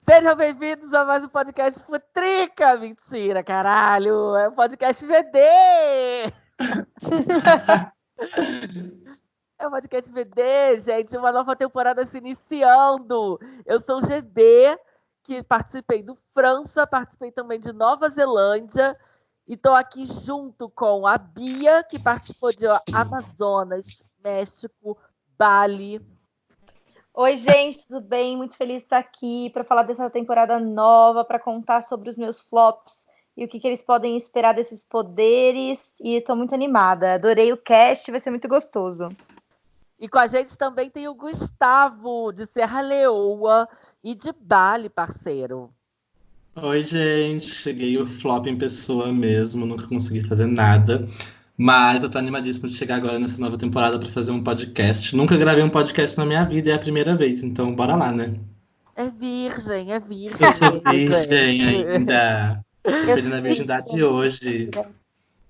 Sejam bem-vindos a mais um podcast Futrica! Mentira, caralho! É um podcast VD! é um podcast VD, gente, uma nova temporada se iniciando. Eu sou o GB, que participei do França, participei também de Nova Zelândia, e estou aqui junto com a Bia, que participou de Amazonas, México, Bali, Oi, gente, tudo bem? Muito feliz de estar aqui para falar dessa temporada nova, para contar sobre os meus flops e o que, que eles podem esperar desses poderes. E estou muito animada. Adorei o cast, vai ser muito gostoso. E com a gente também tem o Gustavo, de Serra Leoa e de Bali, parceiro. Oi, gente. Cheguei o flop em pessoa mesmo, nunca consegui fazer nada. Mas eu tô animadíssimo de chegar agora nessa nova temporada para fazer um podcast. Nunca gravei um podcast na minha vida, é a primeira vez, então bora lá, né? É virgem, é virgem. Eu sou virgem ainda. Tô perdendo a virgindade hoje.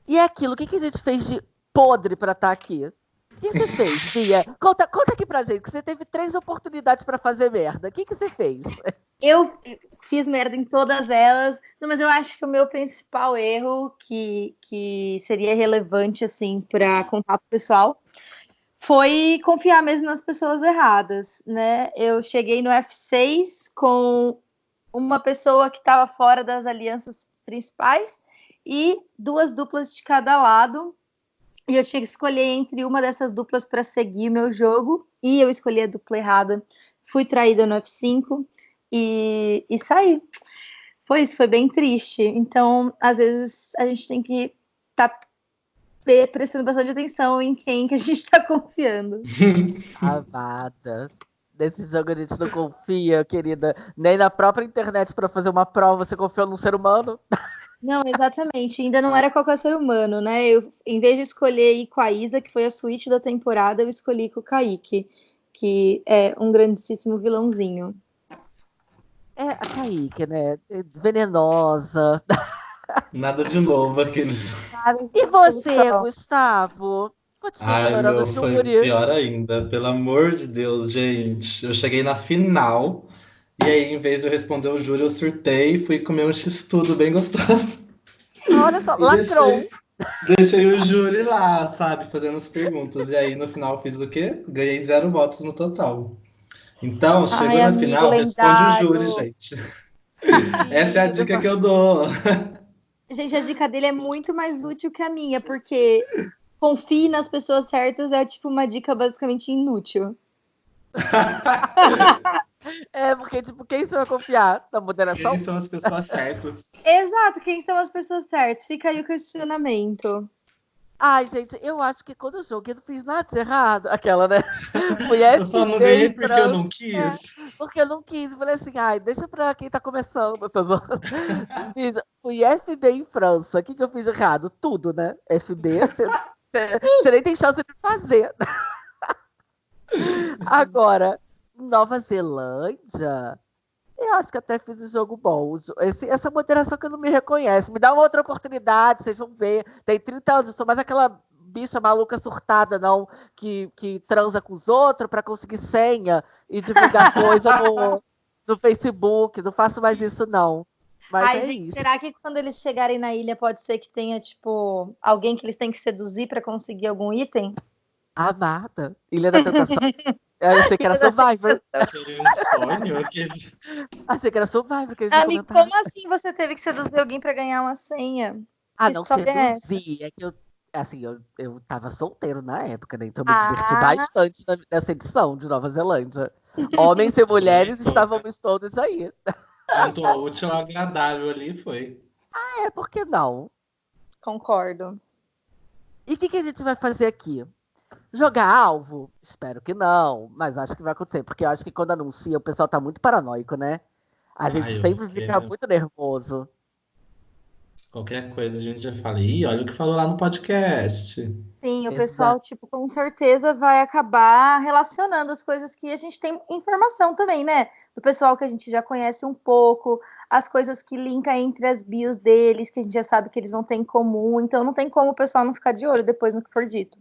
E é aquilo, o que, que a gente fez de podre para estar tá aqui? O que você fez, Bia? Conta, conta aqui pra gente, que você teve três oportunidades para fazer merda. O que, que você fez? Eu fiz merda em todas elas, não, mas eu acho que o meu principal erro, que, que seria relevante, assim, para contato pessoal, foi confiar mesmo nas pessoas erradas, né? Eu cheguei no F6 com uma pessoa que estava fora das alianças principais e duas duplas de cada lado. E eu tinha que escolher entre uma dessas duplas para seguir o meu jogo, e eu escolhi a dupla errada. Fui traída no F5 e, e saí. Foi isso, foi bem triste. Então, às vezes, a gente tem que estar tá prestando bastante atenção em quem que a gente está confiando. Amada. Nesse jogo a gente não confia, querida, nem na própria internet para fazer uma prova você confiou num ser humano. Não, exatamente. Ainda não era qualquer ser humano, né? Eu, em vez de escolher ir com a Isa, que foi a suíte da temporada, eu escolhi com o Kaique, que é um grandíssimo vilãozinho. É a Kaique, né? É venenosa. Nada de novo aqueles. E você, Gustavo? Continua Ai, meu, foi pior ainda. Pelo amor de Deus, gente. Eu cheguei na final e aí, em vez de eu responder o júri, eu surtei e fui comer um x-tudo bem gostoso. Olha só, lacrou. Deixei, deixei, o júri lá, sabe, fazendo as perguntas. E aí, no final, fiz o quê? Ganhei zero votos no total. Então, chegou Ai, na final, lendário. responde o júri, gente. Essa é a dica que eu dou. Gente, a dica dele é muito mais útil que a minha, porque confie nas pessoas certas é tipo uma dica basicamente inútil. É, porque, tipo, quem você vai confiar? Na moderação? Quem são as pessoas certas? Exato, quem são as pessoas certas? Fica aí o questionamento. Ai, gente, eu acho que quando eu joguei, eu não fiz nada de errado. Aquela, né? Fui eu só não ganhei porque eu não quis. É, porque eu não quis. Falei assim, ai, deixa pra quem tá começando. Tá fiz, fui FB em França. O que, que eu fiz de errado? Tudo, né? FB, você nem tem chance de fazer. Agora, Nova Zelândia, eu acho que até fiz um jogo bom. Esse, essa moderação que eu não me reconhece. Me dá uma outra oportunidade, vocês vão ver. Tem 30 anos, eu sou mais aquela bicha maluca surtada, não, que, que transa com os outros para conseguir senha e divulgar coisa no, no Facebook. Não faço mais isso, não. Mas Ai, é gente, isso. será que quando eles chegarem na ilha pode ser que tenha, tipo, alguém que eles têm que seduzir para conseguir algum item? Amada. Ilha da Tentação. Eu achei que era Survivor. sonho? Que... Achei que era Survivor. Que Amigo, como assim você teve que seduzir alguém pra ganhar uma senha? Ah, não é seduzir. É, é que eu, assim, eu, eu tava solteiro na época, né? Então eu me ah. diverti bastante nessa edição de Nova Zelândia. Homens e mulheres estávamos todos aí. Tanto útil agradável ali foi. Ah, é, por que não? Concordo. E o que, que a gente vai fazer aqui? Jogar alvo? Espero que não, mas acho que vai acontecer, porque eu acho que quando anuncia o pessoal tá muito paranoico, né? A gente Ai, sempre fica muito nervoso. Qualquer coisa a gente já fala, ih, olha o que falou lá no podcast. Sim, o Exato. pessoal, tipo, com certeza vai acabar relacionando as coisas que a gente tem informação também, né? Do pessoal que a gente já conhece um pouco, as coisas que linkam entre as bios deles, que a gente já sabe que eles vão ter em comum, então não tem como o pessoal não ficar de olho depois no que for dito.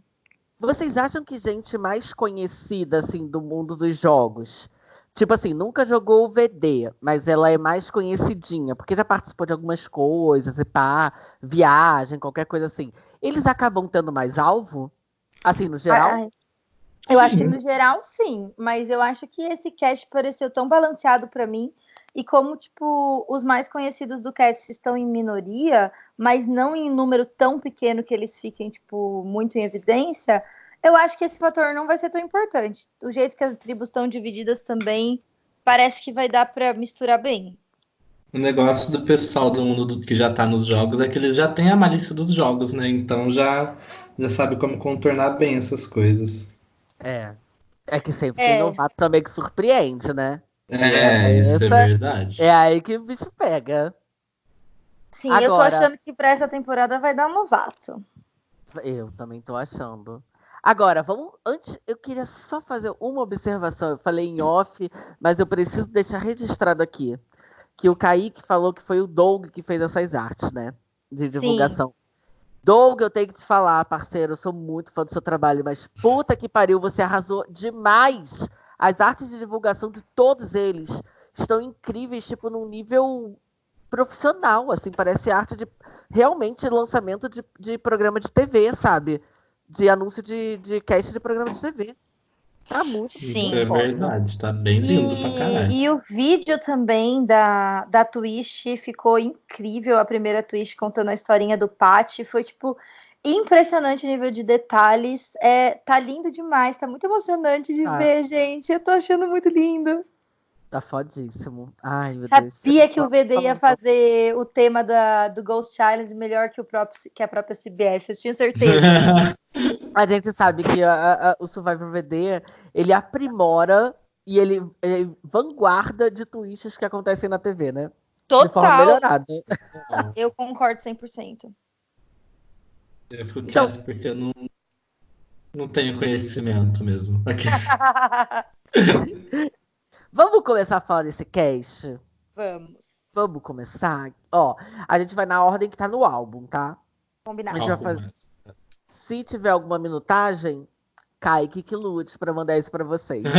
Vocês acham que gente mais conhecida assim do mundo dos jogos Tipo assim, nunca jogou o VD, mas ela é mais conhecidinha, porque já participou de algumas coisas, e pá, viagem, qualquer coisa assim. Eles acabam tendo mais alvo? Assim, no geral? Ai, eu acho que no geral, sim. Mas eu acho que esse cast pareceu tão balanceado para mim. E como, tipo, os mais conhecidos do cast estão em minoria, mas não em número tão pequeno que eles fiquem, tipo, muito em evidência, eu acho que esse fator não vai ser tão importante. O jeito que as tribos estão divididas também parece que vai dar para misturar bem. O negócio do pessoal do mundo do, que já tá nos jogos é que eles já têm a malícia dos jogos, né? Então já, já sabe como contornar bem essas coisas. É. É que sempre é. tem novato também que surpreende, né? É, isso é verdade. É aí que o bicho pega. Sim, Agora, eu tô achando que pra essa temporada vai dar um novato. Eu também tô achando. Agora, vamos. Antes, eu queria só fazer uma observação. Eu falei em off, mas eu preciso deixar registrado aqui. Que o Kaique falou que foi o Doug que fez essas artes, né? De divulgação. Sim. Doug, eu tenho que te falar, parceiro, eu sou muito fã do seu trabalho, mas puta que pariu, você arrasou demais. As artes de divulgação de todos eles estão incríveis, tipo, num nível profissional, assim, parece arte de realmente lançamento de, de programa de TV, sabe? de anúncio de, de cast de programa de TV. Tá muito Sim. Isso é verdade, tá bem lindo e, pra caralho. E o vídeo também da, da Twitch ficou incrível. A primeira Twitch contando a historinha do Pat. Foi, tipo, impressionante o nível de detalhes. É, tá lindo demais, tá muito emocionante de ah. ver, gente. Eu tô achando muito lindo. Tá fodíssimo. Ai, meu Sabia Deus. que o VD ia fazer o tema da, do Ghost Challenge melhor que, o próprio, que a própria CBS. Eu tinha certeza. a gente sabe que a, a, o Survivor VD, ele aprimora e ele é vanguarda de twists que acontecem na TV, né? Total. De forma melhorada. Eu concordo 100%. Eu fico então... quieto porque eu não, não tenho conhecimento mesmo. Vamos começar a falar desse cast? Vamos. Vamos começar? Ó, a gente vai na ordem que tá no álbum, tá? Combinado. A gente vai fazer... Se tiver alguma minutagem, Kaique que lute para mandar isso para vocês.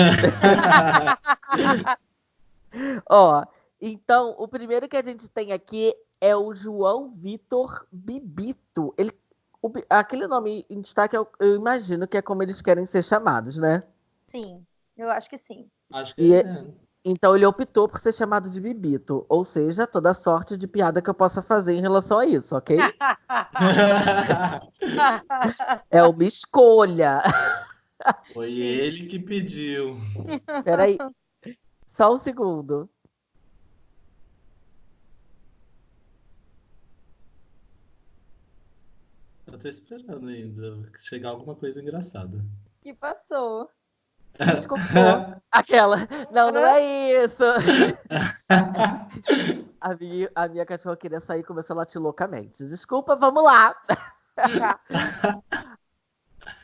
Ó, então, o primeiro que a gente tem aqui é o João Vitor Bibito. Ele, o, aquele nome em destaque, eu, eu imagino que é como eles querem ser chamados, né? Sim, eu acho que sim. Acho que é. é. Então ele optou por ser chamado de Bibito. Ou seja, toda sorte de piada que eu possa fazer em relação a isso, ok? é uma escolha. Foi ele que pediu. Peraí. Só um segundo. Eu tô esperando ainda chegar alguma coisa engraçada. Que passou? Desculpa. Aquela. Não, não é isso. a, minha, a minha cachorra queria sair e começou a latir loucamente. Desculpa, vamos lá.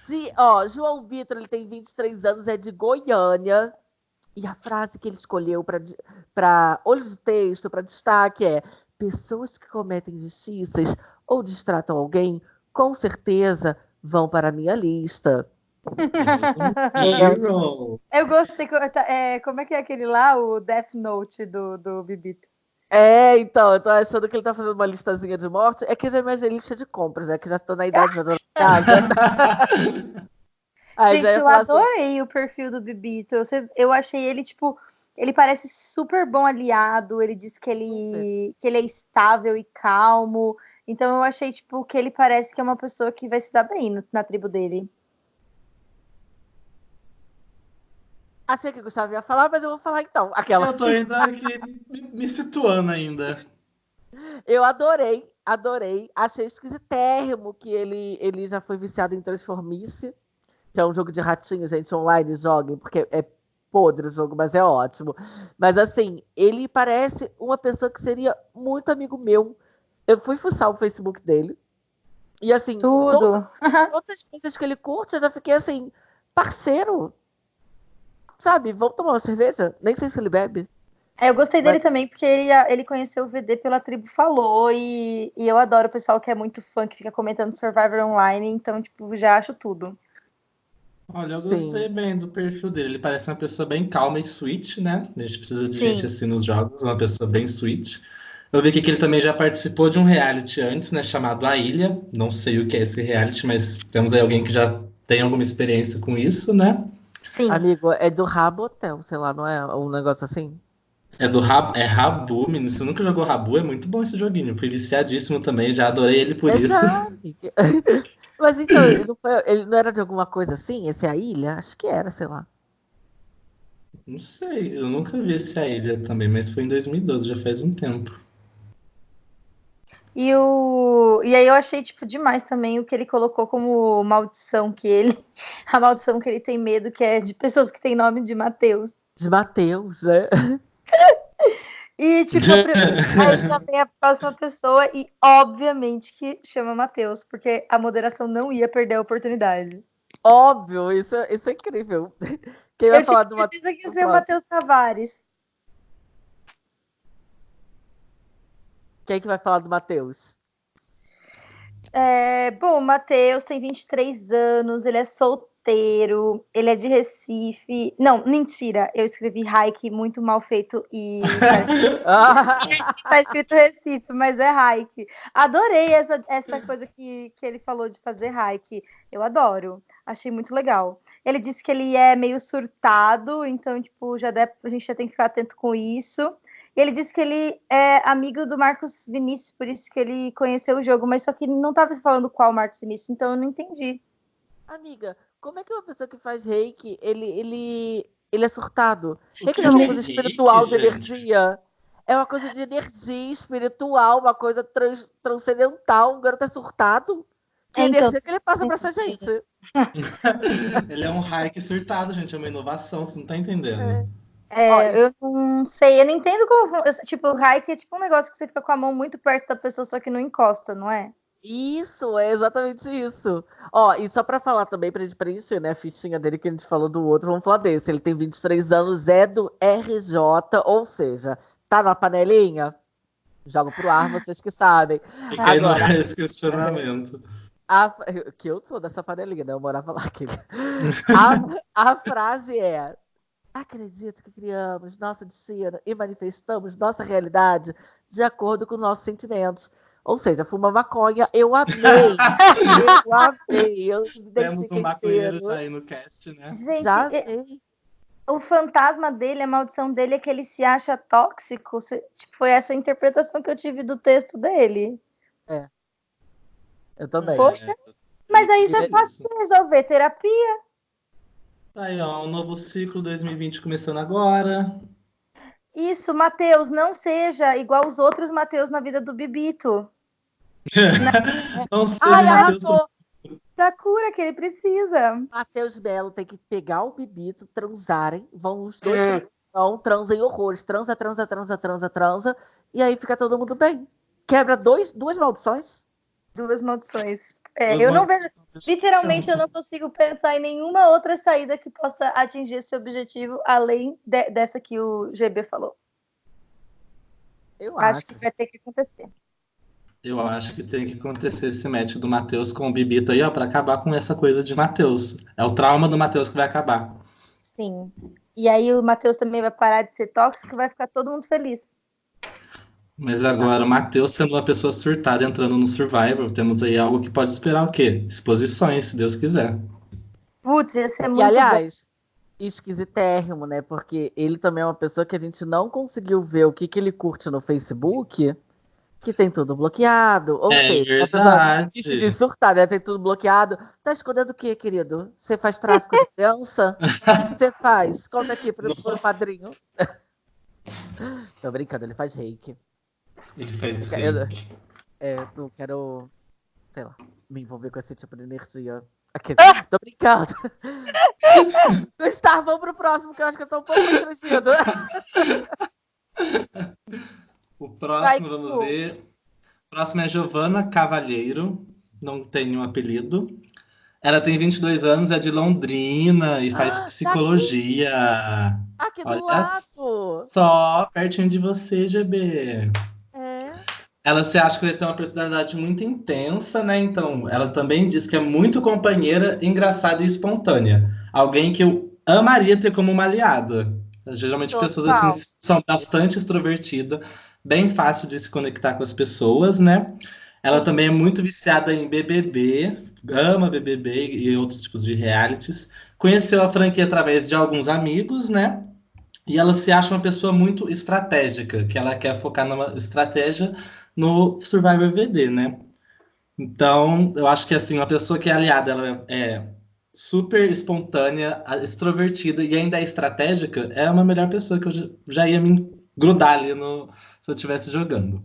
de, ó, João Vitor, ele tem 23 anos, é de Goiânia. E a frase que ele escolheu para olhos do texto, para destaque, é: pessoas que cometem injustiças ou distratam alguém, com certeza vão para a minha lista. Eu gostei. É, como é que é aquele lá, o Death Note do, do Bibito? É, então, eu tô achando que ele tá fazendo uma listazinha de morte. É que já imaginei lista de compras, né? Que já tô na idade, já tô na casa. Aí Gente, eu assim, adorei assim... o perfil do Bibito. Eu achei ele, tipo, ele parece super bom aliado. Ele diz que ele, que ele é estável e calmo. Então eu achei, tipo, que ele parece que é uma pessoa que vai se dar bem na tribo dele. Achei que o Gustavo ia falar, mas eu vou falar então. Aquela. Eu tô ainda aqui me situando ainda. Eu adorei, adorei. Achei esquisitérrimo que ele, ele já foi viciado em Transformice, que é um jogo de ratinho, gente, online, joguem, porque é podre o jogo, mas é ótimo. Mas assim, ele parece uma pessoa que seria muito amigo meu. Eu fui fuçar o Facebook dele. E assim, tudo. Todas, todas as coisas que ele curte, eu já fiquei assim, parceiro sabe, vamos tomar uma cerveja? Nem sei se ele bebe. É, eu gostei dele Mas... também, porque ele, ele conheceu o VD pela tribo Falou, e, e eu adoro o pessoal que é muito fã, que fica comentando Survivor Online, então, tipo, já acho tudo. Olha, eu Sim. gostei bem do perfil dele. Ele parece uma pessoa bem calma e sweet, né? A gente precisa de Sim. gente assim nos jogos, uma pessoa bem sweet. Eu vi aqui que ele também já participou de um reality antes, né? Chamado A Ilha. Não sei o que é esse reality, mas temos aí alguém que já tem alguma experiência com isso, né? Sim. Amigo, é do Rabotel, sei lá, não é um negócio assim? É do Rab... é Rabu, menino. Você nunca jogou Rabu? É muito bom esse joguinho. Fui viciadíssimo também, já adorei ele por isso. Exato. Mas então, ele não, foi- ele não era de alguma coisa assim? Esse é a ilha? Acho que era, sei lá. Não sei, eu nunca vi esse A Ilha também, mas foi em 2012, já faz um tempo. E, o... e aí eu achei, tipo, demais também o que ele colocou como maldição que ele. A maldição que ele tem medo, que é de pessoas que têm nome de Mateus. De Mateus, né? E, tipo, aí também a próxima pessoa, e obviamente que chama Mateus, porque a moderação não ia perder a oportunidade. Óbvio, isso, é- isso é incrível. Quem vai Eu falar do Mateus? certeza que ia ser o? Matheus Tavares. Quem que vai falar do Matheus? É, bom, o Matheus tem 23 anos, ele é solteiro, ele é de Recife. Não, mentira, eu escrevi Hike muito mal feito e Ah, tá escrito Recife, mas é Hike. Adorei essa, essa coisa que, que ele falou de fazer Hike. Eu adoro, achei muito legal. Ele disse que ele é meio surtado, então, tipo, já deve, a gente já tem que ficar atento com isso. E ele disse que ele é amigo do Marcos Vinícius, por isso que ele conheceu o jogo, mas só que não estava falando qual Marcos Vinícius, então eu não entendi. amiga, como é que uma pessoa que faz reiki, ele, ele, ele é surtado? O Reiki que não é uma é coisa reiki, espiritual, de energia. É uma coisa de energia espiritual, uma coisa trans- transcendental. Um garoto é surtado. Que É, então, energia que ele passa pra essa gente? Ele é um hike surtado, gente. É uma inovação, você não tá entendendo. É, Ó, eu não sei, eu não entendo como. Tipo, o Hike é tipo um negócio que você fica com a mão muito perto da pessoa, só que não encosta, não é? Isso, é exatamente isso. Ó, e só pra falar também, pra gente preencher, né, a fichinha dele que a gente falou do outro, vamos falar desse. Ele tem 23 anos, é do RJ, ou seja, tá na panelinha? Jogo pro ar, vocês que sabem. Fica aí no Agora- ar esse questionamento. A, que eu sou dessa panelinha, né? Eu morava lá. aquele. A, a frase é: Acredito que criamos nosso destino e manifestamos nossa realidade de acordo com nossos sentimentos. Ou seja, fuma maconha, eu amei. eu amei. Eu me Temos um maconheiro inteiro. já aí no cast, né? Gente, Já amei. o fantasma dele, a maldição dele é que ele se acha tóxico. Se- Tipo, foi essa a interpretação que eu tive do texto dele. Eu também. Poxa. Mas aí isso é Ele- fácil de resolver, terapia. Tá aí, ó, um novo ciclo 2020 começando agora. Isso, Matheus, não seja igual os outros Matheus na vida do Bibito. Não sei, Ai, meu Deus, arrasou. Da cura que ele precisa. Matheus Belo tem que pegar o bibito, transarem, vão os dois, vão, transem horrores, transa, transa, transa, transa, transa, e aí fica todo mundo bem. Quebra dois, duas maldições. Duas maldições. É, eu não vejo. Literalmente, eu não consigo pensar em nenhuma outra saída que possa atingir esse objetivo, além de- dessa que o GB falou. Eu Acho acho. que vai ter que acontecer. Eu acho que tem que acontecer esse match do Matheus com o Bibito aí, ó, pra acabar com essa coisa de Matheus. É o trauma do Matheus que vai acabar. Sim. E aí o Matheus também vai parar de ser tóxico e vai ficar todo mundo feliz. Mas agora, o Matheus sendo uma pessoa surtada entrando no Survivor, temos aí algo que pode esperar o quê? Exposições, se Deus quiser. Putz, ia ser muito E bom. aliás, esquisitérrimo, né? Porque ele também é uma pessoa que a gente não conseguiu ver o que, que ele curte no Facebook, que tem tudo bloqueado. Ou É seja, verdade. que se diz surtada, né? Tem tudo bloqueado. Tá escondendo o quê, querido? Você faz tráfico de criança? O que você faz? Conta aqui pro, pro padrinho. Tô brincando, ele faz reiki. Ele fez Eu, é, não quero, sei lá, me envolver com esse tipo de energia. Aquele- Tô brincando. Gustavo, vamos pro próximo, que eu acho que eu tô um pouco constrangido. O Vai, próximo, vamos Cu. ver. O próximo é Giovana Cavalheiro, não tem um apelido. Ela tem 22 anos, é de Londrina e faz Ah, tá psicologia. Aqui do Olha lado. só, pertinho de você, GB. Ela se acha que ele tem uma personalidade muito intensa, né? Então, ela também diz que é muito companheira, engraçada e espontânea. Alguém que eu amaria ter como uma aliada. Geralmente Total. pessoas assim são bastante extrovertidas, bem fácil de se conectar com as pessoas, né? Ela também é muito viciada em BBB, ama BBB e outros tipos de realities. Conheceu a franquia através de alguns amigos, né? E ela se acha uma pessoa muito estratégica, que ela quer focar numa estratégia no Survivor VD, né? Então, eu acho que assim, uma pessoa que é aliada, ela é super espontânea, extrovertida e ainda é estratégica, é uma melhor pessoa que eu já- ia me grudar ali no, se eu estivesse jogando.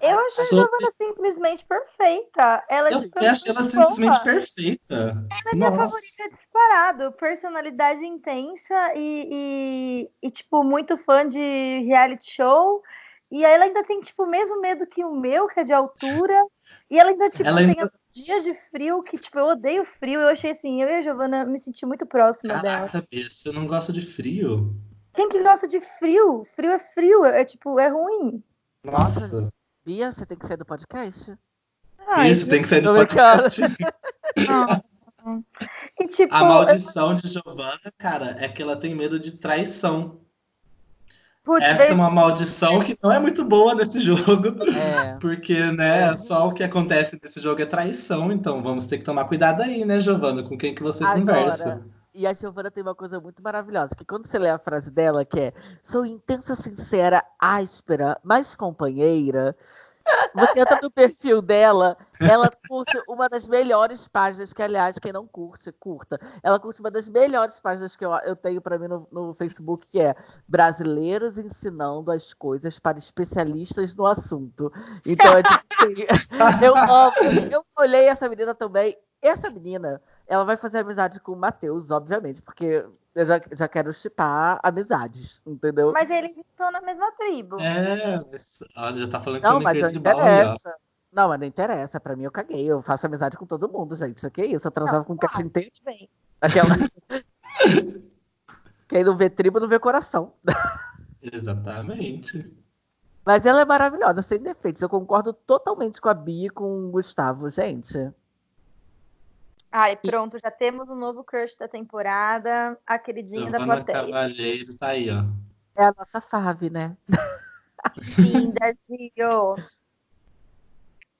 Eu achei Sobre- a Giovanna simplesmente perfeita. Ela Eu tipo, achei ela simplesmente perfeita. Ela é minha favorita disparado. Personalidade intensa e, e, e, tipo, muito fã de reality show. E aí ela ainda tem, tipo, o mesmo medo que o meu, que é de altura. E ela ainda, tipo, Ela tem ainda- os dias de frio, que, tipo, eu odeio frio. Eu achei assim, eu e a Giovana me senti muito próxima dela. Caraca, Bia, você não gosta de frio? Quem que gosta de frio? Frio é frio, é tipo, é ruim. Nossa, Bia, você tem que sair do podcast? Ai, isso tem que sair do podcast. não. E tipo, A maldição de Giovanna, cara, é que ela tem medo de traição. Putz, Essa é uma maldição que não é muito boa nesse jogo. É. Porque, né, só o que acontece nesse jogo é traição, então vamos ter que tomar cuidado aí, né, Giovana, com quem que você Agora, conversa. E a Giovana tem uma coisa muito maravilhosa, que quando você lê a frase dela, que é sou intensa, sincera, áspera, mas companheira, você entra no perfil dela, ela curte uma das melhores páginas, que aliás, quem não curte, curta. Ela curte uma das melhores páginas que eu, eu tenho pra mim no, no Facebook, que é Brasileiros ensinando as coisas para especialistas no assunto. Então é tipo assim, eu amo. Eu olhei essa menina também. Essa menina, ela vai fazer amizade com o Matheus, obviamente, porque eu já, já quero chipar amizades, entendeu? Mas eles estão na mesma tribo. É, olha, já tá falando que não, eu mas não interessa. Não, mas não interessa. Pra mim, eu caguei. Eu faço amizade com todo mundo, gente. Isso aqui é isso. Eu transava Não, com o claro. cast inteiro. Bem, Aquela. Quem não vê tribo não vê coração. Exatamente. Mas ela é maravilhosa, sem defeitos. Eu concordo totalmente com a Bia e com o Gustavo, gente. Ai, pronto, já temos o novo crush da temporada, a queridinha da Giovana plateia. Cavalheiro tá aí, ó. É a nossa fave, né? Linda, Gio.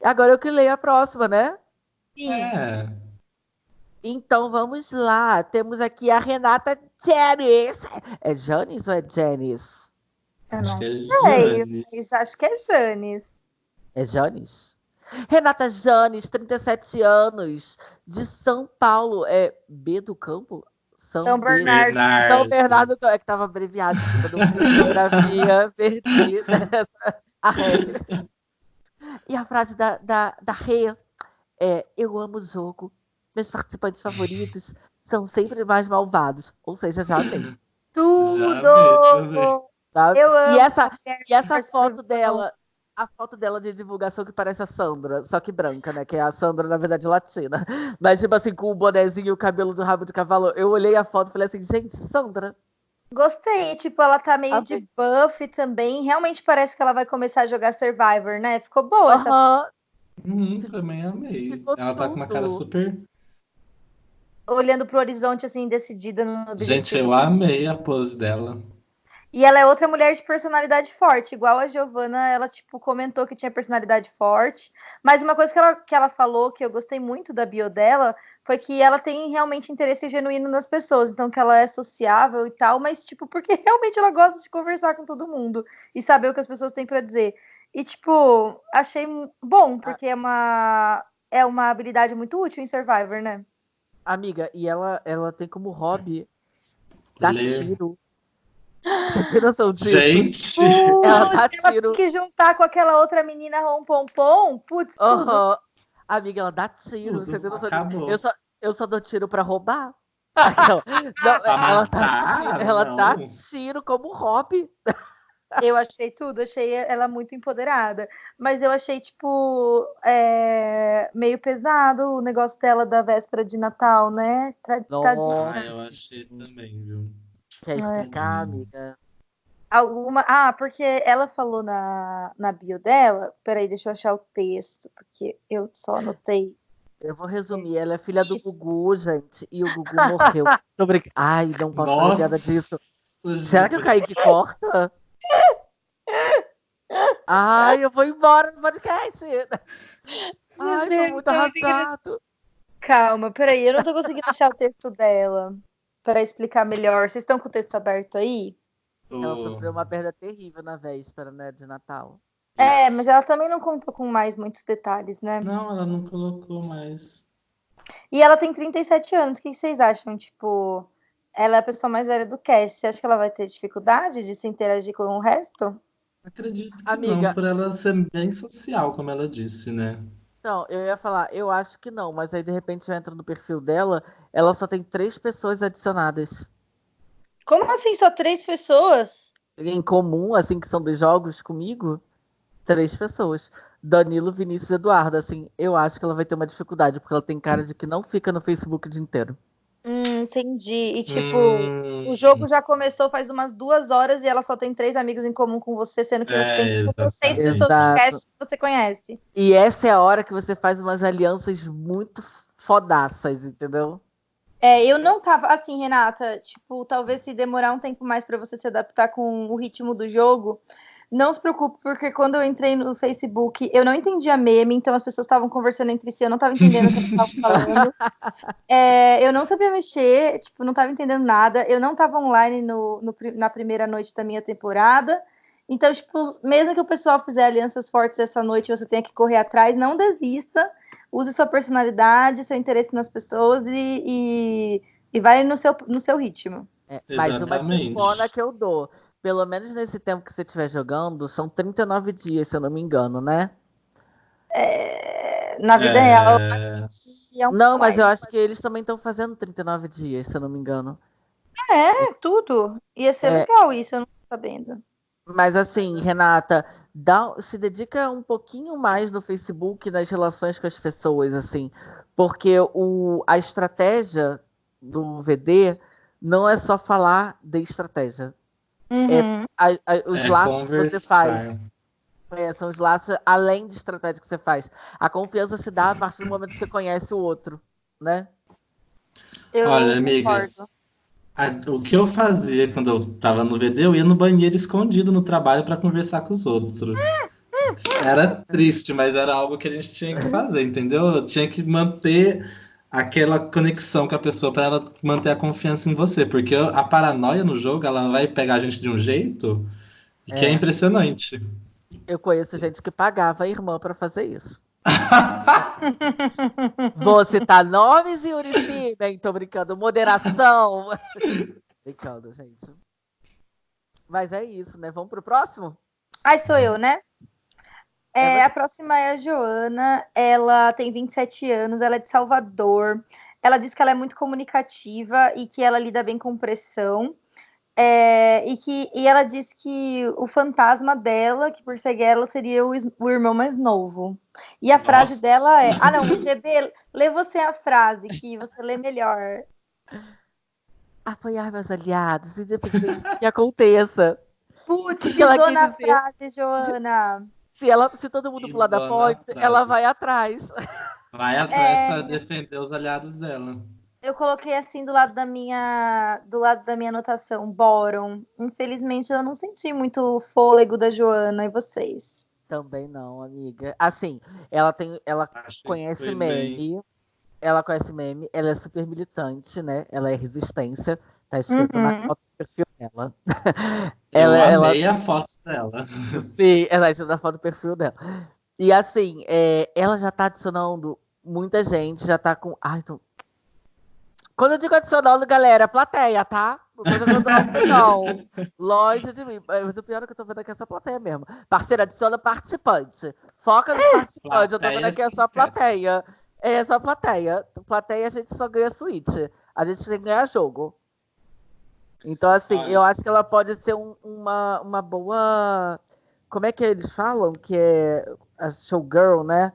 Agora eu que leio a próxima, né? Sim. É. Então vamos lá. Temos aqui a Renata Janis. É Janis ou é Janis? Eu não Acho é sei, Janis. mas acho que é Janis. É Janis? Renata Janes, 37 anos, de São Paulo. É B do Campo? São B- Bernardo. Bernardo. São Bernardo, é que tava abreviado, desculpa, geografia, perdi a regra. E a frase da, da, da Rê é: Eu amo o jogo, meus participantes favoritos são sempre mais malvados. Ou seja, já amei. Tudo! também. tá? Eu amo. E essa, e essa foto bom. dela, a foto dela de divulgação que parece a Sandra, só que branca, né? Que é a Sandra, na verdade, latina. Mas, tipo assim, com o bonezinho e o cabelo do rabo de cavalo, eu olhei a foto e falei assim, gente, Sandra. Gostei, tipo, ela tá meio Amei. de buff também. Realmente parece que ela vai começar a jogar Survivor, né? Ficou boa essa Aham. Uhum, também amei. Ficou Ela tá com uma cara tudo. super. olhando pro horizonte, assim, decidida no objetivo. Gente, eu amei a pose dela. E ela é outra mulher de personalidade forte, igual a Giovanna, ela, tipo, comentou que tinha personalidade forte. Mas uma coisa que ela, que ela falou, que eu gostei muito da bio dela, foi que ela tem realmente interesse genuíno nas pessoas. Então, que ela é sociável e tal, mas, tipo, porque realmente ela gosta de conversar com todo mundo e saber o que as pessoas têm pra dizer. E, tipo, achei bom, porque é uma, é uma habilidade muito útil em Survivor, né? Amiga, e ela, ela tem como hobby dar tiro. Você tem noção disso? Gente! Ela dá ela tiro. tem que juntar com aquela outra menina rompompom, putz, tudo. Aham. Amiga, ela dá tiro. Tudo Você tem noção disso? Eu só, eu só dou tiro pra roubar. Aquela- Não, ela dá, ela dá tiro como hobby. Eu achei tudo, achei ela muito empoderada. Mas eu achei, tipo, é, meio pesado o negócio dela da véspera de Natal, né? Tra- Nossa. tadinha. Ah, eu achei também, viu? Quer É. explicar, amiga? Alguma. Ah, porque ela falou na, na bio dela. Peraí, deixa eu achar o texto, porque eu só anotei. Eu vou resumir, ela é filha do Gugu, gente, e o Gugu morreu. Tô brincando. Ai, não posso falar piada disso. Será que o Kaique corta? Ai, eu vou embora do podcast. Ai, tô muito arrasado. Calma, peraí, eu não tô conseguindo achar o texto dela para explicar melhor. Vocês estão com o texto aberto aí? Ela O- sofreu uma perda terrível na véspera, né, de Natal. É, mas ela também não contou com mais muitos detalhes, né? Não, ela não colocou mais. E ela tem 37 anos. O que vocês acham? Tipo, ela é a pessoa mais velha do cast. Você acha que ela vai ter dificuldade de se interagir com o resto? Acredito que Amiga. não, por ela ser bem social, como ela disse, né? Não, eu ia falar, eu acho que não, mas aí de repente eu entro no perfil dela, ela só tem três pessoas adicionadas. Como assim? Só três pessoas? Em comum, assim, que são dos jogos comigo, três pessoas. Danilo, Vinícius e Eduardo, assim, eu acho que ela vai ter uma dificuldade, porque ela tem cara de que não fica no Facebook o dia inteiro. Entendi. E tipo, Hum, o jogo já começou faz umas duas horas e ela só tem três amigos em comum com você, sendo que você É, tem outras seis exatamente. pessoas Exato. cast que você conhece. E essa é a hora que você faz umas alianças muito fodaças, entendeu? É, eu não tava assim, Renata, tipo, talvez se demorar um tempo mais pra você se adaptar com o ritmo do jogo, não se preocupe, porque quando eu entrei no Facebook, eu não entendia meme, então as pessoas estavam conversando entre si, eu não tava entendendo o que eles estavam falando. É, eu não sabia mexer, tipo, não tava entendendo nada, eu não tava online no, no na primeira noite da minha temporada. Então, tipo, mesmo que o pessoal fizer alianças fortes essa noite, você tenha que correr atrás, não desista use sua personalidade, seu interesse nas pessoas e, e, e vai no seu, no seu ritmo. É, mas uma Exatamente. tipona que eu dou. Pelo menos nesse tempo que você estiver jogando, são 39 dias, se eu não me engano, né? É, na vida É, real, eu acho que é um Não, mas eu acho que eles também estão fazendo 39 dias, se eu não me engano. É, tudo. Ia ser É. legal isso, eu não tô sabendo. Mas assim, Renata, dá, se dedica um pouquinho mais no Facebook nas relações com as pessoas, assim, porque o, a estratégia do VD não é só falar de estratégia. Uhum. A- a- os É laços que você faz. É, são os laços além de estratégia que você faz. A confiança se dá a partir do momento que você conhece o outro, né? Eu Olha, amiga, concordo. A- O que eu fazia quando eu tava no VD, eu ia no banheiro escondido no trabalho pra conversar com os outros. Era triste, mas era algo que a gente tinha que fazer, entendeu? Eu tinha que manter aquela conexão com a pessoa pra ela manter a confiança em você, porque a paranoia no jogo, ela vai pegar a gente de um jeito que é, É. impressionante. Eu conheço gente que pagava a irmã pra fazer isso. Vou citar nomes e Uricime, tô brincando. Moderação. brincando, gente. Mas é isso, né? Vamos pro próximo? Ai, sou eu, né? É É, você. a próxima é a Joana. Ela tem 27 anos, ela é de Salvador. Ela diz que ela é muito comunicativa e que ela lida bem com pressão. É, e, que, e ela diz que o fantasma dela, que persegue ela, seria o, o irmão mais novo. E a frase Nossa. dela é: Ah, não, GB, lê você a frase, que você lê melhor. Apoiar meus aliados, independente do que aconteça. Putz, que ela na dizer? frase, Joana. Se, ela, se todo mundo pular da na ponte, ela vai atrás. Vai atrás É. pra defender os aliados dela. Eu coloquei assim do lado da minha do lado da minha anotação, Boron. Infelizmente eu não senti muito fôlego da Joana e vocês. Também não, amiga. Assim, ela tem. Ela que conhece meme. Ela conhece meme, ela é super militante, né? Ela é resistência. Tá escrito na Uhum. foto do perfil dela. Eu ela, ela, amei a foto dela. sim, ela é na foto do perfil dela. E assim, é, ela já tá adicionando muita gente, já tá com. Ai, tô... Quando eu digo adicionando, galera, plateia, tá? Não. Longe de mim. Mas o pior é que eu tô vendo aqui é essa plateia mesmo. Parceira, adiciona participante. Foca nos participantes. Eu tô vendo aqui é só plateia. É só plateia. Plateia a gente só ganha suíte. A gente tem que ganhar jogo. Então, assim, Olha. eu acho que ela pode ser um- uma, uma boa. Como é que eles falam? Que é a showgirl, né?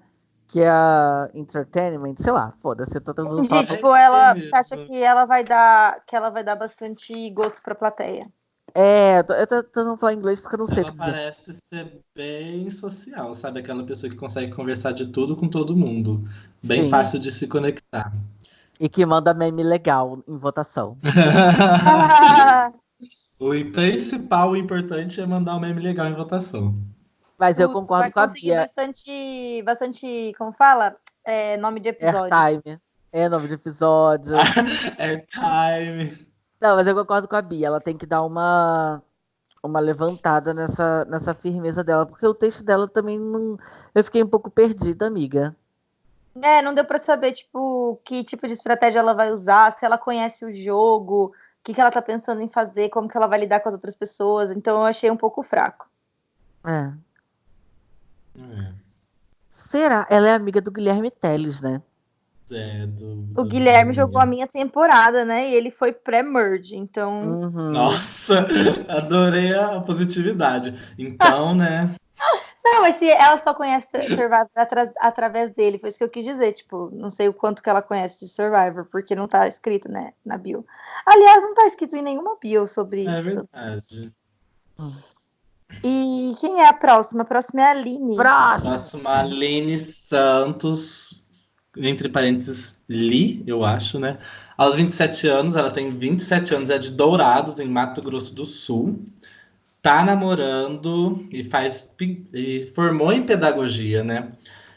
Que é a entertainment, sei lá, foda-se, eu tô tentando falar. Gente, tipo, ela, você acha que ela vai dar que ela vai dar bastante gosto pra plateia? É, eu tô, tentando falar inglês porque eu não sei o Ela que dizer. parece ser bem social, sabe? Aquela pessoa que consegue conversar de tudo com todo mundo. Bem Sim. fácil de se conectar. E que manda meme legal em votação. O principal, o importante é mandar um meme legal em votação. Mas eu concordo vai com a conseguir Bia. bastante, bastante, como fala? É, nome de episódio. Airtime. É nome de episódio. Airtime. Não, mas eu concordo com a Bia. Ela tem que dar uma, uma levantada nessa, nessa firmeza dela. Porque o texto dela também não. Eu fiquei um pouco perdida, amiga. É, não deu pra saber, tipo, que tipo de estratégia ela vai usar, se ela conhece o jogo, o que, que ela tá pensando em fazer, como que ela vai lidar com as outras pessoas. Então eu achei um pouco fraco. É. É, Será? Ela é amiga do Guilherme Teles, né? é, do- O do- Guilherme jogou a minha temporada, né? E ele foi pré-merge, então. Uhum. Nossa, adorei a positividade. Então, né? Não, mas se ela só conhece Survivor atra- através dele, foi isso que eu quis dizer. Tipo, não sei o quanto que ela conhece de Survivor, porque não tá escrito, né, na bio. Aliás, não tá escrito em nenhuma bio sobre, É sobre isso. verdade. E quem é a próxima? A próxima é a Aline. Próximo! Próxima, Aline Santos, entre parênteses, Li, eu acho, né? Aos 27 anos, ela tem 27 anos, é de Dourados, em Mato Grosso do Sul. Tá namorando e faz e formou em pedagogia, né?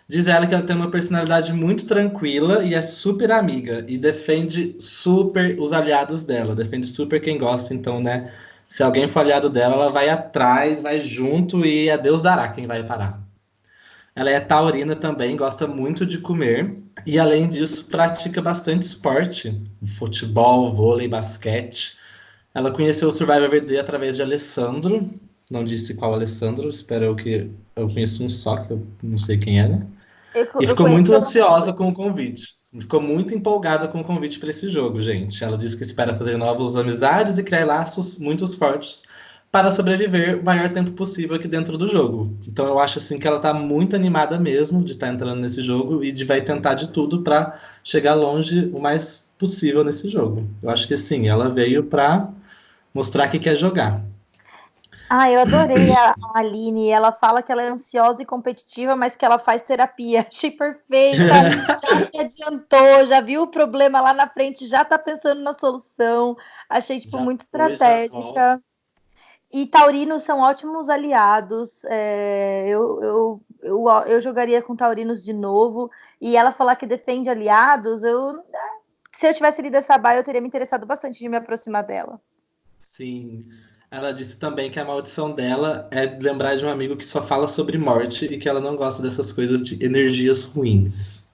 Diz ela que ela tem uma personalidade muito tranquila e é super amiga e defende super os aliados dela, defende super quem gosta, então, né? Se alguém for aliado dela, ela vai atrás, vai junto e a Deus dará quem vai parar. Ela é taurina também, gosta muito de comer e, além disso, pratica bastante esporte, futebol, vôlei, basquete. Ela conheceu o Survivor VD através de Alessandro, não disse qual Alessandro, espero eu que eu conheço um só, que eu não sei quem é, né? Eu- E eu ficou muito ansiosa com o convite. Ficou muito empolgada com o convite para esse jogo, gente. Ela disse que espera fazer novas amizades e criar laços muito fortes para sobreviver o maior tempo possível aqui dentro do jogo. Então eu acho assim que ela tá muito animada mesmo de estar entrando nesse jogo e de vai tentar de tudo para chegar longe o mais possível nesse jogo. Eu acho que sim, ela veio para mostrar que quer jogar. Ah, eu adorei a Aline. Ela fala que ela é ansiosa e competitiva, mas que ela faz terapia. Achei perfeita. Já se adiantou, já viu o problema lá na frente, já tá pensando na solução. Achei, tipo, Já muito estratégica. E taurinos são ótimos aliados. É, eu, eu, eu, eu jogaria com taurinos de novo. E ela falar que defende aliados, eu. Se eu tivesse lido essa baia, eu teria me interessado bastante de me aproximar dela. Sim. Ela disse também que a maldição dela é lembrar de um amigo que só fala sobre morte e que ela não gosta dessas coisas de energias ruins.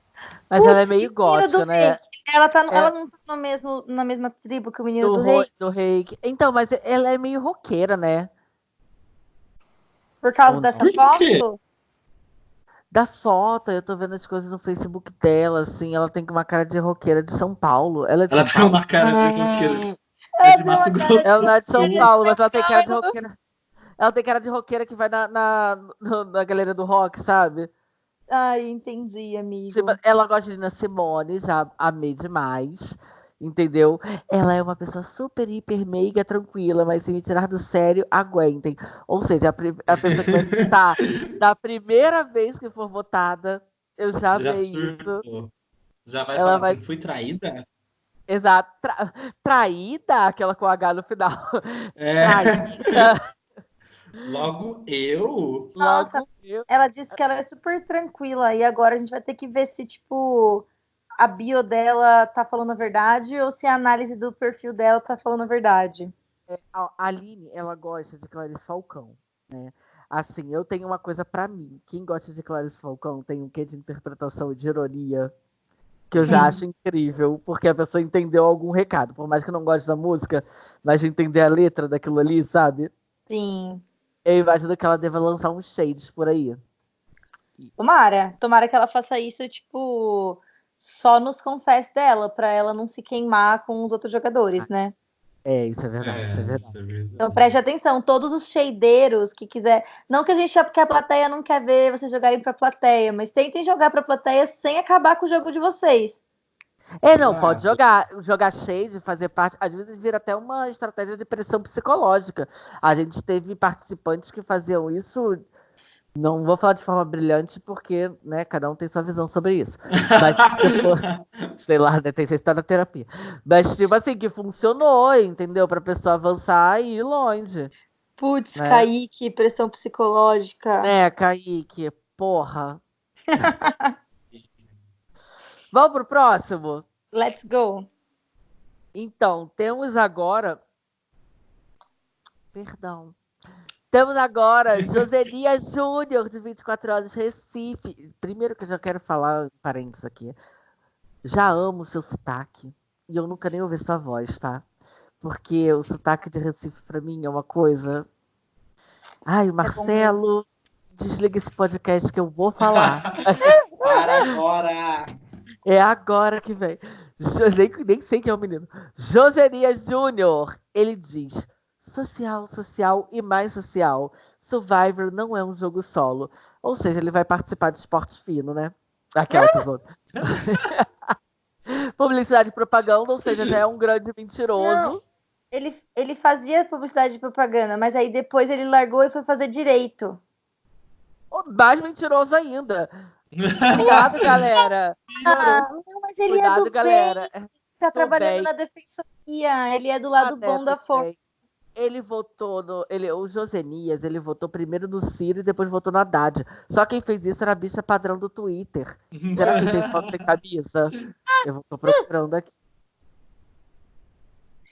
Mas ela é meio gótica, do né? reiki. Ela, tá, É. ela não tá no mesmo, na mesma tribo que o menino Do, do, ro- rei, do reiki. Então, mas ela é meio roqueira, né? por causa dessa quê? foto. Da foto, eu tô vendo as coisas no Facebook dela, assim, ela tem uma cara de roqueira de São Paulo. Ela é de Ela São tem Paulo. uma cara de Ah. roqueira. Ela É de Mato Grosso. Ela não é de São Paulo, mas ela tem cara de roqueira. Ela tem cara de roqueira que vai na, na, na galeria do rock, sabe? Ai, entendi, amigo. Tipo, ela gosta de Nina Simone, já amei demais. Entendeu? Ela é uma pessoa super, hiper, meiga, tranquila, mas se me tirar do sério, aguentem. Ou seja, a, a pessoa que vai escutar da primeira vez que for votada, eu já, Já vi isso. Já vai Ela falar vai- assim, fui traída? Exato. Tra- traída, aquela com H no final. É, Traída. logo eu? Nossa. Logo eu. Ela disse que ela é super tranquila e agora a gente vai ter que ver se, tipo, a bio dela tá falando a verdade ou se a análise do perfil dela tá falando a verdade. A a Aline, ela gosta de Clarice Falcão, né? Assim, eu tenho uma coisa pra mim. Quem gosta de Clarice Falcão tem um quê de interpretação e de ironia que eu já Sim. acho incrível, porque a pessoa entendeu algum recado. Por mais que eu não goste da música, mas de entender a letra daquilo ali, sabe? Sim. Eu imagino que ela deva lançar uns shades por aí. Tomara. Tomara que ela faça isso, tipo, só nos confess dela, pra ela não se queimar com os outros jogadores, né? É, isso é verdade, isso é verdade. isso é verdade. Então preste atenção, todos os shadeiros que quiser. Não que a gente porque a plateia não quer ver vocês jogarem pra plateia, mas tentem jogar pra plateia sem acabar com o jogo de vocês. É, não, Ah, pode jogar, jogar shade, fazer parte. Às vezes vira até uma estratégia de pressão psicológica. A gente teve participantes que faziam isso. Não vou falar de forma brilhante, porque, né, cada um tem sua visão sobre isso. Mas, tipo, sei lá, né, tem que tá na terapia. Mas, tipo assim, que funcionou, entendeu? Pra pessoa avançar e ir longe. Putz, Né? Kaique, pressão psicológica. É, Kaique, porra. Vamos pro próximo? Let's go. Então, temos agora. Perdão. Temos agora Joselias Júnior, de 24 anos, Recife. Primeiro que eu já quero falar, parênteses aqui. Já amo seu sotaque. E eu nunca nem ouvi sua voz, tá? Porque o sotaque de Recife pra mim é uma coisa. Ai, Marcelo, desliga esse podcast que eu vou falar. Para agora! É agora que vem. Nem, nem sei quem é o menino. Joserias Júnior. Ele diz: social, social e mais social. Survivor não é um jogo solo. Ou seja, ele vai participar de esportes fino, né? Aquela tesoura. Publicidade e propaganda, ou seja, já é um grande mentiroso. Não. Ele, ele fazia publicidade e propaganda, mas aí depois ele largou e foi fazer direito. Mais mentiroso ainda. Cuidado, galera. Ah, não, mas ele é Cuidado, do galera. bem, tá trabalhando bem. na defensoria, ele é do lado Até bom da força. Ele votou no. Ele, o Josenias, ele votou primeiro no Ciro e depois votou no Haddad. Só quem fez isso era a bicha padrão do Twitter. Será que tem foto sem camisa? Eu tô procurando aqui.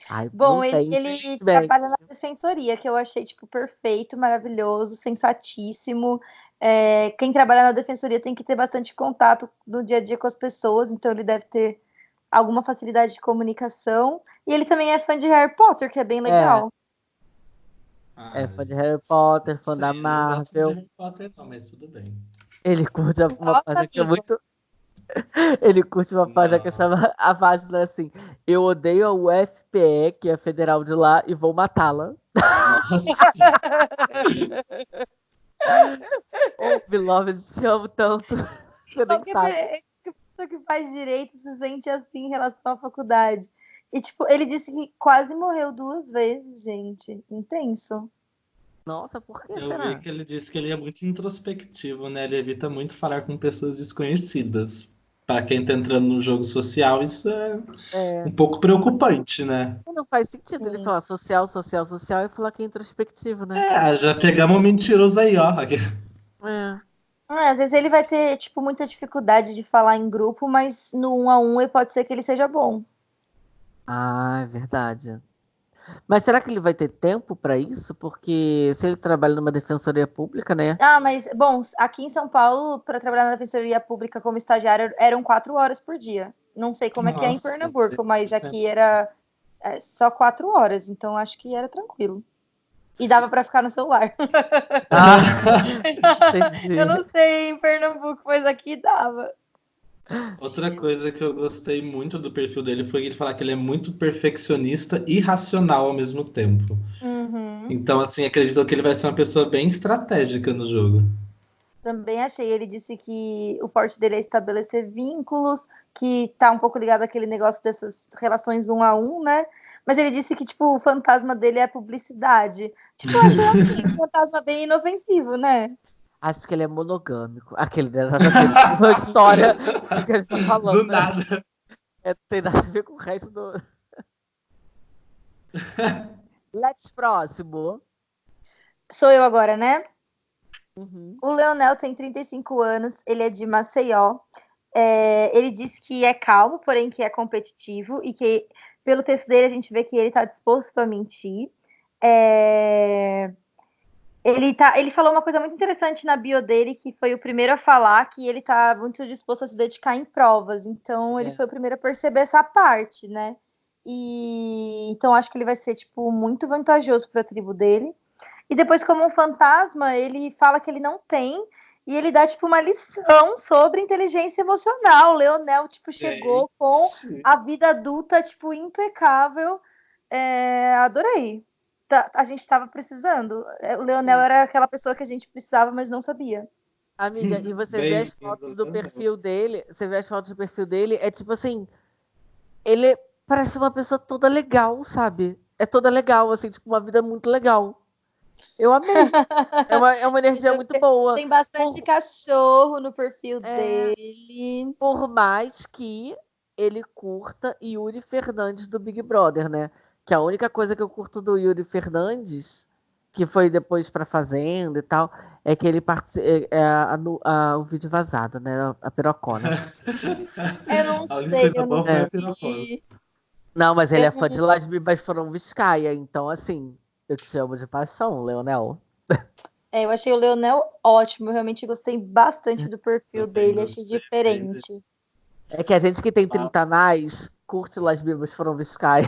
Ai, Bom, ele, ele trabalha na defensoria, que eu achei, tipo, perfeito, maravilhoso, sensatíssimo. É, quem trabalha na defensoria tem que ter bastante contato no dia a dia com as pessoas, então ele deve ter alguma facilidade de comunicação. E ele também é fã de Harry Potter, que é bem legal. É fã de Harry Potter, fã Sim, da eu não gosto de Marvel. Harry Potter, não, mas tudo bem. Ele curte uma Nossa, página que é muito. Ele curte uma página que Não. chama a página assim. Eu odeio a UFPE, que é a federal de lá, e vou matá-la. Nossa, Ô, Beloved, te amo tanto. Você nem sabe. pe- qualquer pessoa que faz direito se sente assim em relação à faculdade. E, tipo, ele disse que quase morreu duas vezes, gente. Intenso. Nossa, por que eu será? vi que ele disse que ele é muito introspectivo, né? Ele evita muito falar com pessoas desconhecidas. Para quem tá entrando no jogo social, isso é É, um pouco preocupante, né? não faz sentido ele falar social, social, social e falar que é introspectivo, né? É, já pegamos um mentiroso aí, ó. É. É, às vezes ele vai ter, tipo, muita dificuldade de falar em grupo, mas no um a um pode ser que ele seja bom. Ah, é verdade. Mas será que ele vai ter tempo pra isso? Porque se ele trabalha numa defensoria pública, né? Ah, mas, bom, aqui em São Paulo, para trabalhar na defensoria pública como estagiário, eram quatro horas por dia. Não sei como é que é em Nossa, Pernambuco, mas tempo. aqui era é, só quatro horas, então acho que era tranquilo. E dava para ficar no celular. Ah, entendi. Eu não sei em Pernambuco, mas aqui dava. Outra coisa que eu gostei muito do perfil dele foi ele falar que ele é muito perfeccionista e racional ao mesmo tempo. Uhum. Então, assim, acredito que ele vai ser uma pessoa bem estratégica no jogo. Também achei. Ele disse que o forte dele é estabelecer vínculos, que tá um pouco ligado àquele negócio dessas relações um a um, né? Mas ele disse que, tipo, o fantasma dele é publicidade. Tipo, eu achei assim, um fantasma bem inofensivo, né? Acho que ele é monogâmico. Aquele dela já tem uma história do que a gente tá falando. Do né? nada. É, tem nada a ver com o resto do. Let's próximo. Sou eu agora, né? Uhum. O Leonel tem 35 anos, ele é de Maceió. É, ele disse que é calmo, porém que é competitivo e que, pelo texto dele, a gente vê que ele está disposto a mentir. É, ele, tá, ele falou uma coisa muito interessante na bio dele, que foi o primeiro a falar que ele está muito disposto a se dedicar em provas. Então, ele É. foi o primeiro a perceber essa parte, né? E então acho que ele vai ser tipo muito vantajoso para a tribo dele. E depois, como um fantasma, ele fala que ele não tem. E ele dá, tipo, uma lição sobre inteligência emocional. O Leonel, tipo, chegou com a vida adulta, tipo, impecável. É, adorei. Tá- a gente tava precisando. É, O Leonel Sim. era aquela pessoa que a gente precisava, mas não sabia. Amiga, e você Bem, vê as fotos do exatamente. perfil dele, você vê as fotos do perfil dele, é tipo assim, ele parece uma pessoa toda legal, sabe? É toda legal, assim, tipo, uma vida muito legal. Eu amei. É uma, é uma energia muito boa. Tem bastante Por... cachorro no perfil é... dele. Por mais que ele curta Yuri Fernandes do Big Brother, né? Que a única coisa que eu curto do Yuri Fernandes, que foi depois pra Fazenda e tal, é que ele participa. É, é a, a, o vídeo vazado, né? A pirocona. eu não sei, eu não é. Não, mas ele é fã de Las Bibas Foram Viscaia, então assim, eu te chamo de paixão, Leonel. É, eu achei o Leonel ótimo, eu realmente gostei bastante do perfil dele, achei diferente. É que a gente que tem 30 a mais curte Las Bibas Foram Viscaia.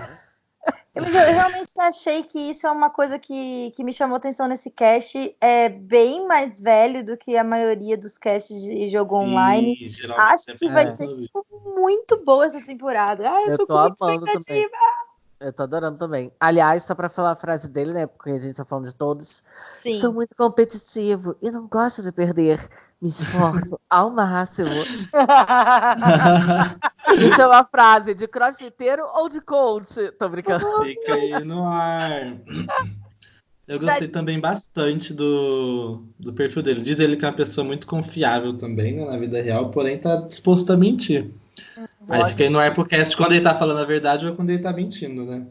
Eu, eu, realmente achei que isso é uma coisa que, que me chamou atenção nesse cast. É bem mais velho do que a maioria dos casts de jogo online. E, Acho que vai é. ser tipo, muito boa essa temporada. Ah, eu, eu tô, tô com muita expectativa. Também. Eu tô adorando também. Aliás, só pra falar a frase dele, né? Porque a gente tá falando de todos. Sim. Sou muito competitivo e não gosto de perder. Me esforço ao máximo. Isso é uma frase de crossfiteiro ou de coach? Tô brincando. Fica aí no ar. Eu gostei também bastante do, do perfil dele. Diz ele que é uma pessoa muito confiável também né, na vida real, porém tá disposto a mentir. Aí fica aí no AirPodcast quando ele tá falando a verdade ou quando ele tá mentindo, né?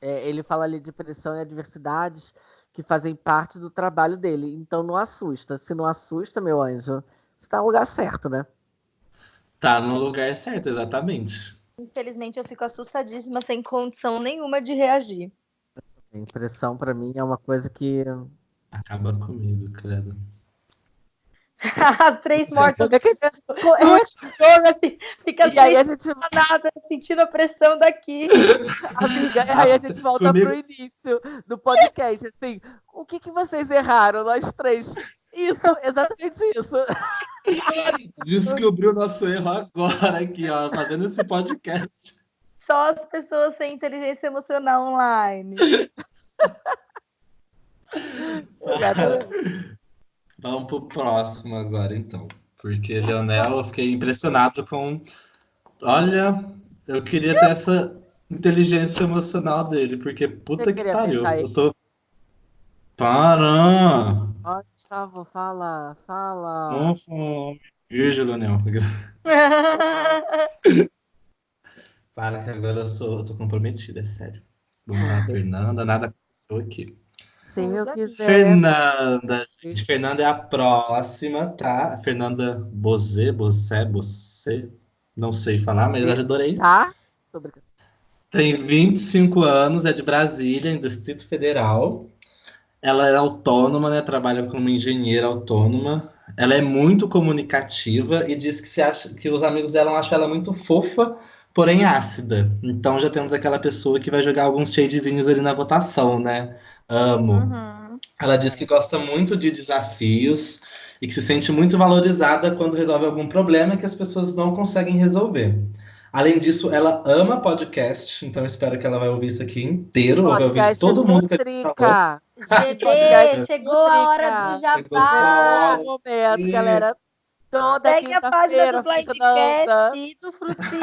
É, ele fala ali de pressão e adversidades que fazem parte do trabalho dele. Então não assusta. Se não assusta, meu anjo, você tá no lugar certo, né? Tá no lugar certo, exatamente. Infelizmente eu fico assustadíssima, sem condição nenhuma de reagir. Impressão para mim é uma coisa que. Acaba comigo, credo. Três. É que... é, assim, fica e aí a gente nada, sentindo a pressão daqui. Amiga, aí a gente volta Comigo... pro início do podcast. Assim, o que, que vocês erraram, nós três? Isso, exatamente isso. Descobriu o nosso erro agora aqui, ó, fazendo esse podcast. Só as pessoas sem inteligência emocional online. Vamos pro próximo agora, então. Porque Leonel, eu fiquei impressionado com. Olha, eu queria ter essa inteligência emocional dele, porque puta que pariu. Eu tô. Para! Ó, Gustavo, fala, fala. Não. Beijo, Leonel. Para que agora eu, sou, eu tô comprometido, é sério. Vamos lá, Fernanda, nada aconteceu aqui. Se eu quiser. Fernanda, gente, Fernanda é a próxima, tá? Fernanda Bozê, Bozé, Bozê, não sei falar, mas eu adorei. Tá? Tô brincando. Tem 25 anos, é de Brasília, em Distrito Federal. Ela é autônoma, né? Trabalha como engenheira autônoma. Ela é muito comunicativa e diz que, se acha, que os amigos dela acham ela muito fofa, porém ácida. Então já temos aquela pessoa que vai jogar alguns shadezinhos ali na votação, né? Amo. Uhum. Ela diz que gosta muito de desafios e que se sente muito valorizada quando resolve algum problema que as pessoas não conseguem resolver. Além disso, ela ama podcast, então espero que ela vai ouvir isso aqui inteiro, vai ouvir todo mundo que a gente falou. GB, chegou a hora do jabá. Chegou momento, galera. Toda Pegue a página do Blindcast e do Frutinho.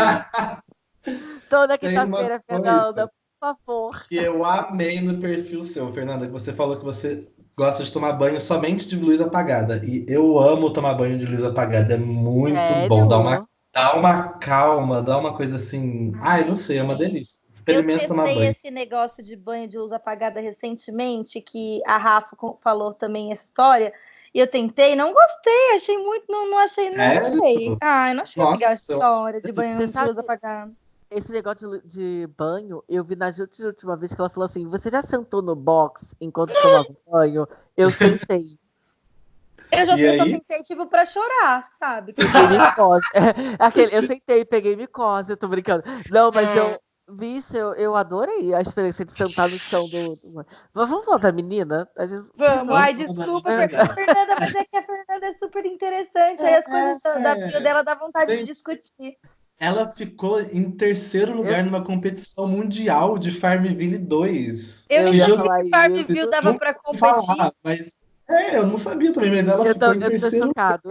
Toda quinta-feira, Fernanda, favor. Que eu amei no perfil seu, Fernanda, que você falou que você gosta de tomar banho somente de luz apagada. E eu amo tomar banho de luz apagada. É muito Sério? bom. Dá uma, dá uma calma, dá uma coisa assim. Ai, não sei, é uma delícia. Experimenta tomar banho. Eu testei esse negócio de banho de luz apagada recentemente, que a Rafa falou também essa história. E eu tentei, não gostei, achei muito, não, não achei, não Sério? gostei. Ah, eu não achei Nossa, legal essa história de banho de luz apagada esse negócio de, de, banho, eu vi na Jute última vez que ela falou assim: Você já sentou no box enquanto tomava banho? Eu sentei. Eu já sei, sentei, tipo, pra chorar, sabe? Peguei micose. É, aquele, eu sentei, peguei micose, eu tô brincando. Não, mas é. eu. Vixe, eu, eu adorei a experiência de sentar no chão do. do... Vamos falar da menina? Gente... Vamos, ai, desculpa, Fernanda, mas é que a Fernanda é super interessante. Aí as coisas é, da vida dela dá vontade Sim. de discutir. Ela ficou em terceiro lugar eu... numa competição mundial de Farmville 2. Eu não sabia que Farmville dava para competir. Falar, mas é, eu não sabia também, mas ela eu ficou tô, em terceiro lugar.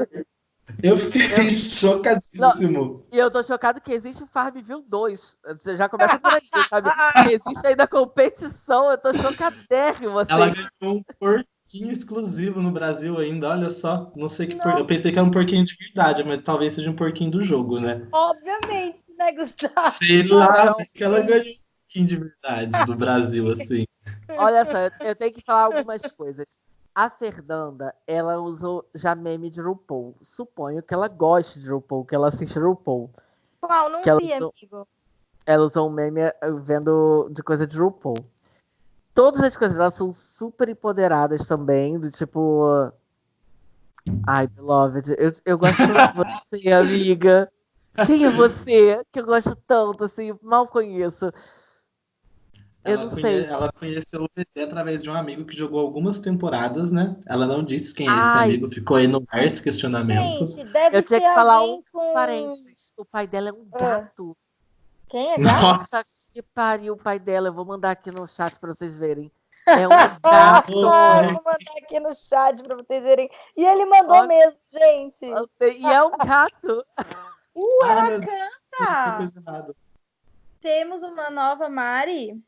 Eu fiquei chocadíssimo. E eu tô chocado que existe o Farmville 2. Você já começa por aí, sabe? Que existe ainda competição, eu tô chocadérrimo. Assim. Ela ganhou um porquinho exclusivo no Brasil ainda, olha só. Não sei que por... Eu pensei que era um porquinho de verdade, mas talvez seja um porquinho do jogo, né? Obviamente, né, Gustavo? Sei lá, que ela ganhou um porquinho de verdade do Brasil, assim. Olha só, eu tenho que falar algumas coisas. A Fernanda, ela usou já meme de RuPaul. Suponho que ela goste de RuPaul, que ela assiste RuPaul. Qual? Não Que ela vi, usou- amigo. Ela usou um meme eh, vendo de coisa de RuPaul. Todas as coisas elas são super empoderadas também, do tipo. Ai, beloved, eu, eu gosto de você, amiga. Quem é você? Que eu gosto tanto, assim, mal conheço. Eu Ela, não conhe- sei. ela conheceu o VT através de um amigo que jogou algumas temporadas, né? Ela não disse quem é esse Ai. amigo, ficou aí no ar esse questionamento. Gente, deve Eu tinha ser que falar um com... Parênteses. O pai dela é um Ah. gato. Quem é gato? Nossa, Que pariu o pai dela. Eu vou mandar aqui no chat pra vocês verem. É um gato. Ah, eu vou mandar aqui no chat pra vocês verem. E ele mandou Olha. mesmo, gente. E é um gato. Uh, Ah, ela tem canta! Temos uma nova Mari.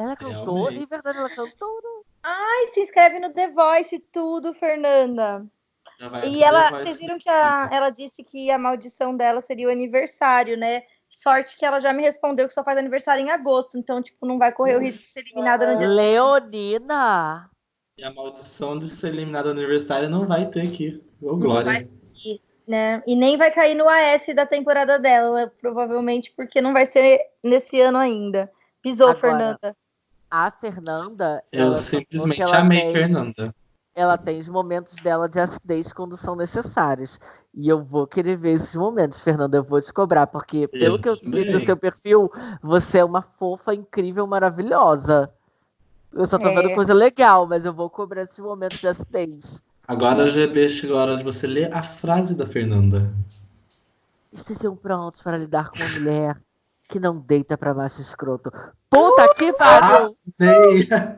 Ela cantou. Realmente. Em verdade, ela cantou. Ai, se inscreve no The Voice tudo, Fernanda. Já vai E ela, vocês viram que a- ela disse que a maldição dela seria o aniversário, né? Sorte que ela já me respondeu que só faz aniversário em agosto, então, tipo, não vai correr o risco de ser eliminada no dia. Leonina. E a maldição de ser eliminada no aniversário não vai ter aqui. Ô, Não Glória. vai ter, né? E nem vai cair no AS da temporada dela, provavelmente, porque não vai ser nesse ano ainda. Pisou, Agora, Fernanda. A Fernanda. Eu simplesmente amei tem- Fernanda. Ela tem os momentos dela de acidez quando são necessários. E eu vou querer ver esses momentos, Fernanda. Eu vou te cobrar, porque pelo que eu vi do seu perfil, você é uma fofa, incrível, maravilhosa. Eu só tô É. vendo coisa legal, mas eu vou cobrar esses momentos de acidez. Agora, GB, chegou a hora de você ler a frase da Fernanda. Estejam prontos para lidar com uma mulher que não deita pra macho escroto. Puta que pariu!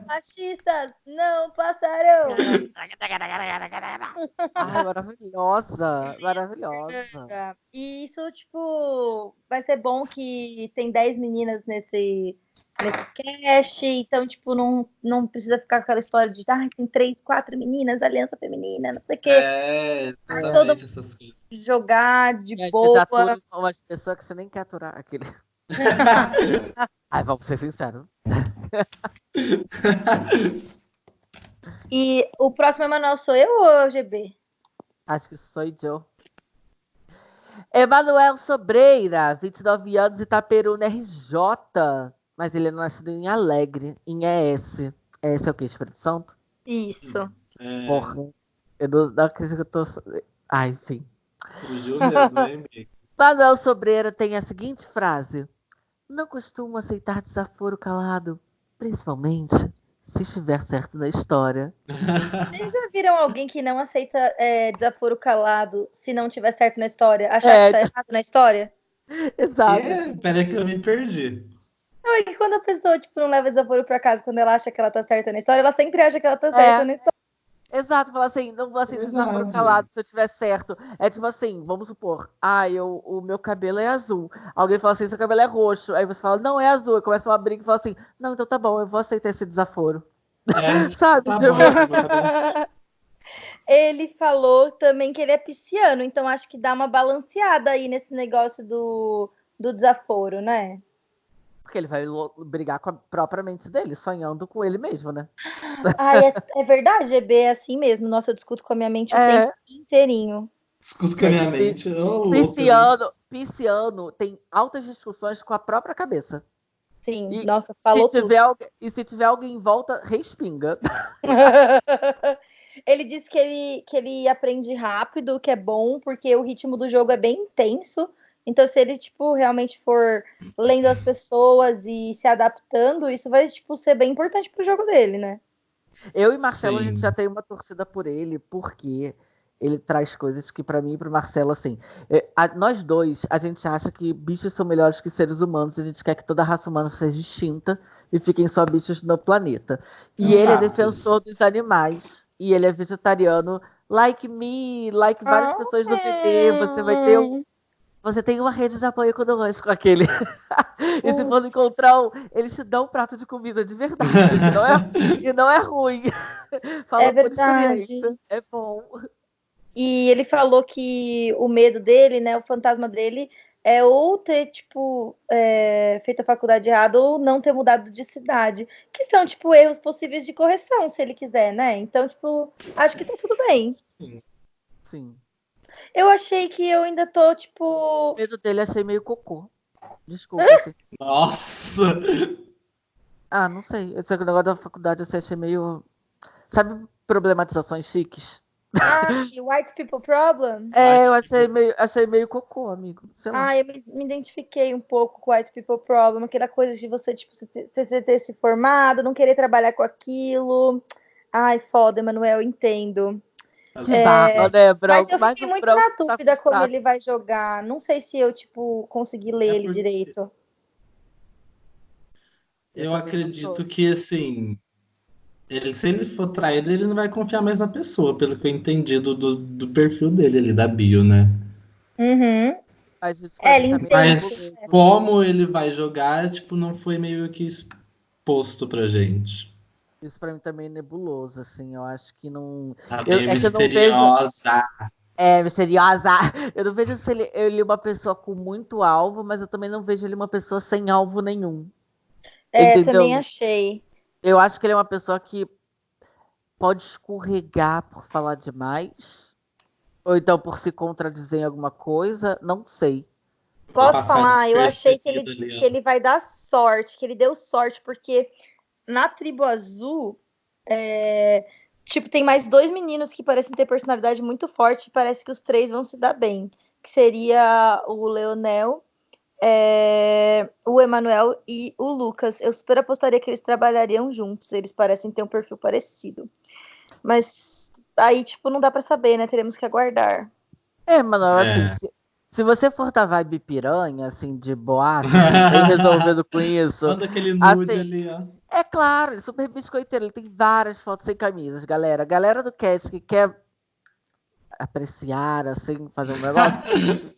Machistas não passarão. Ai, maravilhosa! Maravilhosa. E isso, tipo, vai ser bom que tem 10 meninas nesse, nesse cast, então, tipo, não, não precisa ficar com aquela história de, ah, tem três, quatro meninas, aliança feminina, não sei o quê. É, todo- essas coisas. Jogar de boa. atura umas pessoas que você nem quer aturar. Aquele... Ai, vamos ser sinceros. E o próximo Emanuel sou eu ou o GB? Acho que sou eu. Emanuel Sobreira, 29 anos, Itaperuna RJ. Mas ele é nascido em Alegre, em ES. ES é o quê? Espírito Santo? Isso. É, Porra. Eu não, não acredito que eu tô. Ah, enfim. fugiu mesmo, hein, amigo? Manuel Sobreira tem a seguinte frase: Não costumo aceitar desaforo calado, principalmente se estiver certo na história. Vocês já viram alguém que não aceita é, desaforo calado se não tiver certo na história? Achar É. que tá errado na história? Exato. É, peraí que eu me perdi. Não, é que quando a pessoa, tipo, não leva desaforo pra casa, quando ela acha que ela tá certa na história, ela sempre acha que ela tá certa É. na história. Exato, falar assim, não vou aceitar Verdade. desaforo calado se eu tiver certo. É tipo assim, vamos supor, ah, eu, o meu cabelo é azul. Alguém fala assim, seu cabelo é roxo. Aí você fala, não, é azul. Aí começa uma briga e fala assim, não, então tá bom, eu vou aceitar esse desaforo. É, Sabe? tá Tipo, bom, Ele falou também que ele é pisciano, então acho que dá uma balanceada aí nesse negócio do, do desaforo, né? Porque ele vai brigar com a própria mente dele, sonhando com ele mesmo, né? Ai, é, é verdade, GB é assim mesmo. Nossa, eu discuto com a minha mente o É. tempo inteirinho. Escuta com a minha mente. né? Pisciano, pisciano tem altas discussões com a própria cabeça. Sim, E nossa, falou se tiver alguém, e se tiver alguém em volta, respinga. ele disse que ele, que ele aprende rápido, o que é bom, porque o ritmo do jogo é bem intenso. Então, se ele, tipo, realmente for lendo as pessoas e se adaptando, isso vai, tipo, ser bem importante pro jogo dele, né? Eu e Marcelo, a Sim. gente já tem uma torcida por ele, porque ele traz coisas que pra mim e pro Marcelo, assim, é, a- nós dois, a gente acha que bichos são melhores que seres humanos, a gente quer que toda a raça humana seja extinta e fiquem só bichos no planeta. E ele é defensor dos animais, e ele é vegetariano like me, like várias Ah, pessoas no VT, você vai ter um, você tem uma rede de apoio com aquele. e se for encontrar um, eles te dão um prato de comida de verdade. e, não é, e não é ruim. Fala É verdade. É bom. E ele falou que o medo dele, né, o fantasma dele, é ou ter, tipo, é, feito a faculdade errada ou não ter mudado de cidade. Que são, tipo, erros possíveis de correção, se ele quiser, né? Então, tipo, acho que tá tudo bem. Sim. Eu achei que eu ainda tô, O tipo. medo dele achei meio cocô. Desculpa. assim. Nossa! Ah, não sei. Esse negócio da faculdade eu achei meio. Sabe problematizações chiques? Ah, white people problem? É, eu achei meio, achei meio cocô, amigo. Sei lá. Ah, eu me, me identifiquei um pouco com white people problem, aquela coisa de você, tipo, você ter, você ter se formado, não querer trabalhar com aquilo. Ai, foda, Emanuel, entendo. É, né, branco? Mas eu fiquei muito na tá dúvida como frustrado. ele vai jogar. Não sei se eu, tipo, consegui ler É ele direito. Eu acredito que, assim, ele, se ele for traído, ele não vai confiar mais na pessoa, pelo que eu entendi do, do, do perfil dele ali, da bio, né? Uhum. Mas É, ele entende. Mas nebuloso. como ele vai jogar, tipo, não foi meio que exposto pra gente. Isso pra mim também é nebuloso, assim. Eu acho que não. Tá Eu- é que eu não vejo- misteriosa. É, misteriosa. Eu não vejo se ele, ele é uma pessoa com muito alvo, mas eu também não vejo ele uma pessoa sem alvo nenhum. É, Entendeu? também achei. Eu acho que ele é uma pessoa que pode escorregar por falar demais. Ou então por se contradizer em alguma coisa. Não sei. Posso falar? Eu achei que ele, que ele vai dar sorte, que ele deu sorte, porque na tribo azul, é, tipo, tem mais dois meninos que parecem ter personalidade muito forte e parece que os três vão se dar bem. Que seria o Leonel, é, o Emanuel e o Lucas. Eu super apostaria que eles trabalhariam juntos. Eles parecem ter um perfil parecido. Mas aí, tipo, não dá pra saber, né? Teremos que aguardar. É, mano, É. assim, se, se você for da vibe piranha, assim, de boate, bem resolvido com isso. Manda aquele nude Assim, ali, ó. É claro, ele é super biscoiteiro, ele tem várias fotos sem camisas, galera. A galera do cast que quer apreciar, assim, fazer um negócio,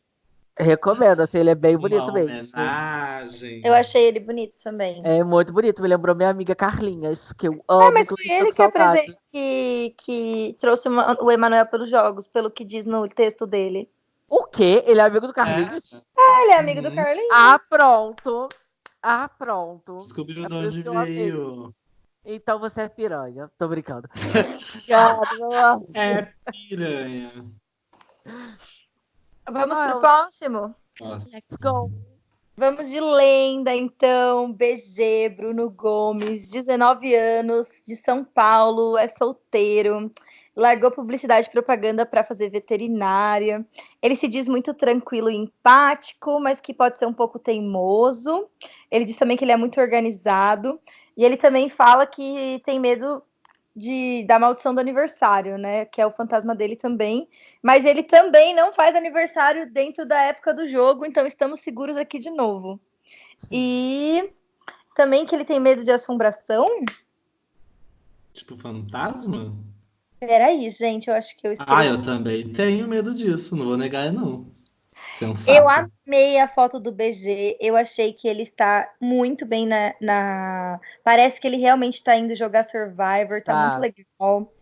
recomendo, assim, ele é bem bonito Uma mesmo. homenagem. Eu achei ele bonito também. É muito bonito, me lembrou minha amiga Carlinhas, que eu amo. Ah, mas foi ele que, saudade. apresen- que, que trouxe o Emanuel pelos jogos, pelo que diz no texto dele. O quê? Ele é amigo do Carlinhos? Ah, ele é amigo do Uhum. Carlinhos. Ah, pronto. Ah, pronto. Descobriu É de onde veio. Então você é piranha. Tô brincando. É piranha. Vamos Ah, pro próximo? Nossa. Let's go. Vamos de lenda, então. BG, Bruno Gomes, 19 anos, de São Paulo, é solteiro. Largou publicidade e propaganda para fazer veterinária. Ele se diz muito tranquilo e empático, mas que pode ser um pouco teimoso. Ele diz também que ele é muito organizado. E ele também fala que tem medo de, da maldição do aniversário, né? Que é o fantasma dele também. Mas ele também não faz aniversário dentro da época do jogo, então estamos seguros aqui de novo. E também que ele tem medo de assombração. Tipo fantasma? Peraí, gente, eu acho que eu escrevi. Ah, eu também tenho medo disso, não vou negar, não. Sensato. Eu amei a foto do BG. Eu achei que ele está muito bem na. na- Parece que ele realmente está indo jogar Survivor, tá, Tá. muito legal.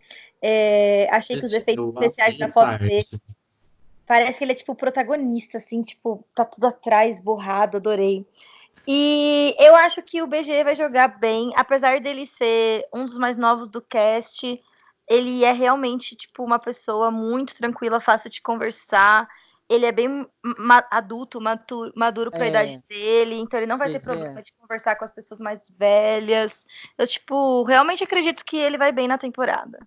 É, achei que os efeitos especiais da foto arte. dele. Parece que ele é tipo o protagonista, assim, tipo, tá tudo atrás, borrado, adorei. E eu acho que o BG vai jogar bem, apesar dele ser um dos mais novos do cast, ele é realmente, tipo, uma pessoa muito tranquila, fácil de conversar. Ele é bem ma- adulto, matu- maduro para a É. idade dele, então ele não vai ter BG problema é. de conversar com as pessoas mais velhas. Eu, tipo, realmente acredito que ele vai bem na temporada.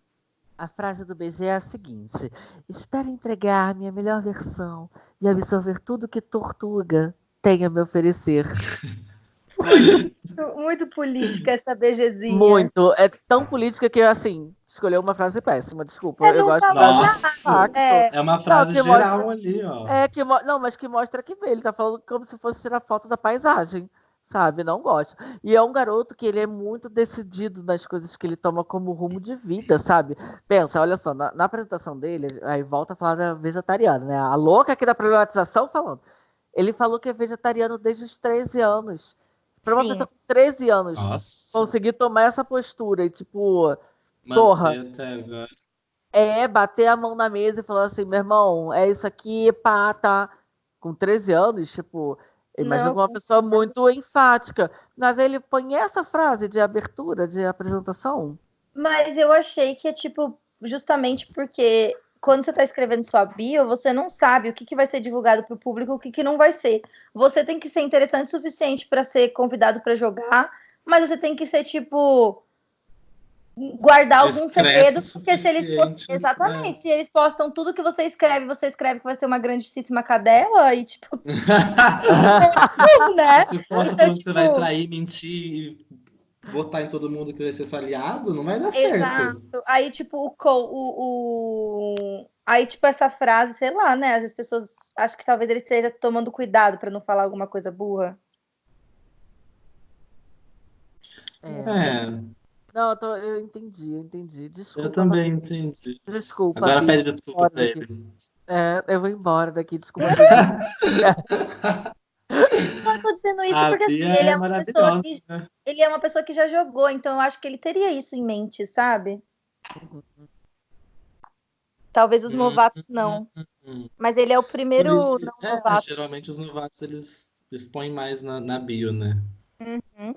A frase do BG é a seguinte: Espero entregar minha melhor versão e absorver tudo que Tortuga tem a me oferecer. Muito, muito política essa BGzinha. Muito. É tão política que, assim, escolheu uma frase péssima. Desculpa. É, eu não gosto de tá Nossa. de. É. É uma frase que geral mostra- ali, ó. É, que não, mas que mostra que ele tá falando como se fosse tirar foto da paisagem. sabe? Não gosto. E é um garoto que ele é muito decidido nas coisas que ele toma como rumo de vida, sabe? Pensa, olha só, na, na apresentação dele, aí volta a falar da vegetariana, né? A louca aqui da problematização falando. Ele falou que é vegetariano desde os 13 anos. Pra uma Sim. pessoa com 13 anos Nossa. conseguir tomar essa postura e, tipo, Manter porra. é bater a mão na mesa e falar assim, meu irmão, é isso aqui, pá, tá. Com 13 anos, tipo, imagina Não, uma pessoa muito enfática. Mas ele põe essa frase de abertura, de apresentação. Mas eu achei que é tipo, justamente porque quando você está escrevendo sua bio, você não sabe o que, que vai ser divulgado para o público, o que, que não vai ser. Você tem que ser interessante o suficiente para ser convidado para jogar, mas você tem que ser tipo guardar algum segredo, porque se eles suficiente, né? exatamente, se eles postam tudo que você escreve, você escreve que vai ser uma grandíssima cadela e tipo, né? Se foto Então, que você vai tipo- trair, mentir botar em todo mundo que vai ser seu aliado, não vai dar certo. Exato. Aí, tipo, o, o, o- Aí, tipo, essa frase, sei lá, né? As pessoas acho que talvez ele esteja tomando cuidado pra não falar alguma coisa burra. É. É, Não, eu, tô- eu entendi, eu entendi. Desculpa. eu também entendi. Desculpa. Agora pede desculpa pra ele. É, eu vou embora daqui, desculpa. Não, eu tô dizendo isso A porque assim, ele é é uma pessoa que né? ele é uma pessoa que já jogou, então eu acho que ele teria isso em mente, sabe? Talvez os novatos não, hum. mas ele é o primeiro isso, não é, novato. geralmente os novatos eles expõem mais na, na bio, né? Uhum.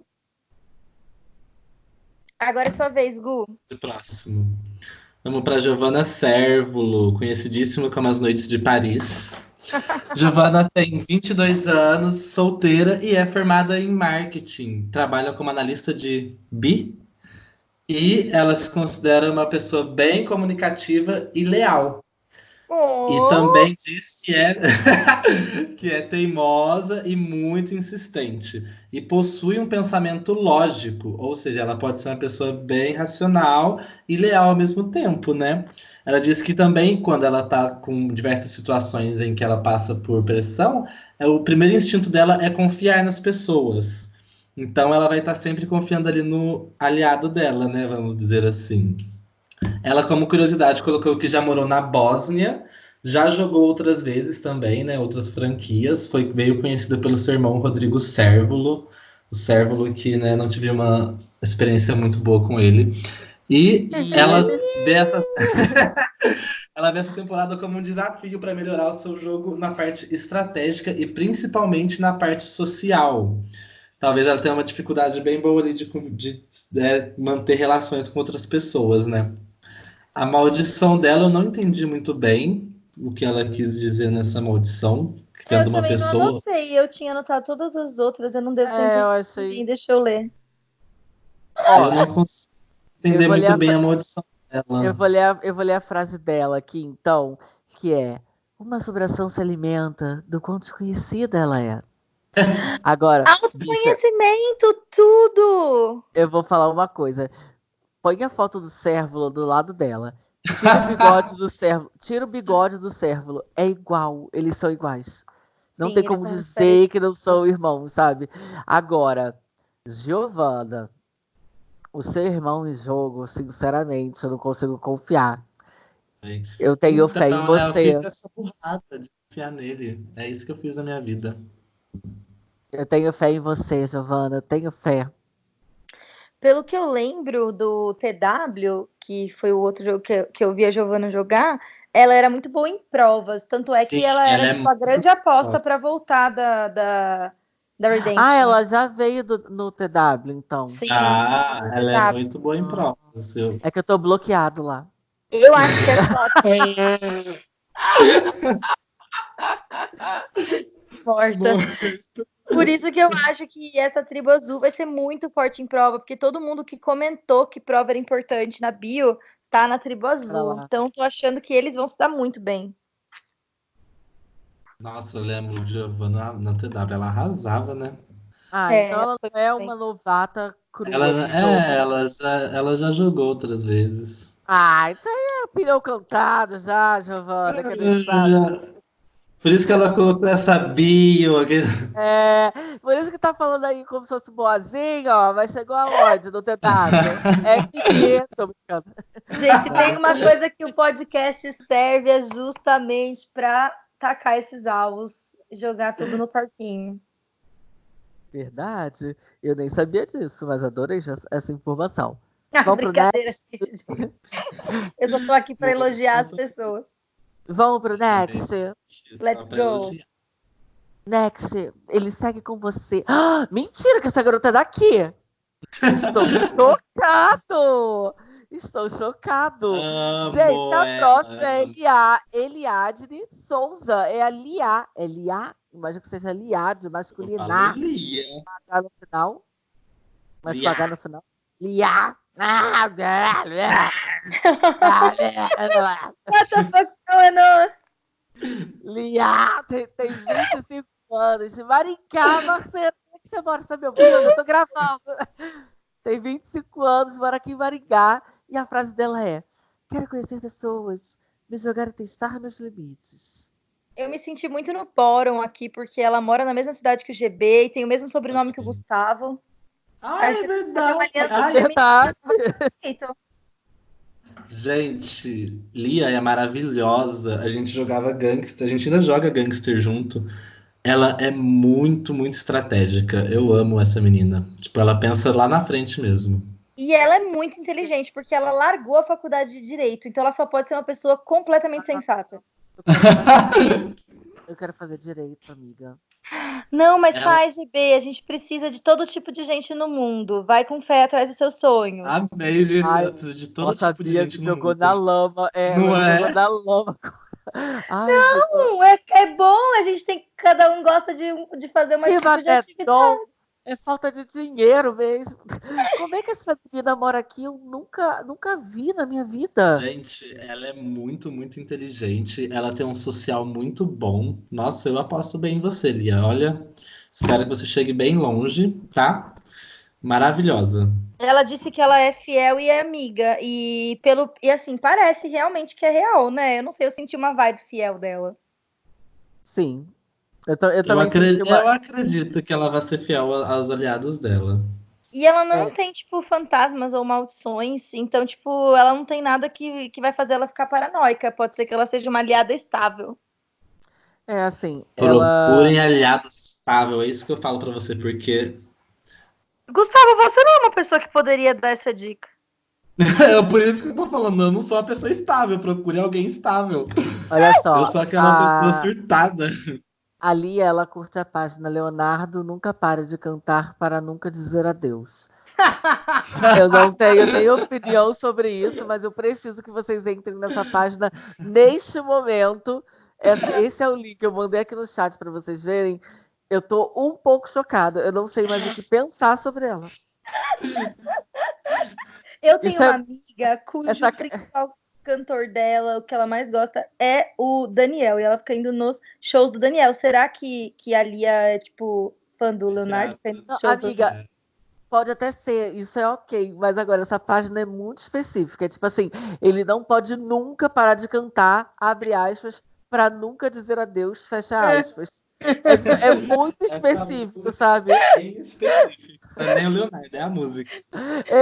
Agora é sua vez, Gu. Próximo. Vamos para Giovanna Cérvulo, conhecidíssima como As Noites de Paris. Giovanna tem 22 anos, solteira e é formada em marketing. Trabalha como analista de BI e ela se considera uma pessoa bem comunicativa e leal. Oh, E também diz que é, que é teimosa e muito insistente. E possui um pensamento lógico, ou seja, ela pode ser uma pessoa bem racional e leal ao mesmo tempo, né? Ela diz que também, quando ela está com diversas situações em que ela passa por pressão, é, o primeiro instinto dela é confiar nas pessoas. Então ela vai estar sempre confiando ali no aliado dela, né? Vamos dizer assim. Ela, como curiosidade, colocou que já morou na Bósnia, já jogou outras vezes também, né? Outras franquias. Foi meio conhecida pelo seu irmão Rodrigo Cérvulo. O Cérvulo que né, não tive uma experiência muito boa com ele. E ela vê essa... ela vê essa temporada como um desafio para melhorar o seu jogo na parte estratégica e principalmente na parte social. Talvez ela tenha uma dificuldade bem boa ali de, de é, manter relações com outras pessoas, né? A maldição dela eu não entendi muito bem o que ela quis dizer nessa maldição. Que tendo eu uma também pessoa. não anotei, eu tinha anotado todas as outras, eu não devo ter É, eu entendido achei- bem, deixa eu ler. Eu não consigo entender eu muito a bem a maldição dela. Eu vou, ler a, eu vou ler a frase dela aqui, então, que é: Uma assombração se alimenta do quão desconhecida ela é. Agora, Autoconhecimento, tudo! eu vou falar uma coisa. Põe a foto do cérvulo do lado dela. Tira o bigode do cérvulo. Tira o bigode do cérvulo. É igual. Eles são iguais. Não Sim, tem como dizer diferentes. que não são irmãos, sabe? Agora, Giovana, o seu irmão em jogo, sinceramente, eu não consigo confiar. Bem. Eu tenho fé em Então, Eu você. fiz essa burrada de confiar nele. É isso que eu fiz na minha vida. Eu tenho fé em você, Giovana. Eu tenho fé. Pelo que eu lembro do TW, que foi o outro jogo que eu, que eu vi a Giovana jogar, ela era muito boa em provas. Tanto é que Sim, ela era ela é tipo, a grande aposta para voltar da, da, da Redemption. Ah, ela já veio do- no TW, então. Sim, Ah, ela é muito boa em provas. Eu... É que eu tô bloqueado lá. Eu acho que é Morta. Por isso que eu acho que essa tribo azul vai ser muito forte em prova, porque todo mundo que comentou que prova era importante na bio tá na tribo azul. lá. Então tô achando que eles vão se dar muito bem. Nossa, eu lembro de Giovanna na TW, ela arrasava, né? Ah, É, então ela não é uma novata crua Ela, é, ela já, ela já jogou outras vezes. Ah, isso aí é opinião cantada já, Giovana. Que a gente sabe. Por isso que ela colocou essa bio. É, por isso que tá falando aí como se fosse boazinha, ó, mas chegou aonde no tentado? É pequeno, tô brincando. Gente, tem uma coisa que o podcast serve é justamente para tacar esses alvos, jogar tudo no parquinho. Verdade. Eu nem sabia disso, mas adorei essa informação. Ah, Vamos brincadeira, gente. Eu só tô aqui para elogiar as pessoas. Vamos pro next. Let's go. Next, ele segue com você. Ah, mentira que essa garota é daqui. Estou chocado. Estou chocado. Amo Gente, a próxima é Elia, Eliadne Souza. É a Lia. É Lia? Imagino que seja Liad, masculinar. Lia. Pagar no final. Mas pagar no final. Lia. What the going on? Lia, tem, tem 25 anos. De Maricá, Marcelo. Como é que você mora? Você tá me ouvindo? Eu tô gravando. Tem 25 anos, mora aqui em Maringá. E a frase dela é: Quero conhecer pessoas, me jogar e testar meus limites. Eu me senti muito no Poron aqui, porque ela mora na mesma cidade que o GB e tem o mesmo sobrenome que o Gustavo. Ah, é verdade. Ah, é verdade. Gente, Lia é maravilhosa. A gente jogava Gangster, a gente ainda joga Gangster junto. Ela é muito, muito estratégica. Eu amo essa menina. Tipo, ela pensa lá na frente mesmo. E ela é muito inteligente, porque ela largou a faculdade de Direito, então ela só pode ser uma pessoa completamente sensata. Eu quero fazer direito, amiga. Não, mas ela... faz, GB. A gente precisa de todo tipo de gente no mundo. Vai com fé atrás dos seus sonhos. Amei, gente. Ai, precisa de todo tipo de gente. Que jogou na lama. É, Não é? Jogou na lama. Ai, não, é, é bom. A gente tem. Cada um gosta de, de fazer uma tipo de atividade. É falta de dinheiro mesmo. Como é que essa menina mora aqui? Eu nunca, nunca vi na minha vida. Gente, ela é muito, muito inteligente. Ela tem um social muito bom. Nossa, eu aposto bem em você, Lia. Olha, espero que você chegue bem longe, tá? Maravilhosa. Ela disse que ela é fiel e é amiga. E pelo e assim, parece realmente que é real, né? Eu não sei, eu senti uma vibe fiel dela. Sim, eu, eu, eu, acredito, uma... eu, acredito, que ela vai ser fiel aos aliados dela. E ela não é. tem, tipo, fantasmas ou maldições, então, tipo, ela não tem nada que, que vai fazer ela ficar paranoica. Pode ser que ela seja uma aliada estável. É, assim. Procurem ela... aliado estável, é isso que eu falo para você, porque. Gustavo, você não é uma pessoa que poderia dar essa dica. é por isso que eu tô falando, eu não sou uma pessoa estável, procure alguém estável. Olha só. Eu sou aquela a... pessoa surtada. Ali ela curte a página Leonardo nunca para de cantar para nunca dizer adeus. eu não tenho nem opinião sobre isso, mas eu preciso que vocês entrem nessa página neste momento. Esse é o link, eu mandei aqui no chat para vocês verem. Eu tô um pouco chocada. Eu não sei mais o que pensar sobre ela. Eu tenho Isso uma é... amiga cujo Essa... principal cantor dela, o que ela mais gosta é o Daniel. E ela fica indo nos shows do Daniel. Será que, que a Lia é, tipo, fã do Leonardo? Não, amiga, do... pode até ser, isso é ok. Mas agora, essa página é muito específica. É tipo assim, ele não pode nunca parar de cantar, abre aspas, para nunca dizer adeus, fecha é. aspas. É, é, muito específico, sabe? É específico. É nem o Leonardo, é a música.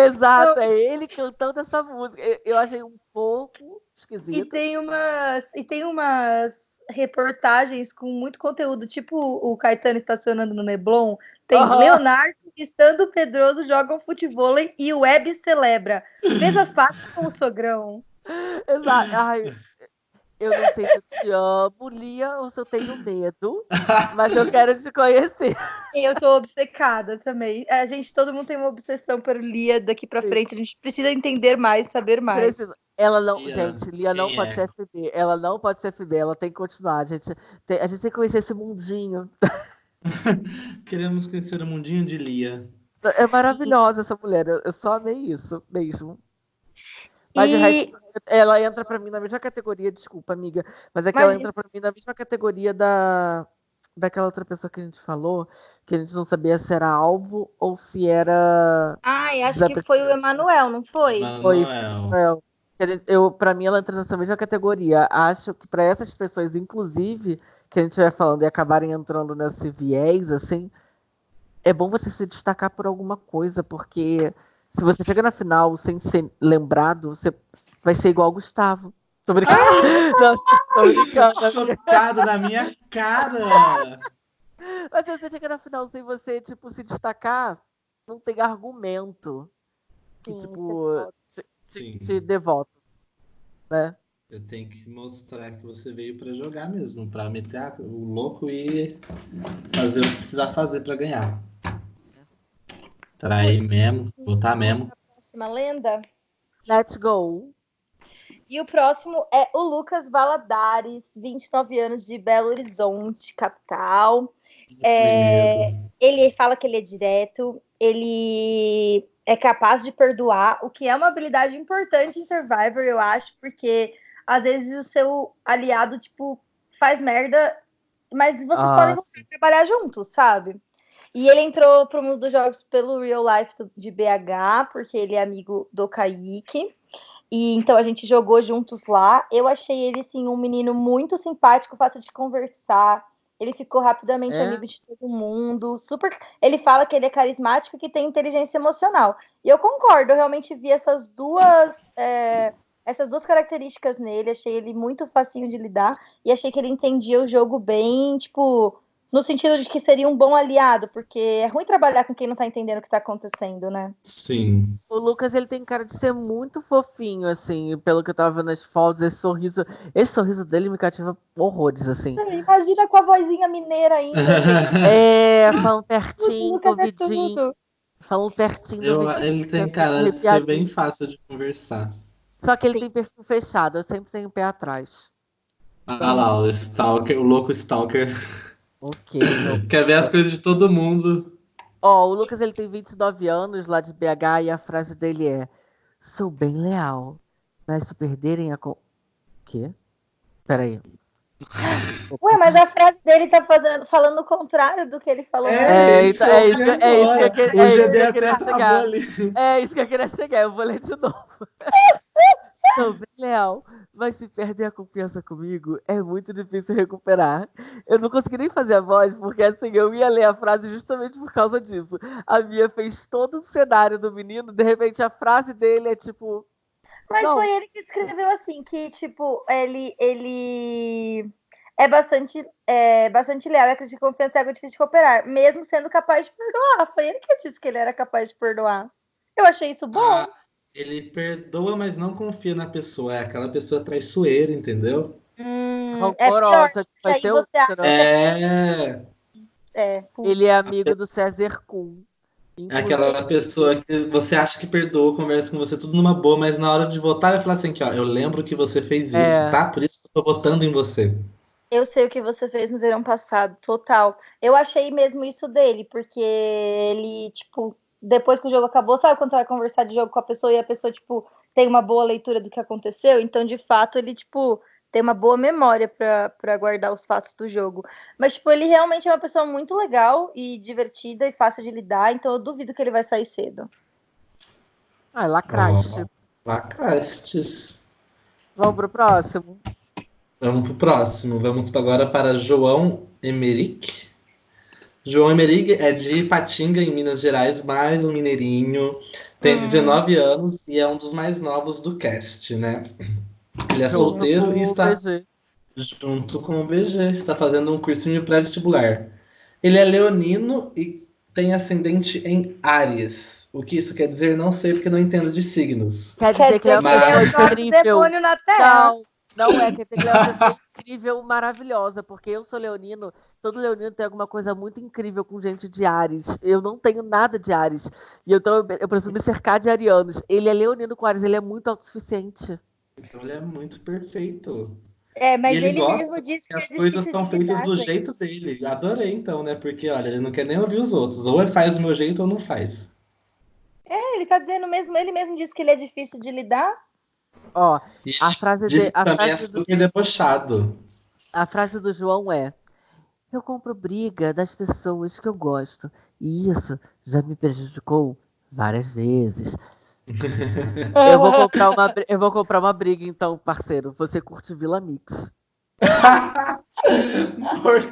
Exato, é ele cantando essa música. Eu achei um pouco esquisito. E tem umas, e tem umas reportagens com muito conteúdo, tipo o Caetano estacionando no Neblon. Tem uhum. Leonardo e Sandro Pedroso jogam futebol e o Web celebra. Veja as partes com o sogrão. Exato. Ai, eu não sei se eu te amo, Lia, ou se eu tenho medo, mas eu quero te conhecer. Eu tô obcecada também. A gente, todo mundo tem uma obsessão por Lia daqui pra frente. A gente precisa entender mais, saber mais. Precisa. Ela não, Lia, gente, Lia não pode é? ser FB. Ela não pode ser FB, ela tem que continuar. A gente tem, a gente tem que conhecer esse mundinho. Queremos conhecer o mundinho de Lia. É maravilhosa essa mulher. Eu só amei isso mesmo. Mas e... resto, ela entra para mim na mesma categoria, desculpa, amiga, mas é que mas... ela entra para mim na mesma categoria da daquela outra pessoa que a gente falou, que a gente não sabia se era alvo ou se era. Ai, acho que foi o Emanuel, não foi? Foi eu, para mim ela entra nessa mesma categoria. Acho que para essas pessoas, inclusive, que a gente vai falando e acabarem entrando nesse viés, assim, é bom você se destacar por alguma coisa, porque se você chega na final sem ser lembrado, você vai ser igual o Gustavo. Tô brincando. Não, tô brincando. Chocado na minha cara! Mas se você chega na final sem você, tipo, se destacar, não tem argumento que, Sim, tipo, te, Sim. te, te voto, né? Eu tenho que mostrar que você veio pra jogar mesmo, pra meter o louco e fazer o que precisar fazer pra ganhar. Trair mesmo, botar mesmo. Próxima lenda. Let's go. E o próximo é o Lucas Valadares, 29 anos de Belo Horizonte, capital. É. Ele fala que ele é direto, ele é capaz de perdoar, o que é uma habilidade importante em Survivor, eu acho, porque às vezes o seu aliado, tipo, faz merda, mas vocês Ah, podem trabalhar juntos, sabe? E ele entrou pro mundo dos jogos pelo Real Life de BH, porque ele é amigo do Kaique. E então a gente jogou juntos lá. Eu achei ele, assim, um menino muito simpático, fácil de conversar. Ele ficou rapidamente É? amigo de todo mundo. Super. Ele fala que ele é carismático e que tem inteligência emocional. E eu concordo, eu realmente vi essas duas. é, Essas duas características nele, achei ele muito facinho de lidar e achei que ele entendia o jogo bem, tipo, no sentido de que seria um bom aliado, porque é ruim trabalhar com quem não tá entendendo o que tá acontecendo, né? Sim. O Lucas, ele tem cara de ser muito fofinho, assim, pelo que eu tava vendo nas fotos, esse sorriso, esse sorriso dele me cativa horrores, assim. Imagina com a vozinha mineira ainda. É, falando pertinho, é ouvidinho, tudo. falando pertinho do Eu- ele tem cara de ser bem fácil de conversar. Só que ele tem perfil fechado, eu sempre tenho o pé atrás. Ah lá, o Stalker, o louco Stalker. Ok. então. Quer ver as coisas de todo mundo. Ó, o Lucas ele tem 29 anos lá de BH e a frase dele é: Sou bem leal, mas se perderem a. Co... Quê? Peraí. Ué, mas a frase dele tá fazendo, falando o contrário do que ele falou. É, isso então, que é eu isso que- é isso que eu queria- O é isso que eu queria travou chegar. É isso que eu queria chegar, eu vou ler de novo. Bem leal, mas se perder a confiança comigo, é muito difícil recuperar. Eu não consegui nem fazer a voz, porque assim, eu ia ler a frase justamente por causa disso. A Mia fez todo o cenário do menino, de repente a frase dele é tipo. Mas Não. foi ele que escreveu assim, que, tipo, ele, ele é bastante, é, bastante leal e acredita que confiança é algo difícil de cooperar, mesmo sendo capaz de perdoar. Foi ele que disse que ele era capaz de perdoar. Eu achei isso bom. Ah, ele perdoa, mas não confia na pessoa. É aquela pessoa traiçoeira, entendeu? Hum, é rancorosa, vai aí ter você acha outra. É, é, putz. Ele é amigo do César Kuhn. é aquela pessoa que você acha que perdoa, conversa com você tudo numa boa, mas na hora de votar vai falar assim que, ó, eu lembro que você fez isso, É. tá? Por isso que eu tô votando em você. Eu sei o que você fez no verão passado, total. Eu achei mesmo isso dele, porque ele, tipo, depois que o jogo acabou, sabe quando você vai conversar de jogo com a pessoa e a pessoa, tipo, tem uma boa leitura do que aconteceu? Então, de fato, ele, tipo, tem uma boa memória pra guardar os fatos do jogo. Mas, tipo, ele realmente é uma pessoa muito legal e divertida e fácil de lidar, então eu duvido que ele vai sair cedo. Ah, lacraste. Lacrastes. Vamos pro próximo. Vamos pro próximo. Vamos agora para João Emerick. João Emerick é de Patinga, em Minas Gerais, mais um mineirinho. Tem Hum. 19 anos e é um dos mais novos do cast, né? Ele é solteiro e está BG. junto com o BG, está fazendo um cursinho pré-vestibular. Ele é leonino e tem ascendente em Áries. O que isso quer dizer, não sei, porque não entendo de signos. Quer dizer que é dizer uma que ele é o pessoa incrível. demônio na Terra. Não, não é. Quer dizer que ele é uma pessoa incrível, maravilhosa. Porque eu sou leonino. Todo leonino tem alguma coisa muito incrível com gente de Ares. Eu não tenho nada de Ares. E então eu, eu preciso me cercar de arianos. Ele é leonino com Ares. Ele é muito autossuficiente. Então ele é muito perfeito. É, mas E ele ele, gosta mesmo disse que que as é coisas são feitas do jeito dele. Adorei, então, né? Porque, olha, ele não quer nem ouvir os outros. Ou ele faz do meu jeito ou não faz. É, ele tá dizendo mesmo, ele mesmo disse que ele é difícil de lidar. Ó, E a frase, de, a, também é frase do, super debochado. a frase do João é: Eu compro briga das pessoas que eu gosto. E isso já me prejudicou várias vezes. Eu vou comprar uma, eu vou comprar uma briga, então, parceiro. Você curte Vila Mix.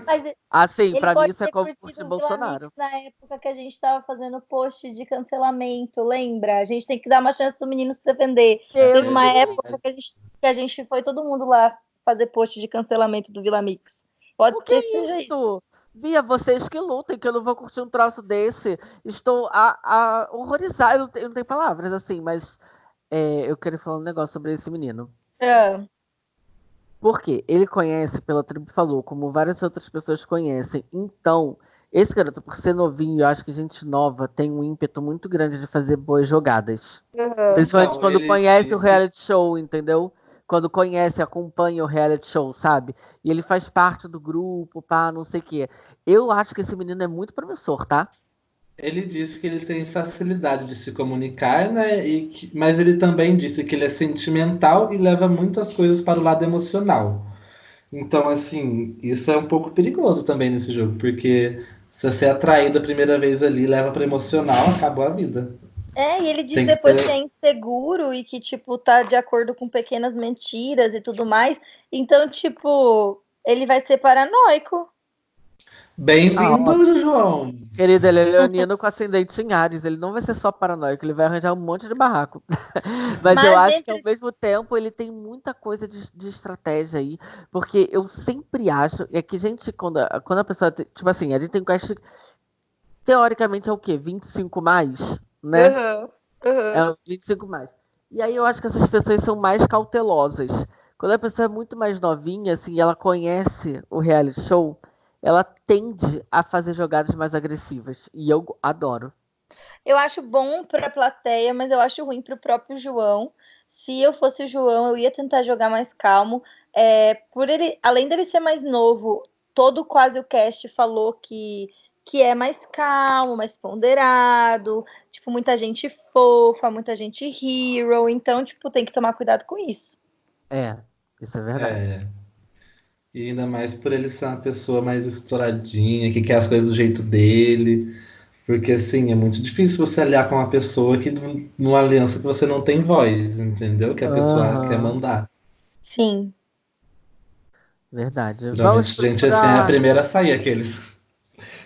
Mas Assim, pra mim isso é como o Bolsonaro. Vila Mix Na época que a gente tava fazendo post de cancelamento, lembra? A gente tem que dar uma chance do menino se defender. Teve uma Deus. época que a, gente, que a gente foi todo mundo lá fazer post de cancelamento do Vila Mix. Pode O que ser que é isso. Bia, vocês que lutem, que eu não vou curtir um troço desse. Estou a, a horrorizada. Eu não tenho, eu não tenho palavras assim, mas é, eu quero falar um negócio sobre esse menino. É. Porque ele conhece, pela tribo falou, como várias outras pessoas conhecem. Então, esse garoto, por ser novinho, eu acho que gente nova tem um ímpeto muito grande de fazer boas jogadas. Principalmente Então, quando ele conhece o reality show, entendeu? Quando conhece, acompanha o reality show, sabe? E ele faz parte do grupo, pá, não sei o quê. Eu acho que esse menino é muito promissor, tá? Ele disse que ele tem facilidade de se comunicar, né? E que- mas ele também disse que ele é sentimental e leva muitas coisas para o lado emocional. Então, assim, isso é um pouco perigoso também nesse jogo, porque se você é atraído a primeira vez ali, leva para emocional, acabou a vida. É, e ele diz que depois ter- que é inseguro e que, tipo, tá de acordo com pequenas mentiras e tudo mais. Então, tipo, ele vai ser paranoico. Bem-vindo, João! Querido, ele é leonino com ascendente em Ares. Ele não vai ser só paranoico, ele vai arranjar um monte de barraco. Mas, Mas eu acho que ao mesmo tempo ele tem muita coisa de, de estratégia aí. Porque eu sempre acho. É que, gente, quando, a- quando a pessoa. Tipo assim, a gente tem quest. Teoricamente é o quê? 25 mais? Né? Aham, aham. É uns 25 mais. E aí eu acho que essas pessoas são mais cautelosas. Quando a pessoa é muito mais novinha, assim, ela conhece o reality show, ela tende a fazer jogadas mais agressivas. E eu adoro. Eu acho bom pra plateia, mas eu acho ruim pro próprio João. Se eu fosse o João, eu ia tentar jogar mais calmo. É, por ele, além dele ser mais novo, todo quase o cast falou que, que é mais calmo, mais ponderado, tipo, muita gente fofa, muita gente hero, então, tipo, tem que tomar cuidado com isso. É, isso é verdade. É. E ainda mais por ele ser uma pessoa mais estouradinha, que quer as coisas do jeito dele. Porque, assim, é muito difícil você aliar com uma pessoa que, numa aliança que você não tem voz, entendeu? Que a pessoa quer mandar. Sim. Verdade. Vamos Geralmente, gente assim é a procurar- primeira a sair, aqueles.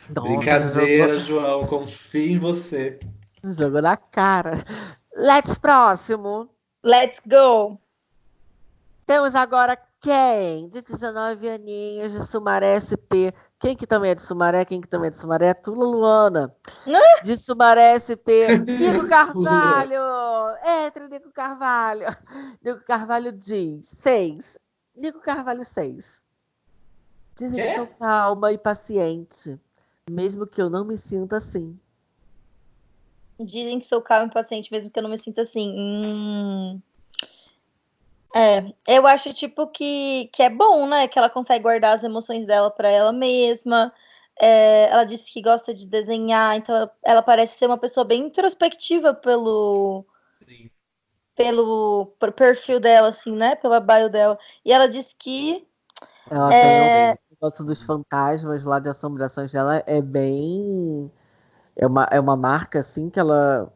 Nossa, Brincadeira, João, confio em você. Jogo, jogo na cara. Let's próximo. Let's go! Temos agora quem? De 19 aninhos, de Sumaré SP. Quem que também é de Sumaré? Quem que também é de Sumaré? Tula Luana. Hã? De Sumaré SP. Nico Carvalho! Entre, Nico Carvalho. Nico Carvalho diz: 6. Nico Carvalho 6. Dizem que sou calma e paciente. Mesmo que eu não me sinta assim. Dizem que sou calma e paciente, mesmo que eu não me sinta assim. Hum. É, eu acho tipo que, que é bom, né? Que ela consegue guardar as emoções dela pra ela mesma. É, ela disse que gosta de desenhar, então ela, parece ser uma pessoa bem introspectiva pelo, pelo per- perfil dela, assim, né? Pela bio dela. E ela disse que Ela É. tem o negócio dos fantasmas lá de assombrações dela é bem. É uma, é uma marca assim que ela.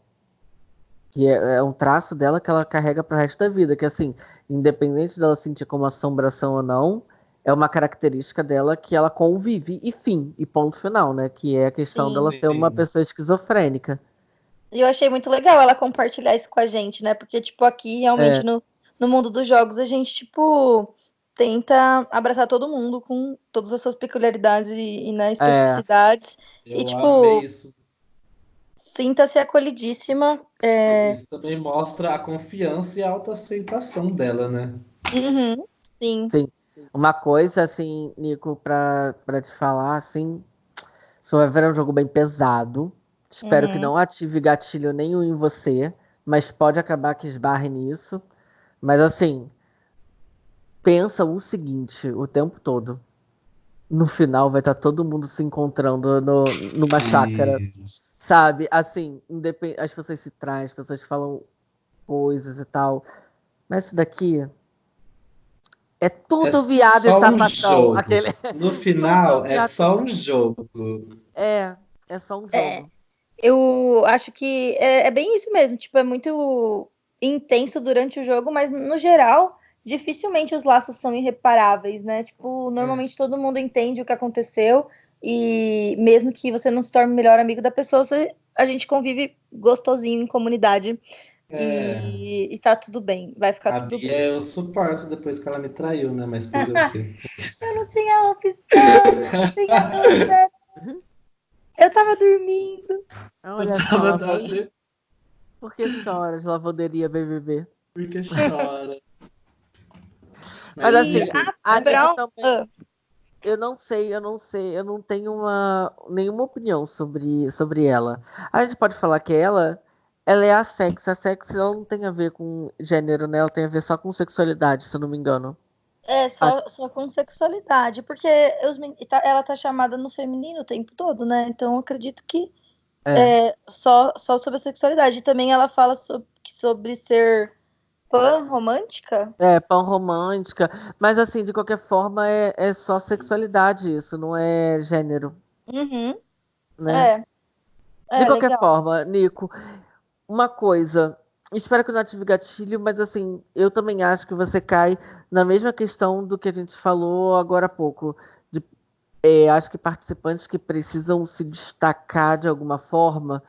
Que é, é um traço dela que ela carrega pro resto da vida. Que assim, independente dela sentir como assombração ou não, é uma característica dela que ela convive e fim, e ponto final, né? Que é a questão Sim. dela ser uma Sim. pessoa esquizofrênica. E eu achei muito legal ela compartilhar isso com a gente, né? Porque, tipo, aqui realmente É. no, no mundo dos jogos a gente, tipo, tenta abraçar todo mundo com todas as suas peculiaridades e, e né, especificidades. Eu E, tipo, amei isso. Sinta-se acolhidíssima. É, Isso também mostra a confiança e a autoaceitação dela, né? uhum, sim. Uma coisa, assim, Nico, pra, pra te falar, assim, Survivor é um jogo bem pesado. Espero que Uhum. não ative gatilho nenhum em você, mas pode acabar que esbarre nisso. Mas assim, pensa o seguinte o tempo todo. No final vai estar todo mundo se encontrando no, numa chácara, Isso. Sabe? Assim, independ... as pessoas se traem, as pessoas falam coisas e tal. Mas isso daqui é tudo É viado só e um sapatão. jogo. Aquele... No final, é só um jogo. É, é só um jogo. É. Eu acho que é, é bem isso mesmo. Tipo, é muito intenso durante o jogo, mas no geral, dificilmente os laços são irreparáveis, né? Tipo, normalmente é. todo mundo entende o que aconteceu e mesmo que você não se torne o melhor amigo da pessoa, você, a gente convive gostosinho em comunidade. É. E, e tá tudo bem, vai ficar a tudo Bia bem. eu suporto depois que ela me traiu, né? Mas fazer o quê? eu não tinha opção, eu não tinha opção. Eu tava dormindo. Olha eu tava só, dormindo. Por que choras, lavanderia BBB? Porque chora. Mas, assim, a, a Brown... também, ah. Eu não sei, eu não sei, eu não tenho uma, nenhuma opinião sobre, sobre ela. A gente pode falar que ela, ela é a sex. A sex ela não tem a ver com gênero, né? Ela tem a ver só com sexualidade, se eu não me engano. É, só, Acho... só com sexualidade, porque os, tá, ela tá chamada no feminino o tempo todo, né? Então eu acredito que é. É, só, só sobre a sexualidade. E também ela fala sobre, sobre ser pan romântica? É, pan romântica. Mas assim, de qualquer forma, é, é só sexualidade isso, não é gênero. Uhum. Né? É. de é, qualquer legal. forma, Nico, uma coisa. Espero que não ative gatilho, mas assim, eu também acho que você cai na mesma questão do que a gente falou agora há pouco. De, é, acho que participantes que precisam se destacar de alguma forma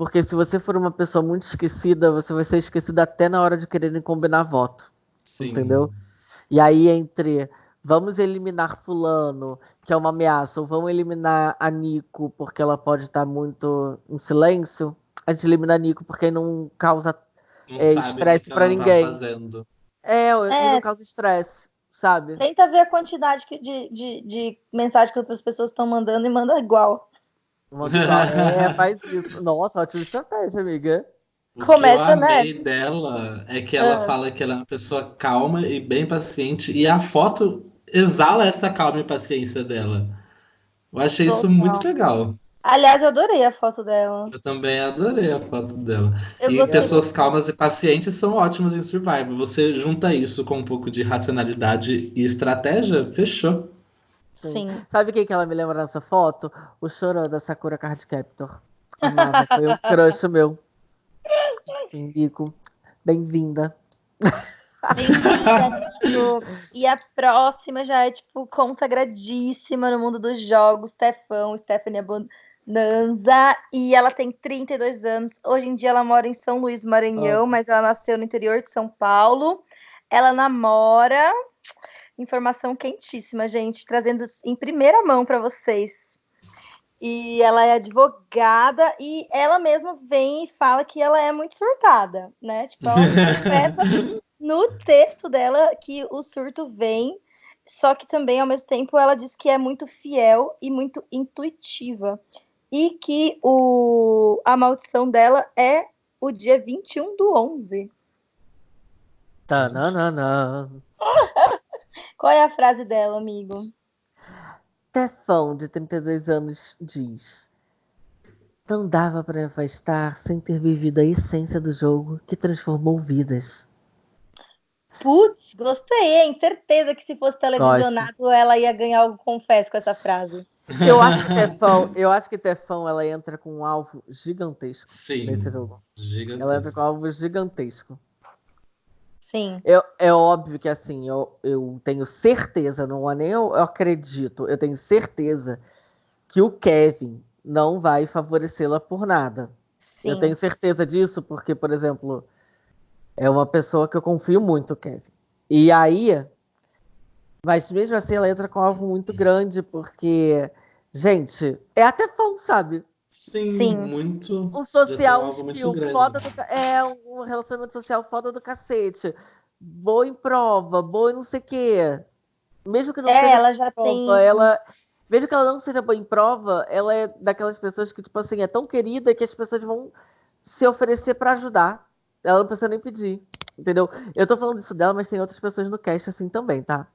porque se você for uma pessoa muito esquecida, você vai ser esquecida até na hora de quererem combinar voto. Sim. Entendeu? E aí, entre vamos eliminar Fulano, que é uma ameaça, ou vamos eliminar a Nico, porque ela pode estar muito em silêncio, a gente elimina a Nico porque não causa é, estresse é, para tá ninguém. Tá é, é, não causa estresse, sabe? Tenta ver a quantidade de, de, de mensagem que outras pessoas estão mandando e manda igual. é, faz isso. Nossa, ótima estratégia, amiga. O Começa, que eu amei né? dela é que ela ah. fala que ela é uma pessoa calma e bem paciente, e a foto exala essa calma e paciência dela. Eu achei Total. isso muito legal. Aliás, eu adorei a foto dela. Eu também adorei a foto dela. Eu e pessoas calmas e pacientes são ótimas em Survival. Você junta isso com um pouco de racionalidade e estratégia, fechou. Sim. Sabe quem que ela me lembra nessa foto? O chorão da Sakura Card Captor. Amava, foi um crush meu. Indico. Bem-vinda. Bem-vinda, E a próxima já é, tipo, consagradíssima no mundo dos jogos. Stefão, Stephanie Bonanza. E ela tem 32 anos. Hoje em dia ela mora em São Luís, Maranhão, oh. mas ela nasceu no interior de São Paulo. Ela namora Informação quentíssima, gente, trazendo em primeira mão para vocês. E ela é advogada e ela mesma vem e fala que ela é muito surtada, né? Tipo, ela no texto dela que o surto vem, só que também ao mesmo tempo ela diz que é muito fiel e muito intuitiva. E que o, a maldição dela é o dia 21 do 11. Tananana. Qual é a frase dela, amigo? Tefão, de 32 anos, diz: Não dava para afastar sem ter vivido a essência do jogo que transformou vidas. Putz, gostei, hein? Certeza que se fosse televisionado Gosto. ela ia ganhar algo, confesso, com essa frase. Eu acho que Tefão, eu acho que Tefão ela entra com um alvo gigantesco Sim, nesse jogo. Gigantesco. Ela entra com um alvo gigantesco. Sim. Eu, é óbvio que assim, eu, eu tenho certeza, não é nem eu, eu acredito, eu tenho certeza que o Kevin não vai favorecê-la por nada. Sim. Eu tenho certeza disso porque, por exemplo, é uma pessoa que eu confio muito, Kevin. E aí, mas mesmo assim ela entra com algo muito grande, porque, gente, é até fã, sabe? Sim, Sim, muito. Um social skill foda do. É, um relacionamento social foda do cacete. Boa em prova, boa em não sei o quê. Mesmo que não é, seja ela já prova, tem. Ela, mesmo que ela não seja boa em prova, ela é daquelas pessoas que, tipo assim, é tão querida que as pessoas vão se oferecer para ajudar. Ela não precisa nem pedir. Entendeu? Eu tô falando isso dela, mas tem outras pessoas no cast assim também, tá?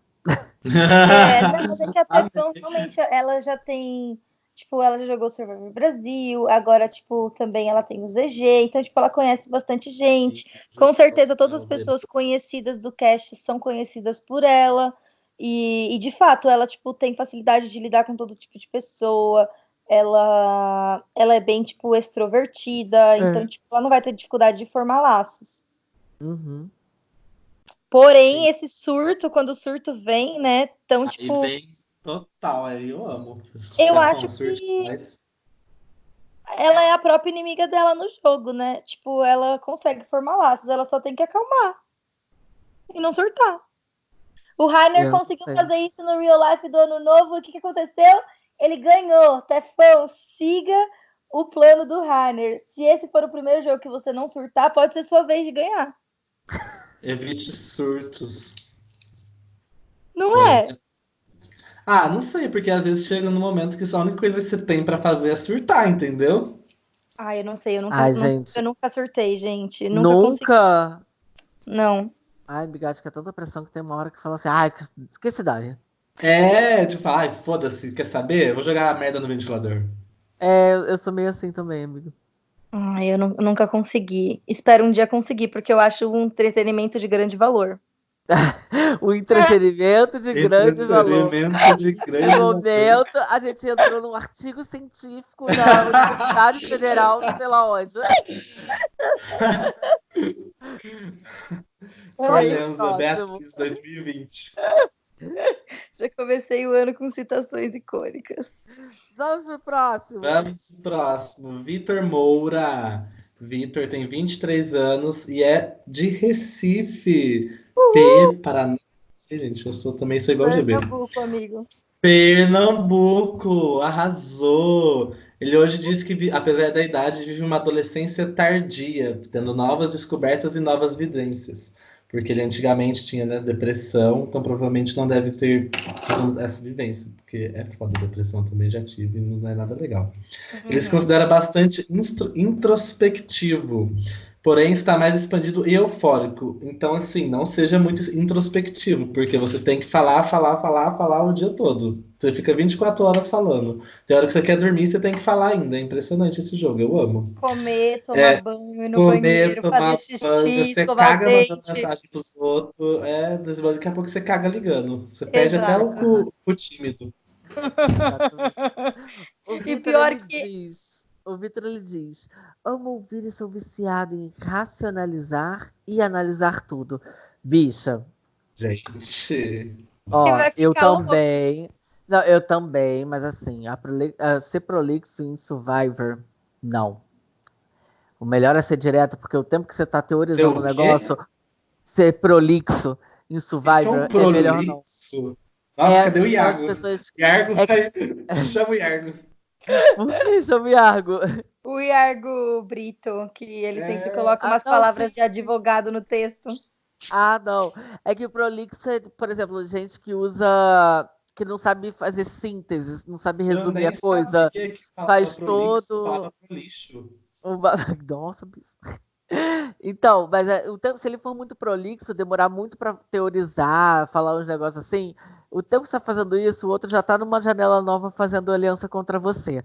É, mas é que a pessoa realmente ela já tem Tipo, ela já jogou Survivor Brasil, agora, tipo, também ela tem o ZG, então, tipo, ela conhece bastante gente. Com certeza, todas as pessoas conhecidas do cast são conhecidas por ela. E, e, de fato, ela, tipo, tem facilidade de lidar com todo tipo de pessoa. Ela, ela é bem, tipo, extrovertida. É. Então, tipo, ela não vai ter dificuldade de formar laços. Uhum. Porém, esse surto, quando o surto vem, né? Tão, tipo. Aí vem total, aí eu amo. Eu acho que ela é a própria inimiga dela no jogo, né? Tipo, ela consegue formar laços, ela só tem que acalmar e não surtar. O Rainer conseguiu sei. fazer isso no real life do ano novo. O que, que aconteceu? Ele ganhou. Tefão, siga o plano do Rainer. Se esse for o primeiro jogo que você não surtar, pode ser sua vez de ganhar. Evite surtos. Não é? é? Ah, não sei, porque às vezes chega no momento que a única coisa que você tem para fazer é surtar, entendeu? Ah, eu não sei, eu nunca, Ai, gente. eu nunca surtei, gente. Nunca? nunca... Não. Ai, acho que é tanta pressão que tem uma hora que fala assim, ai, que, que cidade. É, tipo, ai, foda-se, quer saber? Eu vou jogar a merda no ventilador. É, eu sou meio assim também, amigo. Ai, eu, eu nunca consegui. Espero um dia conseguir, porque eu acho um entretenimento de grande valor. o entretenimento de grande valor. Entretenimento de grande No momento, a gente entrou num artigo científico da Universidade Federal, não sei lá onde. Forenza Beatriz 2020. Já comecei o ano com citações icônicas. Vamos pro próximo. Vamos pro próximo. Vitor Moura. Vitor tem 23 anos e é de Recife. P, Paraná. Gente, eu sou, também sou igual GB. Pernambuco, amigo. Pernambuco, arrasou. Ele hoje diz que, apesar da idade, vive uma adolescência tardia, tendo novas descobertas e novas vivências porque ele antigamente tinha né, depressão, então provavelmente não deve ter tido essa vivência, porque é foda, depressão também já tive e não é nada legal. Uhum. Ele se considera bastante introspectivo, porém está mais expandido e eufórico. Então, assim, não seja muito introspectivo, porque você tem que falar, falar, falar, falar o dia todo. Você fica 24 horas falando. Tem hora que você quer dormir, você tem que falar ainda. É impressionante esse jogo, eu amo. Comer, tomar é, banho no comer, banheiro, fazer xixi, banho, você caga dente. mandando mensagem pros outros. É, daqui a pouco você caga ligando. Você perde Exato. até o, o tímido. o e pior que... Diz o Vitor ele diz: Amo ouvir e sou viciado em racionalizar e analisar tudo. Bicha. Gente. Ó, eu também. Não, eu também, mas assim, a proli a ser prolixo em Survivor, não. O melhor é ser direto, porque o tempo que você tá teorizando o negócio, ser prolixo em Survivor é, é melhor não. Nossa, é, cadê o Iago? Pessoas... Iago é... vai... Chama o Iago. Que chama o Iargo? O Iargo Brito, que ele é... sempre coloca umas ah, não, palavras sim. de advogado no texto. Ah, não. É que o prolixo é, por exemplo, gente que usa. Que não sabe fazer síntese, não sabe resumir a coisa. Que faz todo. Lixo. Nossa, bicho. Então, mas é, o tempo, se ele for muito prolixo, demorar muito para teorizar, falar uns negócios assim, o tempo que você está fazendo isso, o outro já está numa janela nova fazendo aliança contra você.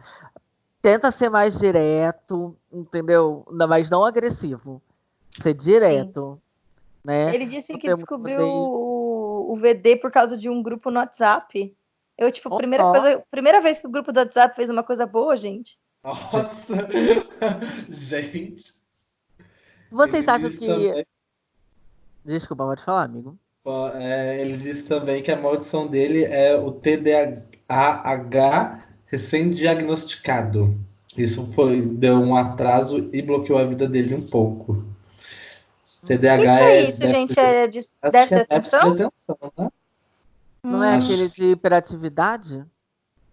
Tenta ser mais direto, entendeu? Mas não agressivo. Ser direto. Né? Ele disse que descobriu o, VD por causa de um grupo no WhatsApp. Eu, tipo, primeira, coisa, primeira vez que o grupo do WhatsApp fez uma coisa boa, gente. Nossa! gente! Vocês ele acham que. Também... Desculpa, pode falar, amigo. É, ele disse também que a maldição dele é o TDAH recém-diagnosticado. Isso foi, deu um atraso e bloqueou a vida dele um pouco. TDAH que é, é isso, gente? É de, déficit de atenção? De atenção né? Não é hum. aquele de hiperatividade?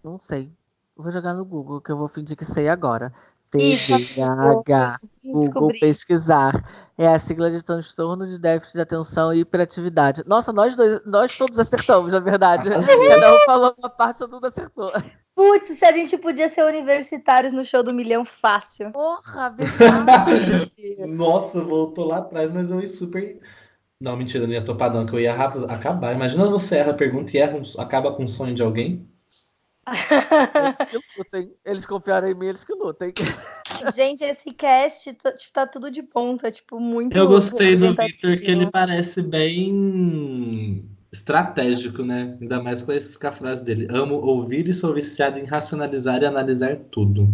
Não sei. Vou jogar no Google, que eu vou fingir que sei agora. TDAH. Google pesquisar. É a sigla de transtorno de déficit de atenção e hiperatividade. Nossa, nós dois, nós todos acertamos, na verdade. Cada um falou uma parte, todo mundo acertou. Putz, se a gente podia ser universitários no show do milhão fácil. Porra, verdade. Nossa, voltou lá atrás, mas eu ia super. Não, mentira, não ia topar, não, que eu ia rápido acabar. Imagina você erra a pergunta e erra, acaba com o sonho de alguém. Eles que lutem. Eles confiaram em mim, eles que lutem. Gente, esse cast tá, tipo, tá tudo de ponta, tipo, muito. Eu gostei do Victor, que ele parece bem estratégico, né? Ainda mais com, esse, com a frase dele. Amo ouvir e sou viciado em racionalizar e analisar tudo.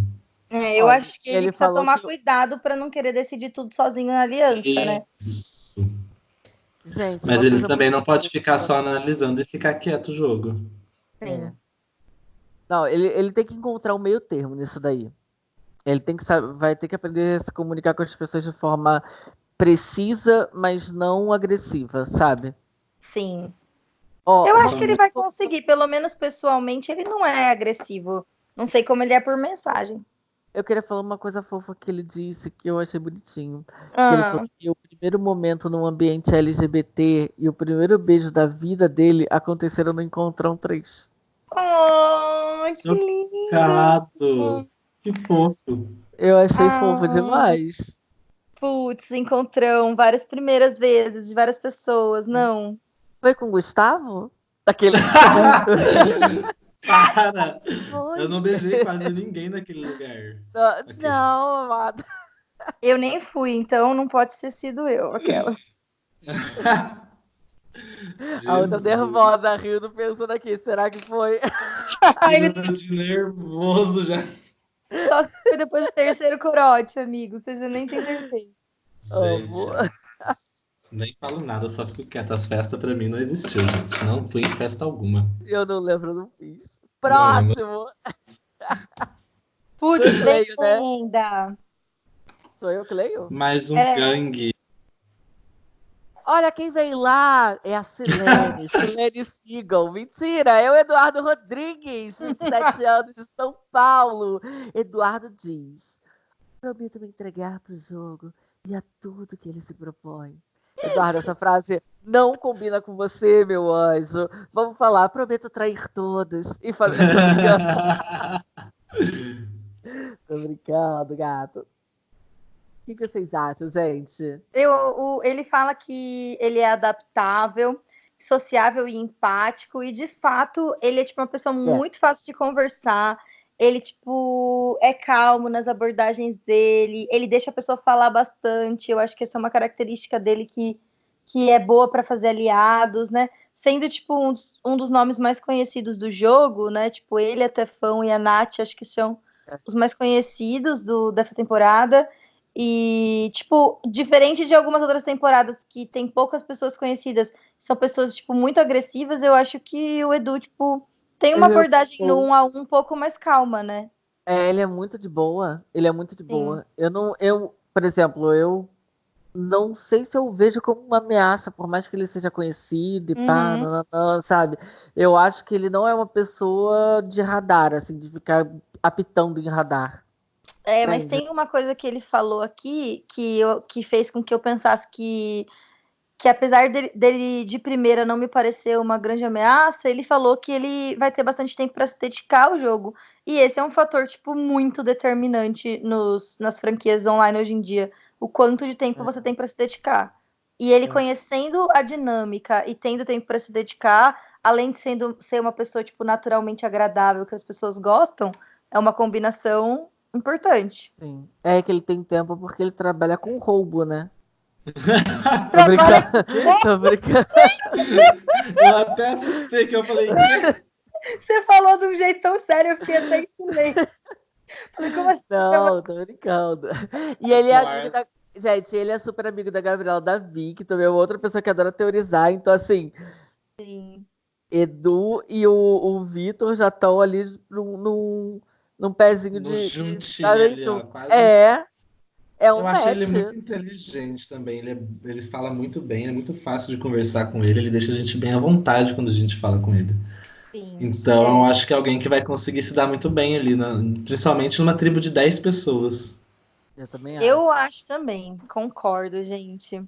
É, eu Ó, acho que ele, ele precisa tomar que... cuidado para não querer decidir tudo sozinho na aliança, Isso. né? Isso. Gente, Mas ele também não pode ficar só analisando e ficar quieto o jogo. Sim. É. Não, ele, ele tem que encontrar um meio termo nisso daí. Ele tem que saber, vai ter que aprender a se comunicar com as pessoas de forma precisa, mas não agressiva, sabe? Sim. Ó, Eu acho que ele vai conseguir, pelo menos pessoalmente, ele não é agressivo. Não sei como ele é por mensagem. Eu queria falar uma coisa fofa que ele disse que eu achei bonitinho. Que ele Ah, falou que o primeiro momento num ambiente LGBT e o primeiro beijo da vida dele aconteceram no Encontrão 3. Oh, que Chocado. Gato! Que fofo! Eu achei Ah. fofo demais. Putz, encontrão várias primeiras vezes de várias pessoas. Não. Foi com o Gustavo? Daquele. Para! Foi. Eu não beijei quase ninguém naquele lugar. Não, não, amada. Eu nem fui, então não pode ter sido eu, aquela. A outra nervosa rindo, pensando aqui, será que foi? Tô de nervoso já. Só se foi depois do terceiro corote, amigo. Vocês nem têm certeza. Amo. Nem falo nada, só fico quieto. As festas pra mim não existiu, gente. Não fui em festa alguma. Eu não lembro, eu não fiz. Próximo! Putz, né? ainda. Sou eu que leio? Mais um É. gangue. Olha quem vem lá! É a Silene, Silene Seagal. Mentira, é o Eduardo Rodrigues, 27 anos, de São Paulo. Eduardo diz: Prometo me entregar pro jogo e a tudo que ele se propõe. Eduardo, essa frase não combina com você, meu anjo. Vamos falar, prometo trair todos e fazer. Tô brincando, gato. O que, que vocês acham, gente? Eu, o- ele fala que ele é adaptável, sociável e empático, e de fato ele é tipo uma pessoa muito fácil de conversar. Ele, tipo, é calmo nas abordagens dele, ele deixa a pessoa falar bastante. Eu acho que essa é uma característica dele que, que é boa para fazer aliados, né? Sendo, tipo, um dos, um dos nomes mais conhecidos do jogo, né? Tipo, ele, a Tefão e a Nath, acho que são os mais conhecidos do, dessa temporada. E, tipo, diferente de algumas outras temporadas que tem poucas pessoas conhecidas, são pessoas, tipo, muito agressivas, eu acho que o Edu, tipo, tem uma Ele é abordagem bom. no um a um um pouco mais calma, né? É, ele é muito de boa. Ele é muito de Sim. boa. Eu não, eu, por exemplo, eu não sei se eu vejo como uma ameaça, por mais que ele seja conhecido e pá, Uhum. nananã, sabe? Eu acho que ele não é uma pessoa de radar, assim, de ficar apitando em radar. É, mas Entendi. tem uma coisa que ele falou aqui que, eu, que fez com que eu pensasse que, que apesar dele, dele de primeira não me parecer uma grande ameaça, ele falou que ele vai ter bastante tempo para se dedicar ao jogo. E esse é um fator, tipo, muito determinante nos, nas franquias online hoje em dia. O quanto de tempo É. você tem para se dedicar. E ele É. conhecendo a dinâmica e tendo tempo para se dedicar, além de sendo, ser uma pessoa, tipo, naturalmente agradável, que as pessoas gostam, é uma combinação importante. Sim. É que ele tem tempo porque ele trabalha com roubo, né? Tô Trabalha brincando. Tô brincando. Eu até assustei que eu falei. Você falou de um jeito tão sério, eu fiquei até em silêncio. Falei, como assim? Não, tô brincando. E ele é amigo da. Gente, ele é super amigo da Gabriela Davi, que também é outra pessoa que adora teorizar. Então, assim, Sim. Edu e o, o Vitor já estão ali num, num, pezinho No de. juntinho ali, ó, quase. É. É um Eu acho ele match. muito inteligente também. Ele, é- ele fala muito bem, é muito fácil de conversar com ele. Ele deixa a gente bem à vontade quando a gente fala com ele. Sim. Então, É. eu acho que é alguém que vai conseguir se dar muito bem ali, na- principalmente numa tribo de 10 pessoas. Eu também acho. Eu acho também, concordo, gente.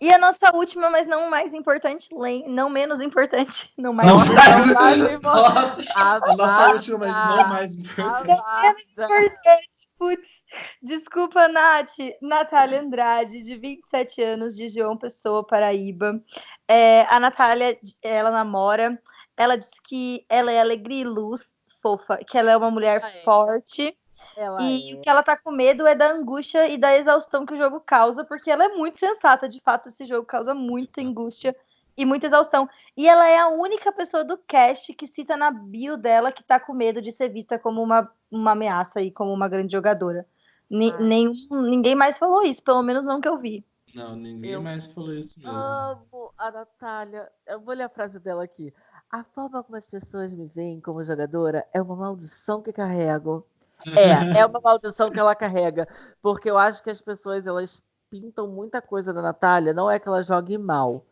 E a nossa última, mas não mais importante, não menos importante, não mais Não importante, mais importante. a nossa última, mas não mais importante. Amada. importante. Putz, desculpa, Nath. Natália Andrade, de 27 anos, de João Pessoa, Paraíba. É, a Natália, ela namora. Ela diz que ela é alegria e luz, fofa, que ela é uma mulher Ah, é. forte. Ela E é. o que ela tá com medo é da angústia e da exaustão que o jogo causa, porque ela é muito sensata. De fato, esse jogo causa muita angústia e muita exaustão. E ela é a única pessoa do cast que cita na bio dela que tá com medo de ser vista como uma, uma ameaça e como uma grande jogadora. Ni- Ah. nenhum- ninguém mais falou isso, pelo menos não que eu vi. Não, ninguém Eu mais falou isso mesmo. Amo a Natália. Eu vou ler a frase dela aqui. A forma como as pessoas me veem como jogadora é uma maldição que carrego. É, é uma maldição que ela carrega. Porque eu acho que as pessoas, elas pintam muita coisa da Natália. Não é que ela jogue mal.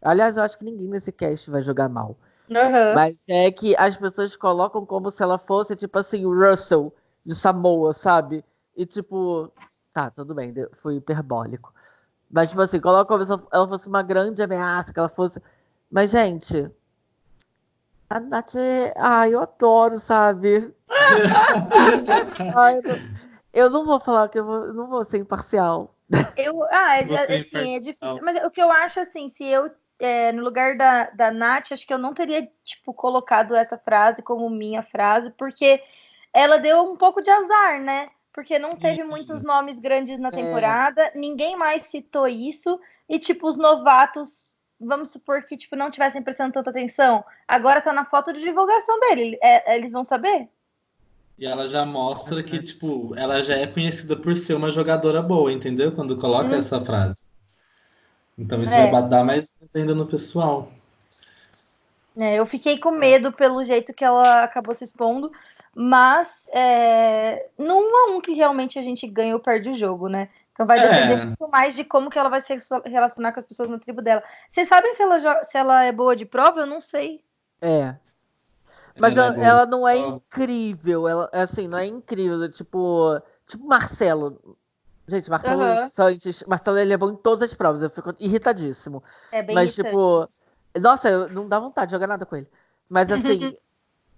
Aliás, eu acho que ninguém nesse cast vai jogar mal. Uhum. Mas é que as pessoas colocam como se ela fosse, tipo assim, o Russell de Samoa, sabe? E tipo, tá, tudo bem, foi hiperbólico. Mas, tipo assim, coloca como se ela fosse uma grande ameaça, que ela fosse. Mas, gente, a Nath é. Ai, eu adoro, sabe? Ai, eu, não... eu não vou falar que eu, vou... eu não vou ser imparcial. Eu, ah, é, é assim, é difícil. Mas o que eu acho, assim, se eu, é, no lugar da, da Nath, acho que eu não teria, tipo, colocado essa frase como minha frase, porque ela deu um pouco de azar, né? Porque não teve Sim. muitos nomes grandes na É. temporada, ninguém mais citou isso, e, tipo, os novatos, vamos supor que, tipo, não tivessem prestando tanta atenção, agora tá na foto de divulgação dele, é, eles vão saber? E ela já mostra que, tipo, ela já é conhecida por ser uma jogadora boa, entendeu? Quando coloca Hum. essa frase. Então isso É. vai dar mais ainda no pessoal. É, eu fiquei com medo pelo jeito que ela acabou se expondo, mas é, a um que realmente a gente ganha ou perde o jogo, né? Então vai É. depender muito mais de como que ela vai se relacionar com as pessoas na tribo dela. Vocês sabem se ela, se ela é boa de prova? Eu não sei. É. Mas Ela é ela, ela não é incrível. Ela, assim, não é incrível. Tipo, tipo Marcelo. Gente, Marcelo Aham. Santos. Marcelo, ele é bom em todas as provas. Eu fico irritadíssimo. É bem Mas, irritante. tipo, Nossa, eu- não dá vontade de jogar nada com ele. Mas, assim,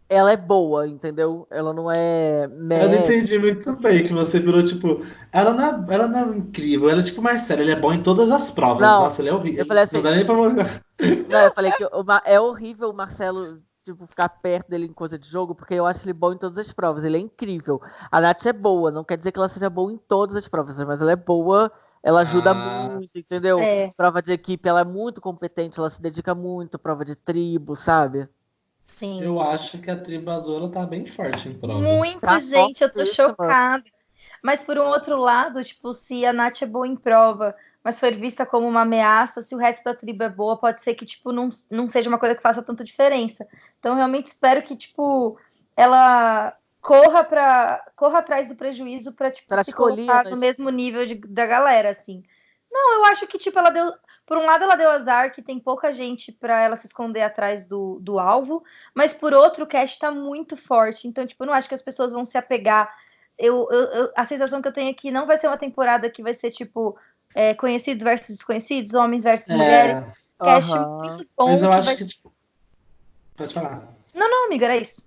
ela é boa, entendeu? Ela não é Eu não média. entendi muito bem que você virou, tipo, ela não é, ela não é incrível, ela é tipo Marcelo, ele é bom em todas as provas. Não, Nossa, ele é horrível. eu falei assim- Não dá nem pra jogar. Não, eu falei que é horrível o Marcelo, tipo, ficar perto dele em coisa de jogo, porque eu acho ele bom em todas as provas. Ele é incrível. A Nath é boa, não quer dizer que ela seja boa em todas as provas, mas ela é boa, ela ajuda Ah, muito, entendeu? É. Prova de equipe, ela é muito competente, ela se dedica muito, prova de tribo, sabe? Sim. Eu acho que a tribo azul tá bem forte em prova. Muito, Tá gente, eu tô fortíssima. chocada. Mas por um outro lado, tipo, se a Nath é boa em prova, mas for vista como uma ameaça, se o resto da tribo é boa, pode ser que, tipo, não, não seja uma coisa que faça tanta diferença. Então, eu realmente espero que, tipo, ela corra para corra atrás do prejuízo para tipo, se colocar no mesmo nível de- da galera, assim. Não, eu acho que, tipo, ela deu. Por um lado, ela deu azar, que tem pouca gente pra ela se esconder atrás do, do alvo, mas por outro, o cast tá muito forte. Então, tipo, eu não acho que as pessoas vão se apegar. Eu, eu- eu- a sensação que eu tenho é que não vai ser uma temporada que vai ser, tipo, é, conhecidos versus desconhecidos, homens versus mulheres. É, Cast Aham. muito bom. mas eu que acho vai- que, tipo. Pode falar. Não, amiga, era isso.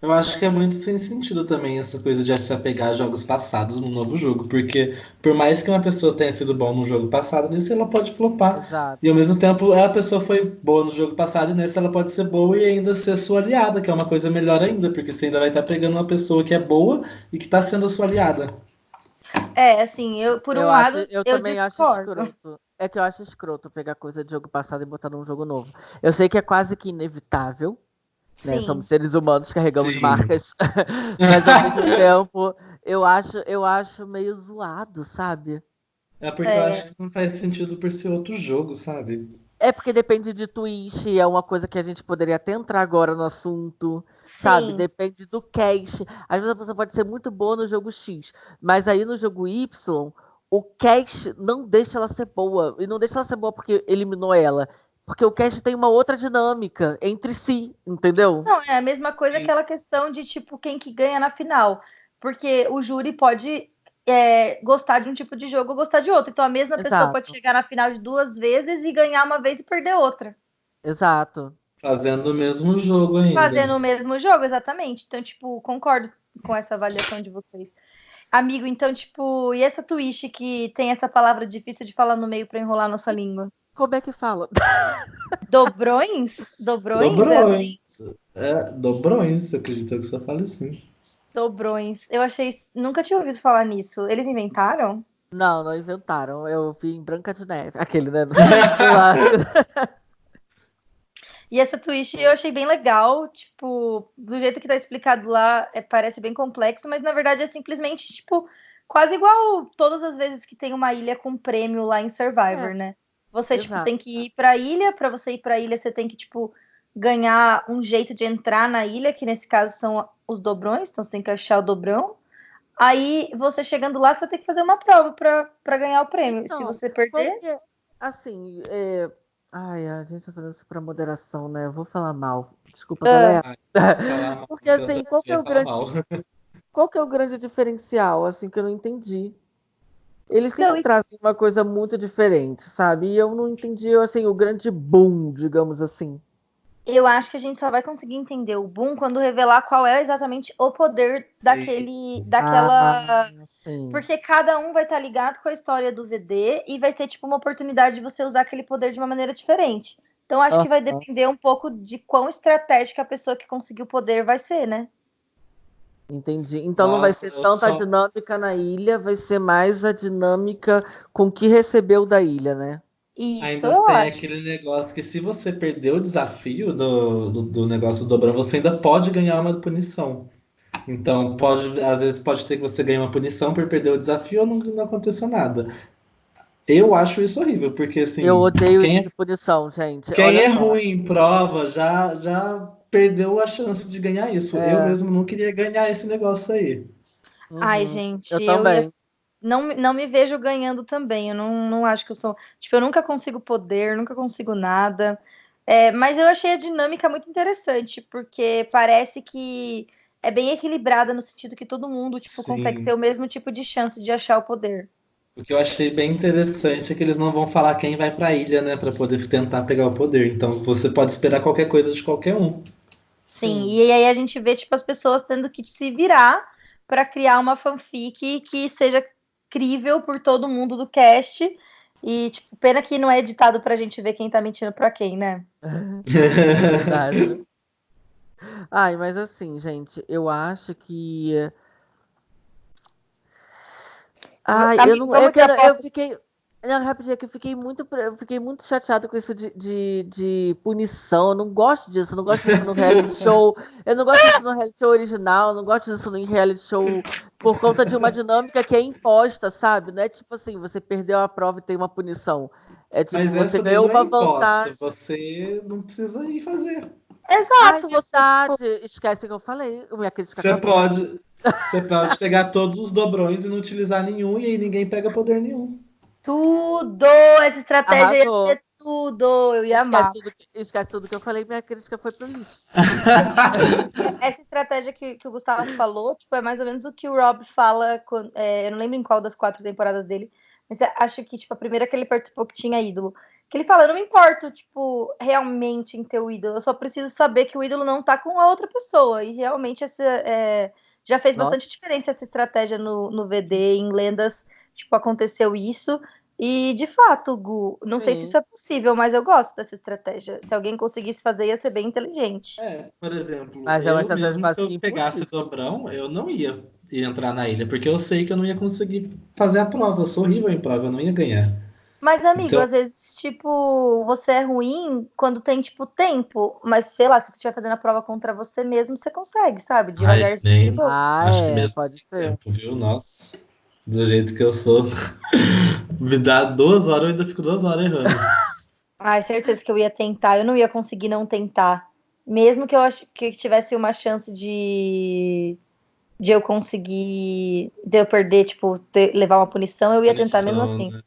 Eu acho que é muito sem sentido também essa coisa de se apegar a jogos passados no novo jogo, porque por mais que uma pessoa tenha sido bom no jogo passado, nesse ela pode flopar. Exato. E ao mesmo tempo, a pessoa foi boa no jogo passado e nesse ela pode ser boa e ainda ser sua aliada, que é uma coisa melhor ainda, porque você ainda vai estar pegando uma pessoa que é boa e que está sendo a sua aliada. É, assim, eu, por um eu lado, acho, eu, eu também acho discordo. escroto. É que eu acho escroto pegar coisa de jogo passado e botar num jogo novo. Eu sei que é quase que inevitável, né? Somos seres humanos, carregamos Sim. marcas. Mas ao mesmo tempo, eu acho, eu acho meio zoado, sabe? É porque É. eu acho que não faz sentido por ser outro jogo, sabe? É porque depende de twist, é uma coisa que a gente poderia até entrar agora no assunto, sabe? Sim. Depende do cast. Às vezes a pessoa pode ser muito boa no jogo X, mas aí no jogo Y, o cast não deixa ela ser boa. E não deixa ela ser boa porque eliminou ela. Porque o cast tem uma outra dinâmica entre si, entendeu? Não, é a mesma coisa Sim. aquela questão de tipo quem que ganha na final. Porque o júri pode é, gostar de um tipo de jogo ou gostar de outro. Então a mesma pessoa Exato. pode chegar na final de duas vezes e ganhar uma vez e perder outra. Exato. Fazendo o mesmo jogo ainda. Fazendo o mesmo jogo, exatamente. Então, tipo, concordo com essa avaliação de vocês. Amigo, então, tipo, e essa twist que tem essa palavra difícil de falar no meio pra enrolar nossa língua? Como é que fala? Dobrões? Dobrões? É assim? Dobrões. É, dobrões, acredito que você fala assim. Dobrões. Eu achei. Nunca tinha ouvido falar nisso. Eles inventaram? Não, não inventaram. Eu vi em Branca de Neve. Aquele, né? E essa twist eu achei bem legal, tipo, do jeito que tá explicado lá, é, parece bem complexo, mas na verdade é simplesmente, tipo, quase igual todas as vezes que tem uma ilha com prêmio lá em Survivor, É. né? Você, tipo, tem que ir pra ilha, pra você ir pra ilha, você tem que, tipo, ganhar um jeito de entrar na ilha, que nesse caso são os dobrões, então você tem que achar o dobrão. Aí, você chegando lá, você vai ter que fazer uma prova pra, pra ganhar o prêmio. Então, Se você perder, Porque, assim, é... Ai, a gente tá fazendo isso pra moderação, né? Eu vou falar mal. Desculpa, Ah. galera. Porque, assim, qual que é o grande-. Qual que é o grande diferencial, assim, que eu não entendi? Eles sempre trazem uma coisa muito diferente, sabe? E eu não entendi, assim, o grande boom, digamos assim. eu acho que a gente só vai conseguir entender o boom quando revelar qual é exatamente o poder daquele, daquela. Ah, sim. Porque cada um vai estar ligado com a história do VD e vai ter, tipo, uma oportunidade de você usar aquele poder de uma maneira diferente. Então, acho que vai depender um pouco de quão estratégica a pessoa que conseguiu o poder vai ser, né? Entendi. Então não vai Nossa, ser tanta só- dinâmica na ilha, vai ser mais a dinâmica com o que recebeu da ilha, né? Isso, Ainda eu tem acho. aquele negócio que se você perder o desafio do, do, do negócio do dobrão, você ainda pode ganhar uma punição. Então, pode, às vezes pode ter que você ganhe uma punição por perder o desafio ou não, não aconteça nada. Eu acho isso horrível, porque assim, Eu odeio quem, isso de punição, gente. quem Olha é só. ruim em prova já, já perdeu a chance de ganhar isso. É. Eu mesmo não queria ganhar esse negócio aí. Ai, Uhum. gente, Eu eu também. ia- não, me- não me vejo ganhando também. Eu não, não acho que eu sou. Tipo, eu nunca consigo poder, nunca consigo nada. É, mas eu achei a dinâmica muito interessante, porque parece que é bem equilibrada no sentido que todo mundo, tipo, Sim. consegue ter o mesmo tipo de chance de achar o poder. O que eu achei bem interessante é que eles não vão falar quem vai pra ilha, né, Pra poder tentar pegar o poder. Então você pode esperar qualquer coisa de qualquer um. Sim, Sim. e aí a gente vê, tipo, as pessoas tendo que se virar pra criar uma fanfic que seja crível por todo mundo do cast. E, tipo, pena que não é editado pra gente ver quem tá mentindo pra quem, né? Verdade. Ai, mas assim, gente, eu acho que. Ai, eu não. vamos É que de eu, eu fiquei. Não, rapidinho, é que eu fiquei muito, eu fiquei muito chateado com isso de, de, de punição. Eu não gosto disso, eu não gosto disso no reality show. Eu não gosto disso no reality show original, eu não gosto disso no reality show por conta de uma dinâmica que é imposta, sabe? Não é tipo assim, você perdeu a prova e tem uma punição. É tipo, Mas você ganhou é uma imposta, vantagem. você não precisa ir fazer. Exato, Ai, você, tipo. Esquece que eu falei. Minha crítica Você acabou. pode, você pode pegar todos os dobrões e não utilizar nenhum, e aí ninguém pega poder nenhum. Tudo! Essa estratégia Arrasou. ia ser tudo! Eu ia amar. Esquece tudo, que- esquece tudo que eu falei, minha crítica foi pro lixo. Essa estratégia que, que o Gustavo falou, tipo, é mais ou menos o que o Rob fala. quan- é, eu não lembro em qual das quatro temporadas dele, mas acho que, tipo, a primeira que ele participou que tinha ídolo. Que ele fala, eu não me importo, tipo, realmente em ter o ídolo. Eu só preciso saber que o ídolo não tá com a outra pessoa. E realmente essa, é, já fez Nossa. bastante diferença essa estratégia no, no VD. Em lendas, tipo, aconteceu isso. E, de fato, Gu, não sei se Sim. isso é possível, mas eu gosto dessa estratégia. Se alguém conseguisse fazer, ia ser bem inteligente. É, por exemplo, Mas é eu mesmo, se eu que pegasse o dobrão, eu não ia, entrar na ilha, porque eu sei que eu não ia conseguir fazer a prova. Eu sou horrível em prova, eu não ia ganhar. Mas, amigo, Então- às vezes, tipo, você é ruim quando tem, tipo, tempo. Mas, sei lá, se você estiver fazendo a prova contra você mesmo, você consegue, sabe? Devagarzinho. nem- de boa. Ah, Acho que é, mesmo pode ser. tempo, viu? Nossa, do jeito que eu sou. Me dá duas horas, eu ainda fico duas horas errando. Ai, certeza que eu ia tentar. Eu não ia conseguir não tentar. Mesmo que eu ach... que tivesse uma chance de de eu conseguir, de eu perder, tipo, ter- levar uma punição, eu ia tentar mesmo Punição, assim. né?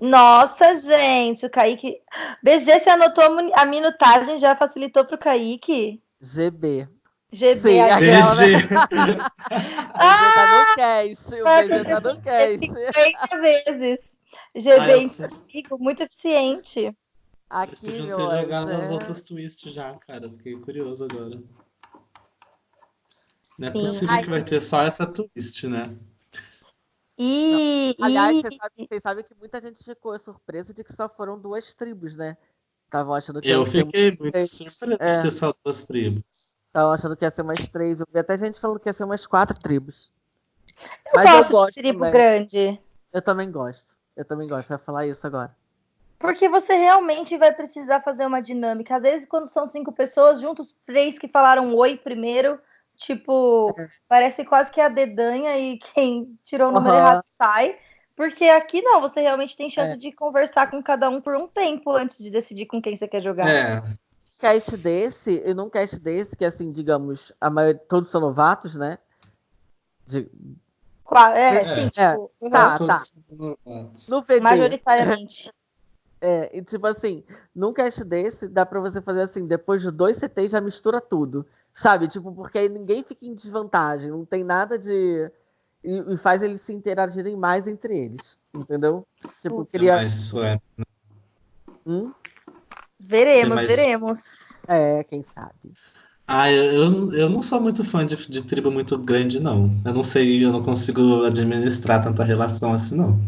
Nossa, gente, o Kaique. BG, você anotou a minutagem, já facilitou pro Kaique? GB. GB, Sim, aquela, né? BG tá no cast. O tá no cast. 50 vezes. GB Ah, amigo, muito eficiente. Eles Aqui, podiam meu ter jogado nas é- outras twists já, cara. Fiquei curioso agora. Não é Sim. possível Ai, que vai ter só essa twist, né? E, Aliás, e- vocês sabem, vocês sabem que muita gente ficou surpresa de que só foram duas tribos, né? Estavam achando que Eu fiquei muito três. surpreso É. de ter só duas tribos. Estavam achando que ia ser umas três. Eu vi até gente falando que ia ser umas quatro tribos. eu Mas gosto eu gosto de tribo também. grande. Eu também gosto. Eu também gosto. Vai falar isso agora. Porque você realmente vai precisar fazer uma dinâmica. Às vezes, quando são cinco pessoas, juntos três que falaram oi primeiro, Tipo, É. parece quase que a dedanha e quem tirou o número Aham. errado sai. Porque aqui não, você realmente tem chance É. de conversar com cada um por um tempo antes de decidir com quem você quer jogar. É, cast desse, e num cast desse, que assim, digamos, a maioria, todos são novatos, né? De- Qua- É, É. sim, É. tipo, Tá, todos tá. novatos. No VD. majoritariamente. É, e tipo assim, num cast desse, dá pra você fazer assim, depois de dois CTs já mistura tudo. Sabe? Tipo, porque aí ninguém fica em desvantagem, não tem nada de. E, e faz eles se interagirem mais entre eles. Entendeu? Tipo, cria. Mas isso é. Hum? Veremos, veremos. É, quem sabe. Ah, eu, eu, não sou muito fã de, de tribo muito grande, não. Eu não sei, eu não consigo administrar tanta relação assim, não.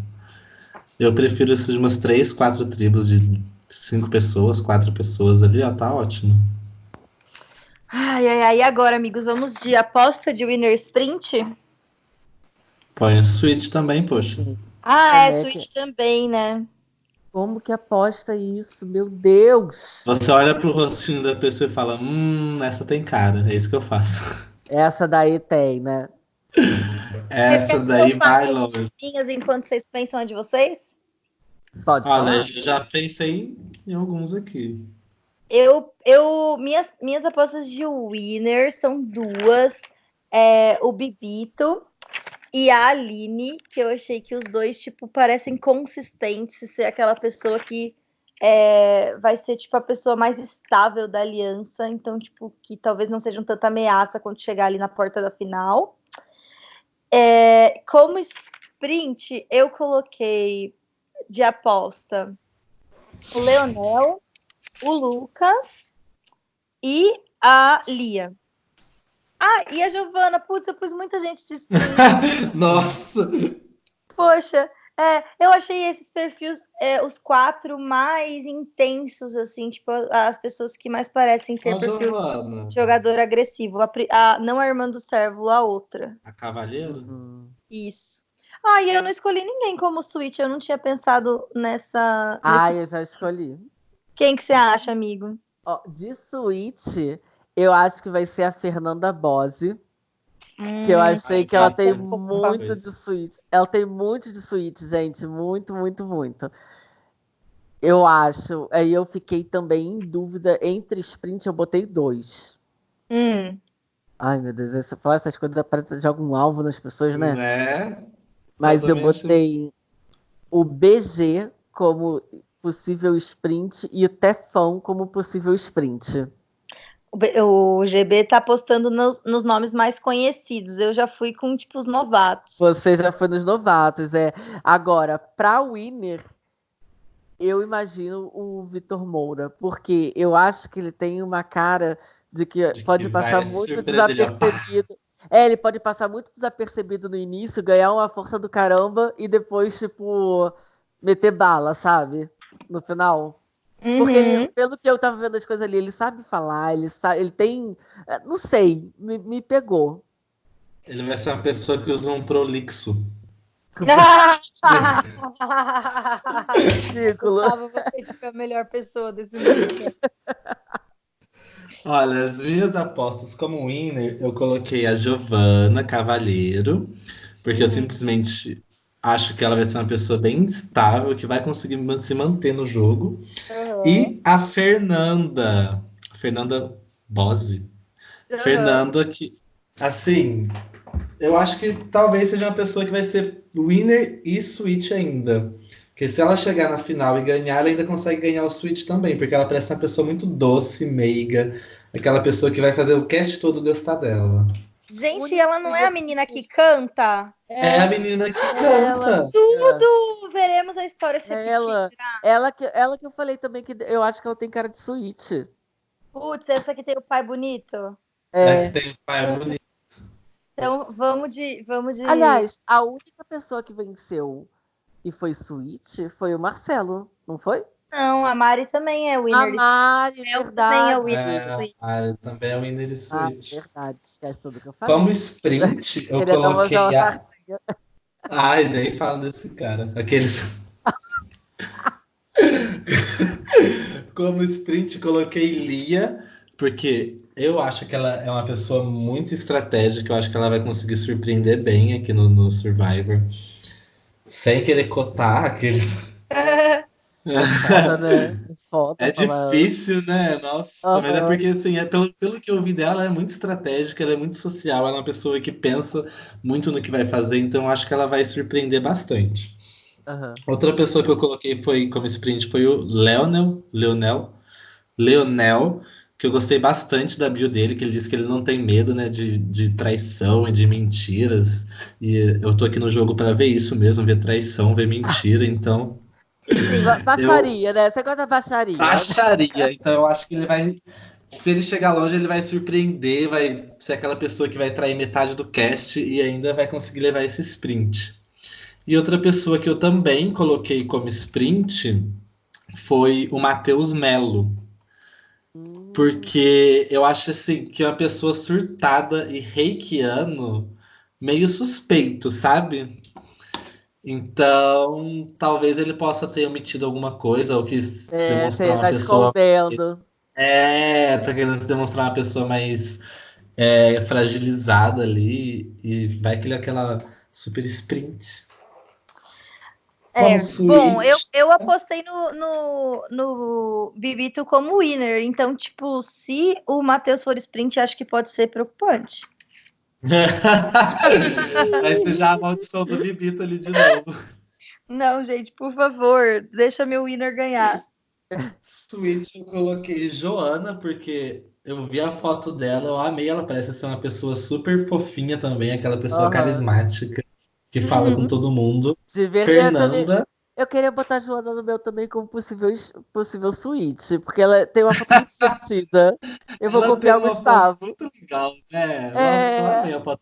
Eu prefiro esses de umas três, quatro tribos de cinco pessoas, quatro pessoas ali, ó, tá ótimo. Ai, ai, ai. E agora, amigos, vamos de aposta de Winner Sprint? Põe o Switch também, poxa. Ah, é, É, Switch também, né? Como que aposta isso? Meu Deus! Você olha pro rostinho da pessoa e fala, hum, essa tem cara. É isso que eu faço. Essa daí tem, né? Essa daí vai longe. Minhas enquanto vocês pensam a de vocês? Pode Olha, falar. eu já pensei em alguns aqui. Eu, eu, minhas, minhas apostas de winner são duas. É, o Bibito e a Aline, que eu achei que os dois, tipo, parecem consistentes, ser aquela pessoa que é, vai ser, tipo, a pessoa mais estável da aliança, então, tipo, que talvez não sejam tanta ameaça quando chegar ali na porta da final. É, como sprint, eu coloquei de aposta o Leonel, o Lucas e a Lia. Ah, e a Giovana. Putz, eu pus muita gente de. Nossa! Poxa, é, eu achei esses perfis, é, os quatro mais intensos, assim, tipo, as pessoas que mais parecem ter perfil Giovana. de jogador agressivo. A, a- não a irmã do servo, a outra. A Cavalheiro? Hum. Isso. Ah, e eu não escolhi ninguém como Switch, eu não tinha pensado nessa. Ah, nesse- eu já escolhi. Quem que você acha, amigo? Ó, de Switch, eu acho que vai ser a Fernanda Bose. Que eu Hum, achei que ela tem muito de Switch. Ela tem muito de Switch, gente. Muito, muito, muito. Eu acho. Aí eu fiquei também em dúvida entre sprint, eu botei dois. hum. Ai, meu Deus, você falar essas coisas parece de algum alvo nas pessoas, né? Né? Mas eu botei o BG como possível sprint e o Tefão como possível sprint. O GB tá apostando nos, nos nomes mais conhecidos. Eu já fui com, tipo, os novatos. Você já foi nos novatos, é. Agora, pra Winner, eu imagino o Vitor Moura, porque eu acho que ele tem uma cara de que De pode que passar muito desapercebido. É, ele pode passar muito desapercebido no início, ganhar uma força do caramba e depois, tipo, meter bala, sabe? No final. Porque, Uhum. pelo que eu tava vendo as coisas ali, ele sabe falar, ele sabe, ele tem. é, Não sei, me, me pegou. Ele vai ser uma pessoa que usa um prolixo. Ridículo. Gustavo, você tipo, é a melhor pessoa desse mundo. Olha, as minhas apostas como winner, eu coloquei a Giovana Cavalheiro, porque eu simplesmente acho que ela vai ser uma pessoa bem estável, que vai conseguir se manter no jogo. E a Fernanda, Fernanda Bose. Fernanda que, assim, eu acho que talvez seja uma pessoa que vai ser winner e switch ainda. Porque se ela chegar na final e ganhar, ela ainda consegue ganhar o switch também, porque ela parece uma pessoa muito doce, meiga, aquela pessoa que vai fazer o cast todo gostar dela. Gente, ela não é a menina que canta? É, a menina que ela. canta. Tudo! Veremos a história se É repetir. ela. Ela que, ela que eu falei também que eu acho que ela tem cara de suíte. Putz, essa que tem o pai bonito. É, É. que tem um pai bonito. Então, vamos de. Vamos de... Aliás, a única pessoa que venceu e foi suíte foi o Marcelo, não foi? Não, a Mari também é A winner. Mari, Ela verdade. também é winner. É, switch. ah, ele também é winner e Ah, switch. verdade, esquece tudo que eu falei. Como sprint, eu uma coloquei a. Ai, nem fala desse cara. Aqueles. Como sprint, coloquei Lia, Porque eu acho que ela é uma pessoa muito estratégica, eu acho que ela vai conseguir surpreender bem aqui no, no Survivor. Sem querer cotar aquele. Foda, né? Foda, É difícil, né? Nossa, Aham. mas é porque, assim, é pelo, pelo que eu vi dela, ela é muito estratégica, ela é muito social, ela é uma pessoa que pensa muito no que vai fazer, então eu acho que ela vai surpreender bastante. Aham. Outra pessoa que eu coloquei foi como sprint foi o Leonel, Leonel, Leonel, que eu gostei bastante da bio dele, que ele disse que ele não tem medo, né, de, de traição e de mentiras. E eu tô aqui no jogo para ver isso mesmo, ver traição, ver mentira, então Ba- Baixaria, né? Você gosta da baixaria. baixaria. Então eu acho que ele vai se ele chegar longe, ele vai surpreender, vai ser aquela pessoa que vai trair metade do cast e ainda vai conseguir levar esse sprint. E outra pessoa que eu também coloquei como sprint foi o Matheus Melo. Hum, Porque eu acho assim que é uma pessoa surtada e reikiano meio suspeito, sabe? Então, talvez ele possa ter omitido alguma coisa ou quis É, demonstrar você uma tá pessoa. escondendo. É, tá querendo demonstrar uma pessoa mais é, fragilizada ali e vai que ele é aquela super sprint. É, bom, eu, eu apostei no, no, no Bibito como winner, então, tipo, se o Matheus for sprint, acho que pode ser preocupante. Vai ser já a maldição do Bibito ali de novo. Não, gente, por favor, deixa meu winner ganhar. Switch, eu coloquei Joana, porque eu vi a foto dela, eu amei, ela parece ser uma pessoa super fofinha também, aquela pessoa Aham. carismática, que fala Uhum. com todo mundo. De verdade, Fernanda, eu queria botar a Joana no meu também como possível, possível suíte, porque ela tem uma foto muito divertida. Eu vou ela copiar o Gustavo. foto muito legal, né? Nossa, É. eu amei a foto.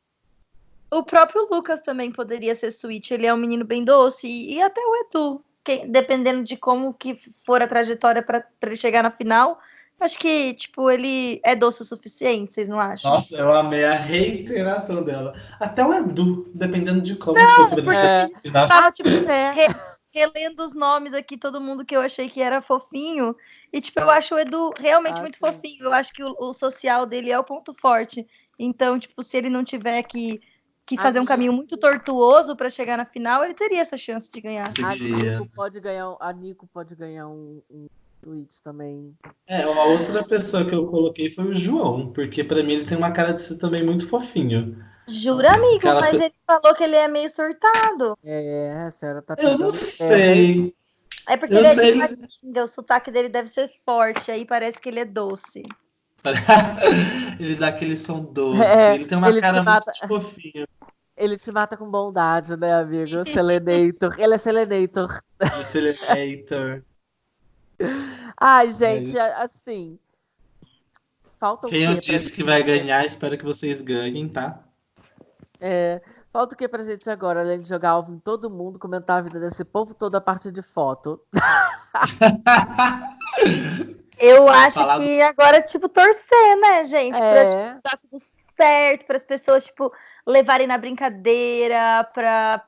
O próprio Lucas também poderia ser switch, ele é um menino bem doce, e, e até o Edu, que- dependendo de como que for a trajetória para ele chegar na final, acho que, tipo, ele é doce o suficiente, vocês não acham? Nossa, eu amei a reiteração dela. Até o Edu, dependendo de como for pra ele chegar no final. Tava, tipo, É. re- relendo os nomes aqui, todo mundo que eu achei que era fofinho. E, tipo, eu acho o Edu realmente Ah, muito sim. fofinho. Eu acho que o, o social dele é o ponto forte. Então, tipo, se ele não tiver que, que fazer um caminho muito tortuoso para chegar na final, ele teria essa chance de ganhar. A. Nico pode ganhar, um- a Nico pode ganhar um, um tweet também. É, uma outra pessoa que eu coloquei foi o João, porque pra mim ele tem uma cara de ser também muito fofinho. Jura, amigo, Aquela mas pe- ele falou que ele é meio surtado. É, a senhora tá Eu não sei. É porque Eu ele é sei, de ele- Ipatinga, o sotaque dele deve ser forte, aí parece que ele é doce. Ele dá aquele som doce. É, ele tem uma ele cara mata. muito fofinha. Ele te mata com bondade, né, amigo? Selenator. Ele é Selenator. Accelerator. Ai, gente, a- assim. Falta Quem eu disse que vai ganhar, espero que vocês ganhem, tá? É, falta o que pra gente agora, além de jogar alvo em todo mundo, comentar a vida desse povo toda a parte de foto. Eu acho que agora, tipo, torcer, né, gente? Pra, tipo, É, dar tudo certo, para as pessoas, tipo, levarem na brincadeira, pra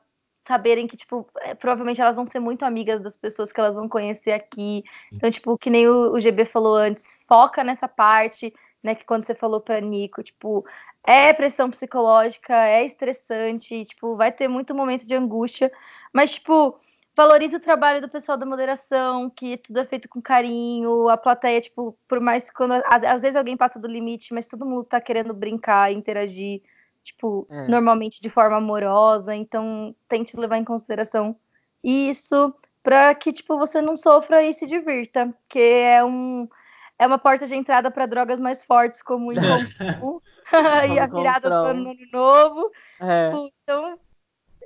saberem que, tipo, é, provavelmente elas vão ser muito amigas das pessoas que elas vão conhecer aqui. Então, tipo, que nem o, o GB falou antes, foca nessa parte, né, que quando você falou pra Nico, tipo, é pressão psicológica, é estressante, tipo, vai ter muito momento de angústia, mas, tipo, valorize o trabalho do pessoal da moderação, que tudo é feito com carinho, a plateia, tipo, por mais quando às, às vezes alguém passa do limite, mas todo mundo tá querendo brincar, interagir, tipo, É. normalmente de forma amorosa, então tente levar em consideração isso para que tipo você não sofra e se divirta, que é um é uma porta de entrada para drogas mais fortes como o Encontro e a virada do ano novo novo. é. Tipo, então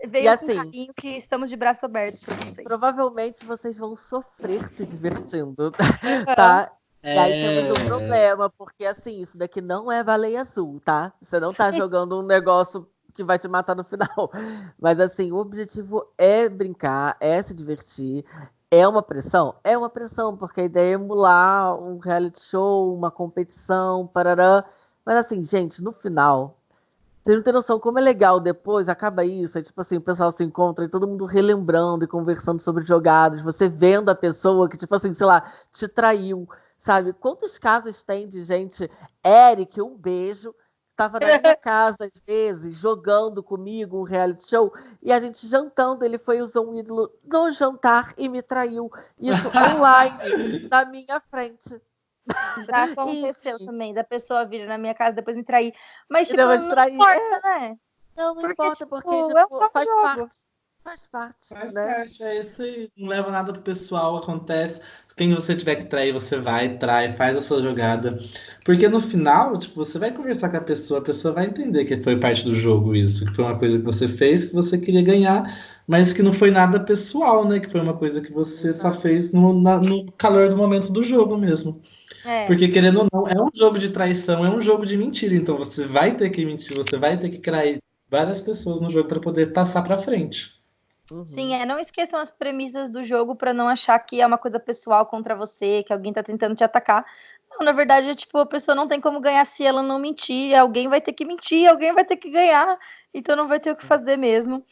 veio E com assim- carinho que estamos de braço aberto para vocês. Provavelmente vocês vão sofrer se divertindo, tá? E aí temos um problema, porque assim, isso daqui não é baleia azul, tá? Você não tá jogando um negócio que vai te matar no final. Mas assim, o objetivo é brincar, é se divertir. É uma pressão? É uma pressão, porque a ideia é emular um reality show, uma competição, parará. Mas assim, gente, no final, vocês não têm noção como é legal depois, acaba isso, é tipo assim, o pessoal se encontra e todo mundo relembrando e conversando sobre jogadas, você vendo a pessoa que, tipo assim, sei lá, te traiu, sabe? Quantos casos tem de gente, Eric, um beijo, estava na minha casa às vezes, jogando comigo um reality show, e a gente jantando, ele foi usar um ídolo no jantar e me traiu. Isso online, na minha frente. Já aconteceu Enfim. também, da pessoa vir na minha casa depois me trair. Mas, tipo, não importa, é. né? Não, não porque, importa, tipo, porque tipo, é um faz jogo. parte. Faz parte. Faz né? parte, é isso aí. Não leva nada pro pessoal, acontece. Quem você tiver que trair, você vai, trai, faz a sua jogada. Porque no final, tipo, você vai conversar com a pessoa, a pessoa vai entender que foi parte do jogo isso, que foi uma coisa que você fez, que você queria ganhar, mas que não foi nada pessoal, né? Que foi uma coisa que você só fez no, na, no calor do momento do jogo mesmo. É. Porque, querendo ou não, é um jogo de traição, é um jogo de mentira. Então você vai ter que mentir, você vai ter que trair várias pessoas no jogo para poder passar para frente. Uhum. Sim, é, não esqueçam as premissas do jogo para não achar que é uma coisa pessoal contra você, que alguém tá tentando te atacar. Não, na verdade, é, tipo, a pessoa não tem como ganhar se ela não mentir, alguém vai ter que mentir, alguém vai ter que ganhar, então não vai ter o que fazer mesmo.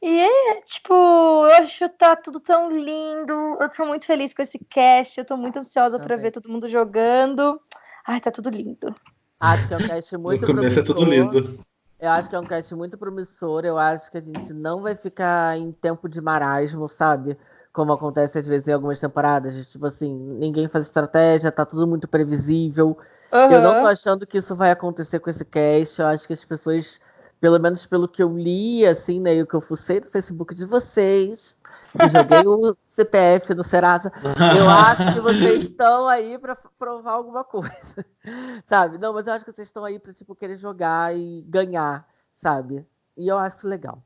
E é, tipo, eu acho que tá tudo tão lindo. Eu tô muito feliz com esse cast, eu tô muito ansiosa para ver todo mundo jogando. Ai, tá tudo lindo. Acho que é um cast muito No começo é tudo lindo. Eu acho que é um cast muito promissor. Eu acho que a gente não vai ficar em tempo de marasmo, sabe? Como acontece às vezes em algumas temporadas. De, tipo assim, ninguém faz estratégia, tá tudo muito previsível. Uhum. Eu não tô achando que isso vai acontecer com esse cast. Eu acho que as pessoas pelo menos pelo que eu li, assim, né, e o que eu fucei no Facebook de vocês, e joguei o CPF no Serasa, eu acho que vocês estão aí para provar alguma coisa, sabe? Não, mas eu acho que vocês estão aí para tipo querer jogar e ganhar, sabe? E eu acho legal.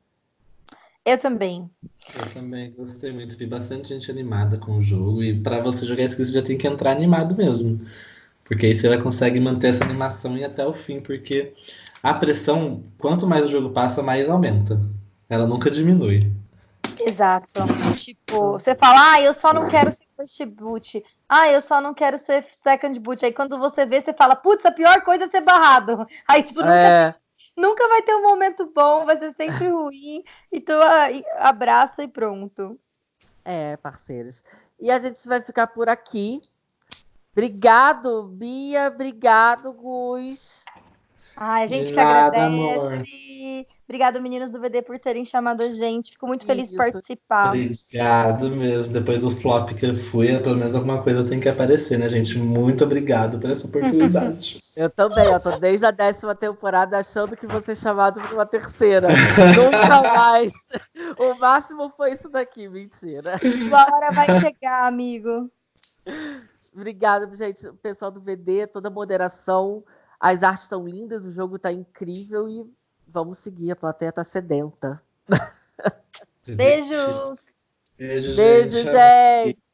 Eu também. Eu também gostei muito, vi bastante gente animada com o jogo e para você jogar isso você já tem que entrar animado mesmo. Porque aí você vai conseguir manter essa animação e até o fim, porque a pressão, quanto mais o jogo passa, mais aumenta. Ela nunca diminui. Exato. Tipo, você fala, ah, eu só não quero ser first boot. Ah, eu só não quero ser second boot. Aí quando você vê, você fala, putz, a pior coisa é ser barrado. Aí, tipo, nunca, é... nunca vai ter um momento bom, vai ser sempre ruim. Então, abraça e pronto. É, parceiros. E a gente vai ficar por aqui. Obrigado, Bia. Obrigado, Gus. Ai, a gente que agradece. Amor. Obrigado, meninos do VD, por terem chamado a gente. Fico muito feliz de participar. Obrigado mesmo. Depois do flop que eu fui, pelo menos alguma coisa tem que aparecer, né, gente? Muito obrigado por essa oportunidade. eu também, eu tô desde a décima temporada achando que vou ser chamado para uma terceira. Nunca mais. O máximo foi isso daqui, mentira. Uma hora vai chegar, amigo. Obrigada, gente. O pessoal do VD, toda a moderação. As artes estão lindas, o jogo está incrível e vamos seguir. A plateia está sedenta. Beijos! Beijo, Beijo, gente. gente.